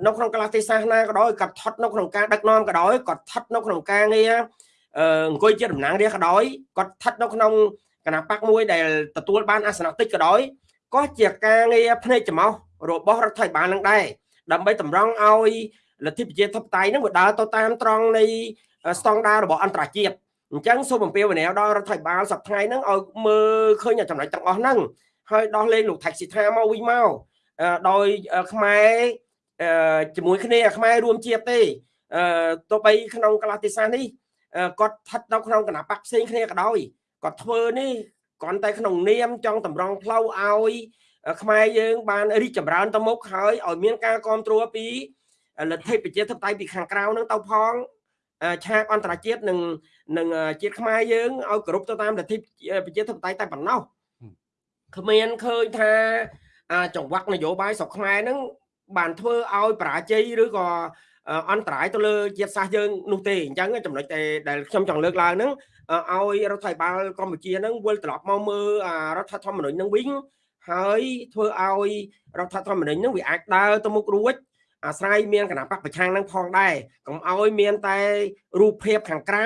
នៅក្នុងកលទេសសាសនាក៏ដោយគាត់ថត់នៅក្នុងការដឹកនាំក៏ដោយគាត់ថត់នៅក្នុងការងារអង្គុយជាតំណាងរាជក៏ដោយគាត់ថត់នៅក្នុងគណៈបកមួយដែលទទួលបានអាសនៈតិចក៏ដោយក៏ជាការងារភ្នែកច្រមុះរបស់រដ្ឋាភិបាលនឹងដែរដើម្បីតម្រង់ឲ្យ លទ្ធិប្រជាធិបតេយ្យនឹងវាដើរទៅតាមត្រង់នៃស្តង់ដាររបស់អន្តរជាតិអញ្ចឹងសូមអំពាវនាវដល់រដ្ឋាភិបាលសប្តាហ៍ហ្នឹងឲ្យមើលឃើញចំណុចទាំងអស់ហ្នឹងហើយដោះលែងលោកថៃសិដ្ឋាមកវិញមកដោយខ្មែរជាមួយគ្នាខ្មែររួមជាតិទេទោះបីក្នុងកលតិសានេះគាត់ស្ថិតនៅក្នុងគណៈបកផ្សេងគ្នាក៏ដោយគាត់ធ្វើនេះគ្រាន់តែក្នុងនាមចង់តម្រង់ផ្លូវឲ្យខ្មែរយើងបានរីកចម្រើនទៅមុខហើយឲ្យមានការគ្រប់គ្រងពី លទ្ធិប្រជាធិបតេយ្យពីខាងក្រៅនឹងទៅផងឆាកអន្តរជាតិនឹងនឹងជាតិខ្មែរយើងឲ្យគ្រប់ទៅតាមលទ្ធិប្រជាធិបតេយ្យតែប៉ុណ្ណោះគ្មានឃើញថាចង្វាក់នយោបាយស្រុកខ្មែរហ្នឹងបានធ្វើឲ្យបរាជ័យឬក៏អន្តរាយទៅលើជាតិសាសន៍យើងនោះទេអញ្ចឹងចំណុចដែលខ្ញុំចង់លើកឡើងហ្នឹងឲ្យរដ្ឋាភិបាលកម្ពុជាហ្នឹងវិលត្រឡប់មកមើលរដ្ឋធម្មនុញ្ញហ្នឹងវិញហើយធ្វើឲ្យរដ្ឋធម្មនុញ្ញហ្នឹងវាអាចដើរទៅមុខរួច អាស្រ័យមានគណៈបកប្រឆាំងនឹងផងដែរកុំឲ្យមានតែរូបភាពខាងក្រៅ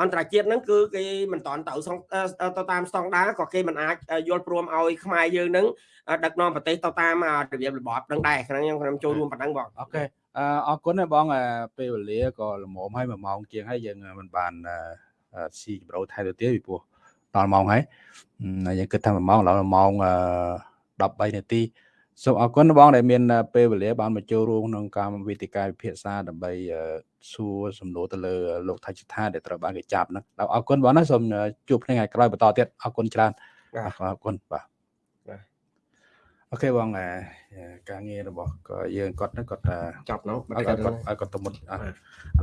អន្តរជាតិហ្នឹងគឺគេមិនតន់ទៅទៅតាមស្តង់ដារក៏គេមិនអាចយល់ព្រមឲ្យខ្មែរយើងហ្នឹងដឹកនាំប្រទេសទៅតាមរបៀបរបបហ្នឹងដែរខ្ញុំខ្ញុំចូលរួមប៉ុណ្ណឹងបងអូខេអរគុណបងពេលវេលាក៏ល្មមឲ្យ1ម៉ោងជាងហើយយើងមិនបានស៊ីចម្រោថែទៅទៀតពីព្រោះដល់ម៉ោងហើយយើងគិតថា1ម៉ោងឥឡូវម៉ោង13នាទី សូមអរគុណបងដែលមានពេលវេលាបានមកចូលរួមក្នុងកម្មវិធីការវិភាសាដើម្បីសួរសំណួរទៅលើលោកថៃចិថាដែលត្រូវបានគេចាប់ហ្នឹងអរគុណបងណាសូមជួបគ្នាថ្ងៃក្រោយបន្តទៀតអរគុណច្រើនអរគុណបាទអូខេបងការងាររបស់យើងគាត់ហ្នឹងគាត់ចប់នោះគាត់គាត់គាត់ទៅមុតឥ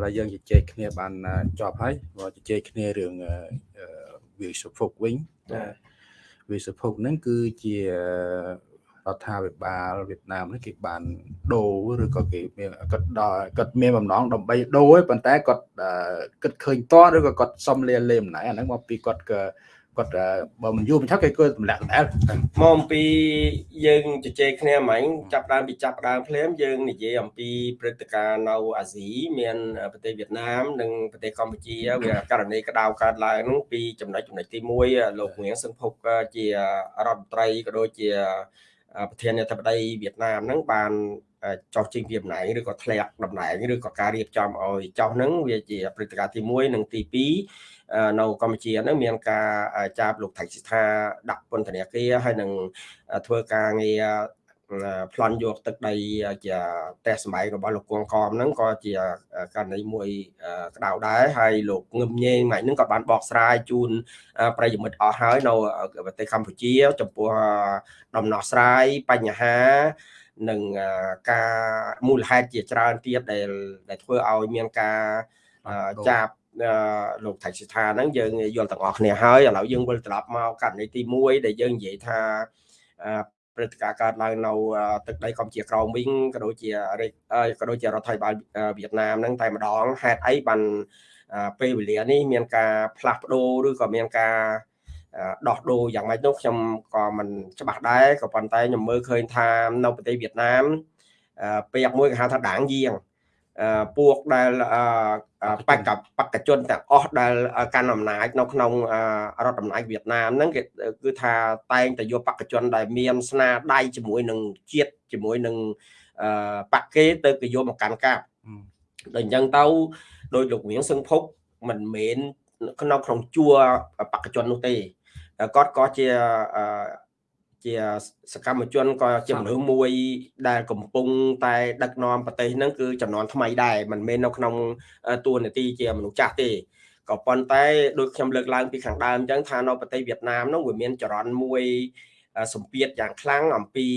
ឡូវយើងជជែកគ្នាបានចប់ហើយមកជជែកគ្នារឿងវាសុភុកវិញវាសុភុកហ្នឹងគឺជា រដ្ឋាភិបាលវៀតណាមនេះគេបានដូរឬក៏គេមានគាត់ដល់គាត់មានបំណងដើម្បីដូរឯប៉ុន្តែគាត់គិតឃើញតឬក៏គាត់សុំលាលេម្នាក់អាហ្នឹងមកពីគាត់ក៏គាត់បើមិនយូរមិនឆាប់គេគាត់ទម្លាក់ដែរមកអំពីយើងជជែកគ្នាមិញចាប់ដើមពីចាប់ដើមភ្លាមយើងនិយាយអំពីព្រឹត្តិការណ៍នៅអាស៊ីមានប្រទេសវៀតណាមនិងប្រទេសកម្ពុជាវាករណីក្តៅកើតឡើងហ្នឹងពីចំណុចចំណុចទី1លោកងៀងសឹងភុកជារដ្ឋមន្ត្រីក៏ដូចជា ប្រធានាធិបតីវៀតណាមហ្នឹងបានចោះចេញពីតំណែងឬក៏ធ្លាក់តំណែងឬក៏ការរៀបចំឲ្យចោះហ្នឹងវាជាព្រឹត្តិការណ៍ទី1និងទី2នៅកម្ពុជាហ្នឹងមានការចាប់លោកថៃសិដ្ឋាដាក់ពន្ធនាគារហើយនឹងធ្វើការងារ ប្លន់យកទឹកដីជាផ្ទះសម្បែងរបស់លោកគង់កំហ្នឹងក៏ជាករណីមួយក្តៅដែរហើយលោកងឹមញេងម៉ៃហ្នឹងក៏បានបកស្រាយជូនប្រិយមិត្តអស់ហើយនៅប្រទេសកម្ពុជា ចំពោះដំណោះស្រាយបញ្ហានិងការមូលហេតុជាច្រើនទៀតដែលដែលធ្វើឲ្យមានការចាប់លោកថៃសិដ្ឋាហ្នឹងយើងយល់ទាំងអស់គ្នាហើយឥឡូវយើងវិលត្រឡប់មកករណីទី1ដែលយើងនិយាយថា ព្រឹត្តិការណ៍កើតឡើងនៅទឹកដីកម្ពុជាក្រោមវិញក៏ដូចជាក៏ដូចជារដ្ឋាភិបាលវៀតណាមហ្នឹងតែម្ដងហេតុអីបានពេលវេលានេះមានការផ្លាស់ប្ដូរឬក៏មានការដោះដូរយ៉ាងម៉េចនោះខ្ញុំក៏មិនច្បាស់ដែរក៏ប៉ុន្តែខ្ញុំមើលឃើញថានៅប្រទេសវៀតណាមពាក្យមួយគេហៅថាដាងយាង ពួកដែលបកបកជនទាំងអស់ដែលកាន់អំណាចនៅក្នុងរដ្ឋអំណាចវៀតណាមហ្នឹងគេគឺថាតែងតែយកបកជនដែលមានស្នាដៃជាមួយនឹងជាតិជាមួយនឹងបកគេទៅគេយកមកកាន់កាប់ដល់អញ្ចឹងទៅដោយលោកវៀងសឹងភុកមិនមែនក្នុងក្នុងជួរបកជននោះទេគាត់ក៏ជា ជាសកម្មជនក៏ជាមនុស្សមួយដែលកំពុងតែដឹកនាំប្រទេសហ្នឹងគឺចំនួនថ្មីដែរមិនមែននៅក្នុងតួនាទីជាមនុស្សចាស់ទេក៏ប៉ុន្តែដូចខ្ញុំលើកឡើងពីខាងដើមអញ្ចឹងថានៅប្រទេសវៀតណាមហ្នឹងវាមានចរន្តមួយសម្ពាធយ៉ាងខ្លាំងអំពី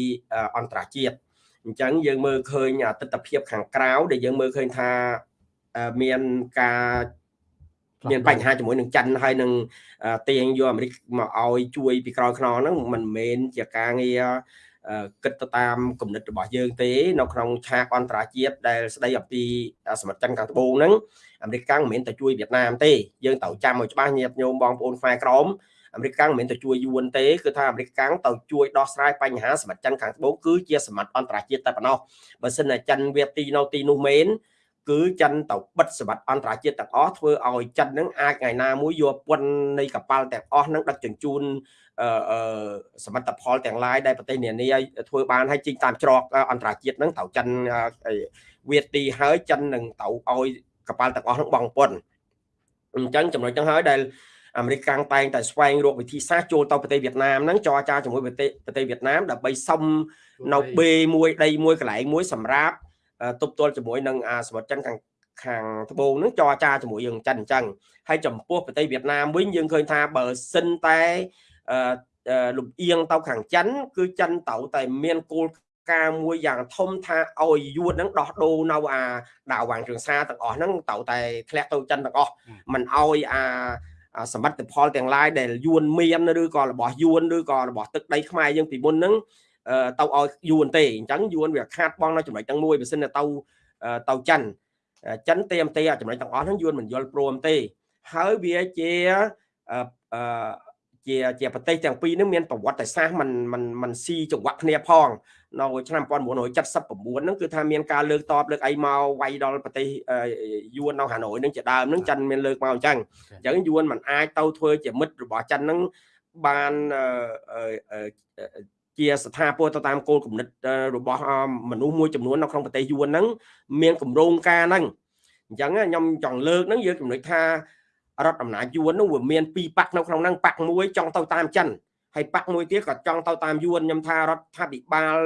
អន្តរជាតិអញ្ចឹងយើងមើលឃើញទស្សនវិជ្ជាខាងក្រៅដែលយើងមើលឃើញថាមានការ មានបញ្ហាជាមួយនឹងចិនហើយនឹងទាញយកអាមេរិកមកឲ្យជួយពីក្រោយខ្នងហ្នឹងមិនមែនជាការងារគិតទៅតាមគំនិតរបស់យើងទេ នៅក្នុងឆាកអន្តរជាតិដែលស្ដីអំពីសមិទ្ធចិនខាងត្បូងហ្នឹងអាមេរិកកាំងមិនមែនតែជួយវៀតណាមទេយើងត្រូវចាំឲ្យច្បាស់ញាតិញោមបងប្អូនខ្មែរក្រមអាមេរិកកាំងមិនមែនទៅជួយយួនទេគឺថាអាមេរិកកាំងទៅជួយដោះស្រាយបញ្ហាសមិទ្ធចិនខាងត្បូងគឺជាសមិទ្ធអន្តរជាតិតែប៉ុណ្ណោះបើសិនតែចិនវាទីនៅទីនោះមែន គឺចិនទៅបិទសវត្ថអន្តរជាតិទាំងអស់ធ្វើឲ្យចិននឹងអាចថ្ងៃណាមួយយកពន្ធនៃកប៉ាល់ទាំងអស់នឹងដឹកជញ្ជូនអឺសមិទ្ធផលទាំងឡាយដែលប្រទេសនានាធ្វើបានឲ្យជីងតាមច្រកអន្តរជាតិហ្នឹងត្រូវចិនវាទីហើយចិននឹងទៅឲ្យកប៉ាល់ទាំងអស់នឹងបងពន្ធអញ្ចឹងចំណុចហ្នឹងហើយដែលអាមេរិកកាំងតែងតែស្វែងរកវិធីសាស្ត្រចូលទៅប្រទេសវៀតណាមហ្នឹងចរចាជាមួយប្រទេសប្រទេសវៀតណាមដើម្បីសុំនៅ B1 ដីមួយកន្លែងមួយសម្រាប់ ទប់ទល់ជាមួយនឹងអាសមុទ្រចិនខាងខាងត្បូងនឹងចរចាជាមួយយើងចិនអញ្ចឹងហើយចំពោះប្រទេសវៀតណាមវិញយើងឃើញថាបើសិនតែលំអៀងទៅខាងចិន គឺចិនត្រូវតែមានគោលការមួយយ៉ាងធំថាឲ្យយួនហ្នឹងដោះដូរនៅអាដាវវាងគ្រឿងសារទាំងអស់ហ្នឹងត្រូវតែធ្លាក់ទៅចិនទាំងអស់មិនឲ្យអាសមិទ្ធផលទាំងឡាយដែលយួនមានឬក៏របស់យួនឬក៏របស់ទឹកដីខ្មែរយើងពីមុនហ្នឹង ទៅឲ្យយួនទេអញ្ចឹងយួនវាខាតបងនៅចំណុចទាំងមួយបើសិនទៅទៅចិនចិនទេមទេចំណុចទាំងអស់ហ្នឹងយួនមិនយល់ព្រមទេហើយវាជាអឺជាជាប្រទេសទាំងពីរហ្នឹងមានប្រវត្តិសាស្ត្រมันมันมันស៊ីចង្វាក់គ្នាផងនៅឆ្នាំ1979ហ្នឹងគឺថាមានការលើកតបលើកអីមកវាយដល់ប្រទេសយួននៅហាណូយហ្នឹងជាដើមហ្នឹងចិនមានលើកមកអញ្ចឹងអញ្ចឹងយួនมันអាចទៅធ្វើជាមិត្តរបស់ចិនហ្នឹងបាន ជាស្ថាពរទៅតាមគោលគំនិតរបស់មនុស្សមួយចំនួននៅក្នុងប្រទេសយួនហ្នឹងមានគម្រោងការហ្នឹងអញ្ចឹងខ្ញុំចង់លើកហ្នឹងយើងចំណុចថារដ្ឋអំណាចយួនហ្នឹងវាមានពីរប៉ាក់នៅក្នុងហ្នឹងប៉ាក់មួយចង់ទៅតាមចិនហើយប៉ាក់មួយទៀតក៏ចង់ទៅតាមយួនខ្ញុំថារដ្ឋាភិបាល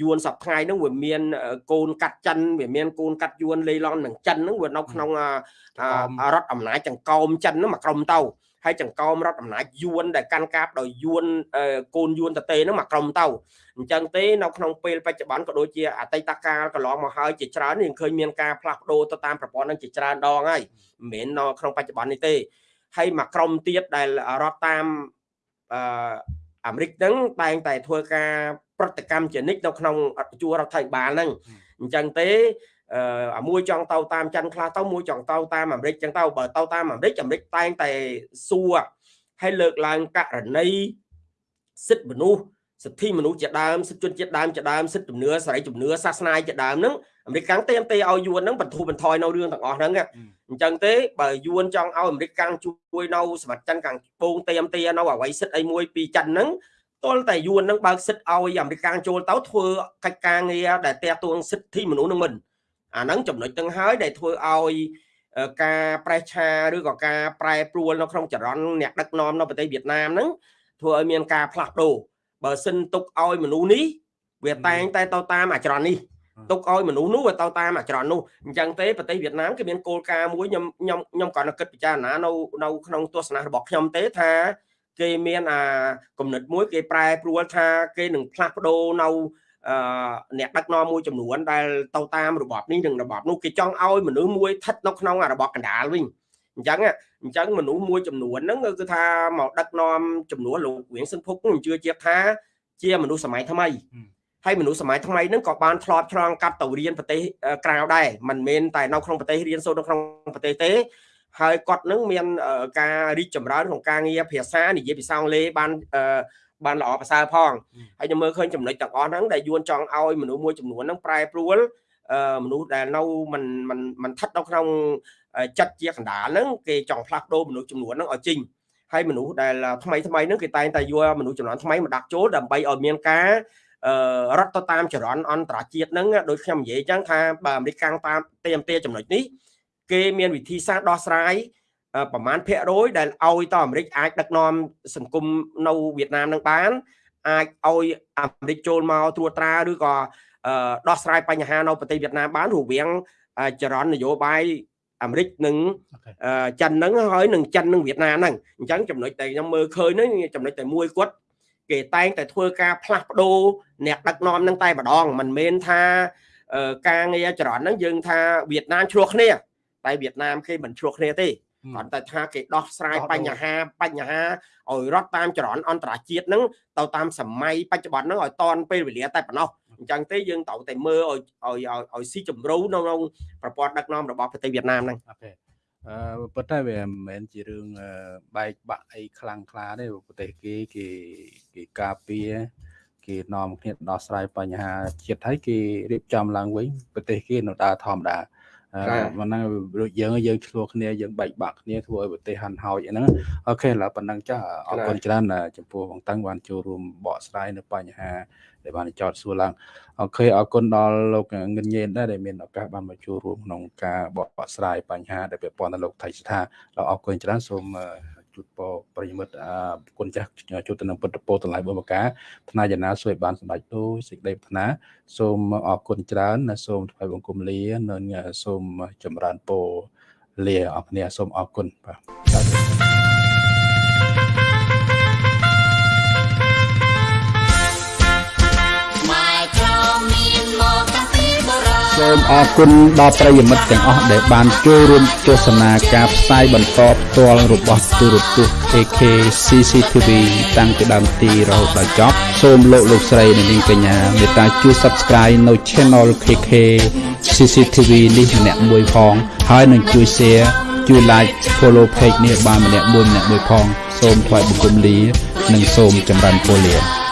យួនសប្ថ្ងៃហ្នឹងវាមានកូនកាត់ចិនវាមានកូនកាត់យួនលេឡននឹងចិនហ្នឹងវានៅក្នុងរដ្ឋអំណាចចង្កោមចិនហ្នឹងមកក្រុមទៅ ហើយចង្កោមរដ្ឋអំណាចយួនដែលកាន់កាប់ដោយយួនកូនយួនតេហ្នឹងមកក្រុមទៅអញ្ចឹងទេនៅក្នុងពេលបច្ចុប្បន្នក៏ដូចជាអតីតកាលកន្លងមកហើយជាច្រើនយើងឃើញមានការផ្លាស់ប្ដូរទៅតាមប្រព័ន្ធហ្នឹងជាច្រើនដងហើយមិនមែននៅក្នុងបច្ចុប្បន្ននេះទេហើយមកក្រុមទៀតដែលរត់តាមអឺអាមេរិកហ្នឹងតែងតែធ្វើការប្រតិកម្មជានិច្ចនៅក្នុងជួររដ្ឋាភិបាលហ្នឹងអញ្ចឹងទេ អាមួយចង់ទៅតាមចិនខ្លះទៅមួយចង់ទៅតាមអាមេរិកចឹងទៅបើទៅតាមអាមេរិកអាមេរិកតែងតែសួរហើយលើកឡើងករណីសិទ្ធិមនុស្សសិទ្ធិមនុស្សជាដើមសិទ្ធិជនជាតិដើមជាដើមសិទ្ធិជំនឿសេរីជំនឿសាសនាជាដើមហ្នឹងអាមេរិកកាំងទេទេឲ្យយួនហ្នឹងបន្ធូរបន្ថយនៅរឿងទាំងអស់ហ្នឹងអញ្ចឹងទេបើយួនចង់ឲ្យអាមេរិកកាំងជួយនៅសម្បត្តិចិនកាំងពងទេទេនៅអ្វីសិទ្ធិអីមួយពីចិនហ្នឹងទាល់តែយួននឹងបើកសិទ្ធឲ្យអាមេរិកចូលទៅធ្វើកិច្ចការងារដែលតាក់ទងសិទ្ធិមនុស្សនឹងមិន អាហ្នឹងចំណុចទាំងហើយដែលធ្វើឲ្យការប្រេះឆាឬក៏ការប្រែប្រួលនៅក្នុងចរន្តអ្នកដឹកនាំនៅប្រទេសវៀតណាមហ្នឹងធ្វើឲ្យមានការផ្លាស់ប្ដូរបើសិនទុកឲ្យមនុស្សនេះវាតែងតែទៅតាមអាចរន្តនេះទុកឲ្យមនុស្សនោះវាទៅតាមអាចរន្តនោះអញ្ចឹងទេប្រទេសវៀតណាមគេមានគោលការណ៍មួយខ្ញុំខ្ញុំខ្ញុំក៏នឹកគិតពិចារណានៅនៅក្នុងទស្សនៈរបស់ខ្ញុំទេថាគេមានអាគំនិតមួយគេប្រែប្រួលថាគេនឹងផ្លាស់ប្ដូរនៅ អឺអ្នកដឹកនាំមួយចំនួនដែលទៅតាមរបបនេះនិងរបបនោះគេចង់ឲ្យមនុស្សមួយស្ថិតនៅក្នុងរបបកណ្ដាលវិញអញ្ចឹងអញ្ចឹងមនុស្សមួយចំនួនហ្នឹងគឺថាមកដឹកនាំចំនួនលោកវៀងសិនភុកខ្ញុំជឿជាក់ថាជាមនុស្សសម័យថ្មីហើយមនុស្សសម័យថ្មីហ្នឹងក៏បានធ្លាប់ឆ្លងកាត់ទៅរៀនប្រទេសក្រៅដែរមិនមែនតែនៅក្នុងប្រទេសរៀនសូត្រនៅក្នុងប្រទេសទេហើយគាត់នឹងមានការរីកចម្រើនក្នុងការងារភាសានិយាយភាសាអង់គ្លេសបាន បានល្អប្រសើរផងហើយខ្ញុំមើលឃើញចំណុចទាំងអស់ហ្នឹងដែលយួនចង់ឲ្យមនុស្សមួយចំនួនហ្នឹងប្រែប្រួលមនុស្សដែលនៅមិនមិនមិនថិតនៅក្នុងចិត្តជាកណ្ដាលហ្នឹងគេចង់ផ្លាស់ប្ដូរមនុស្សចំនួនហ្នឹងឲ្យចេញហើយមនុស្សដែលថ្មីថ្មីហ្នឹងគេតែងតែយកមនុស្សចំនួនថ្មីមកដាក់ចូលដើម្បីឲ្យមានការរត់ទៅតាមចរន្តអន្តរជាតិហ្នឹងដូចខ្ញុំនិយាយអញ្ចឹងថាបើអាមេរិកកាំងតាមទេមទេចំណុចនេះគេមានវិធីសាស្ត្រដោះស្រាយ ប្រមាណភាគរយដែលឲ្យតអាមេរិកអាចដឹកនាំសង្គមនៅវៀតណាមនឹងបាន អាចឲ្យអាមេរិកចូលមកត្រួតត្រាឬក៏ដោះស្រាយបញ្ហានៅប្រទេសវៀតណាមបានរវាងចរន្តនយោបាយអាមេរិកនិងចិនហ្នឹងហើយនឹងចិននិងវៀតណាមហ្នឹងអញ្ចឹងចំណុចដែលខ្ញុំមើលឃើញហ្នឹងចំណុចតែមួយគាត់គេតែងតែធ្វើការផ្លាស់ប្ដូរអ្នកដឹកនាំហ្នឹងតែម្ដងមិនមែនថាការងារចរន្តហ្នឹងយើងថាវៀតណាមឆ្លោះគ្នាតែវៀតណាមគេមិនឆ្លោះគ្នាទេ គាត់តែថាគេដោះស្រាយបញ្ហាបញ្ហាឲ្យរត់តាមចរន្តអន្តរជាតិហ្នឹងទៅតាមសម័យបច្ចុប្បន្នហ្នឹងឲ្យតនពេលវេលាតែប៉ុណ្ណោះអញ្ចឹងទេយើងត្រូវតែមើលឲ្យឲ្យឲ្យស៊ីជម្រៅនៅក្នុងប្រព័ន្ធដឹកនាំរបស់ប្រទេសវៀតណាមហ្នឹងអូខេអឺប៉ុន្តែវាមិនមែនជារឿងបែកបាក់អីខ្លាំងខ្លាទេប្រទេសគេគេគេការពារគេនាំគ្នាដោះស្រាយបញ្ហាជាតិហើយគេរៀបចំឡើងវិញប្រទេសគេនៅដើរធម្មតា ប៉ុណ្ណឹងដូចយើងយើងឆ្លោះគ្នាយើងបែកបាក់គ្នាធ្វើឲ្យប្រទេសហាន់ហោចហ្នឹងអូខេឥឡូវប៉ុណ្ណឹងចាអរគុណច្រើនចំពោះបងតាំងបានចូលរួមបកស្រាយនៅបញ្ហា ដែលបានចោតសួរឡើងអូខេអរគុណដល់លោកងិនញេនដែរដែលមានឱកាសបានមកចូលរួមក្នុងការបកស្រាយបញ្ហាដែលពាក់ព័ន្ធទៅលោកថៃស្ថាអរគុណច្រើនសូមជូតពរ ប្រិយមិត្តអគុណចាស់ជួបទៅនឹងពុទ្ធពោតម្លៃបុព្វកាថ្នាយណាសួយបានសម្ដេចដូចសេចក្តីប្រាថ្នាសូមអរគុណច្រើនសូមថ្វាយបង្គំលានិងសូមចម្រើនពរលាអរគ្នាសូមអរគុណបាទ សូមអរគុណដល់ប្រិយមិត្តទាំងអស់ដែលបានចូលរួមទស្សនាការផ្សាយបន្តផ្ទាល់របស់ទូរទស្សន៍ AK CCTV តាំងពីដើមទីរហូតដល់ចប់សូមលោកលោកស្រីនិងនាងកញ្ញាមេត្តាជួយ Subscribe នៅ Channel KK CCTV នេះម្នាក់មួយផង ហើយនឹងជួយ Share ជួយ Like Follow Page នេះបានម្នាក់មួយម្នាក់មួយផង សូមថ្លែងបង្គំលា និងសូមចម្រើនពរលា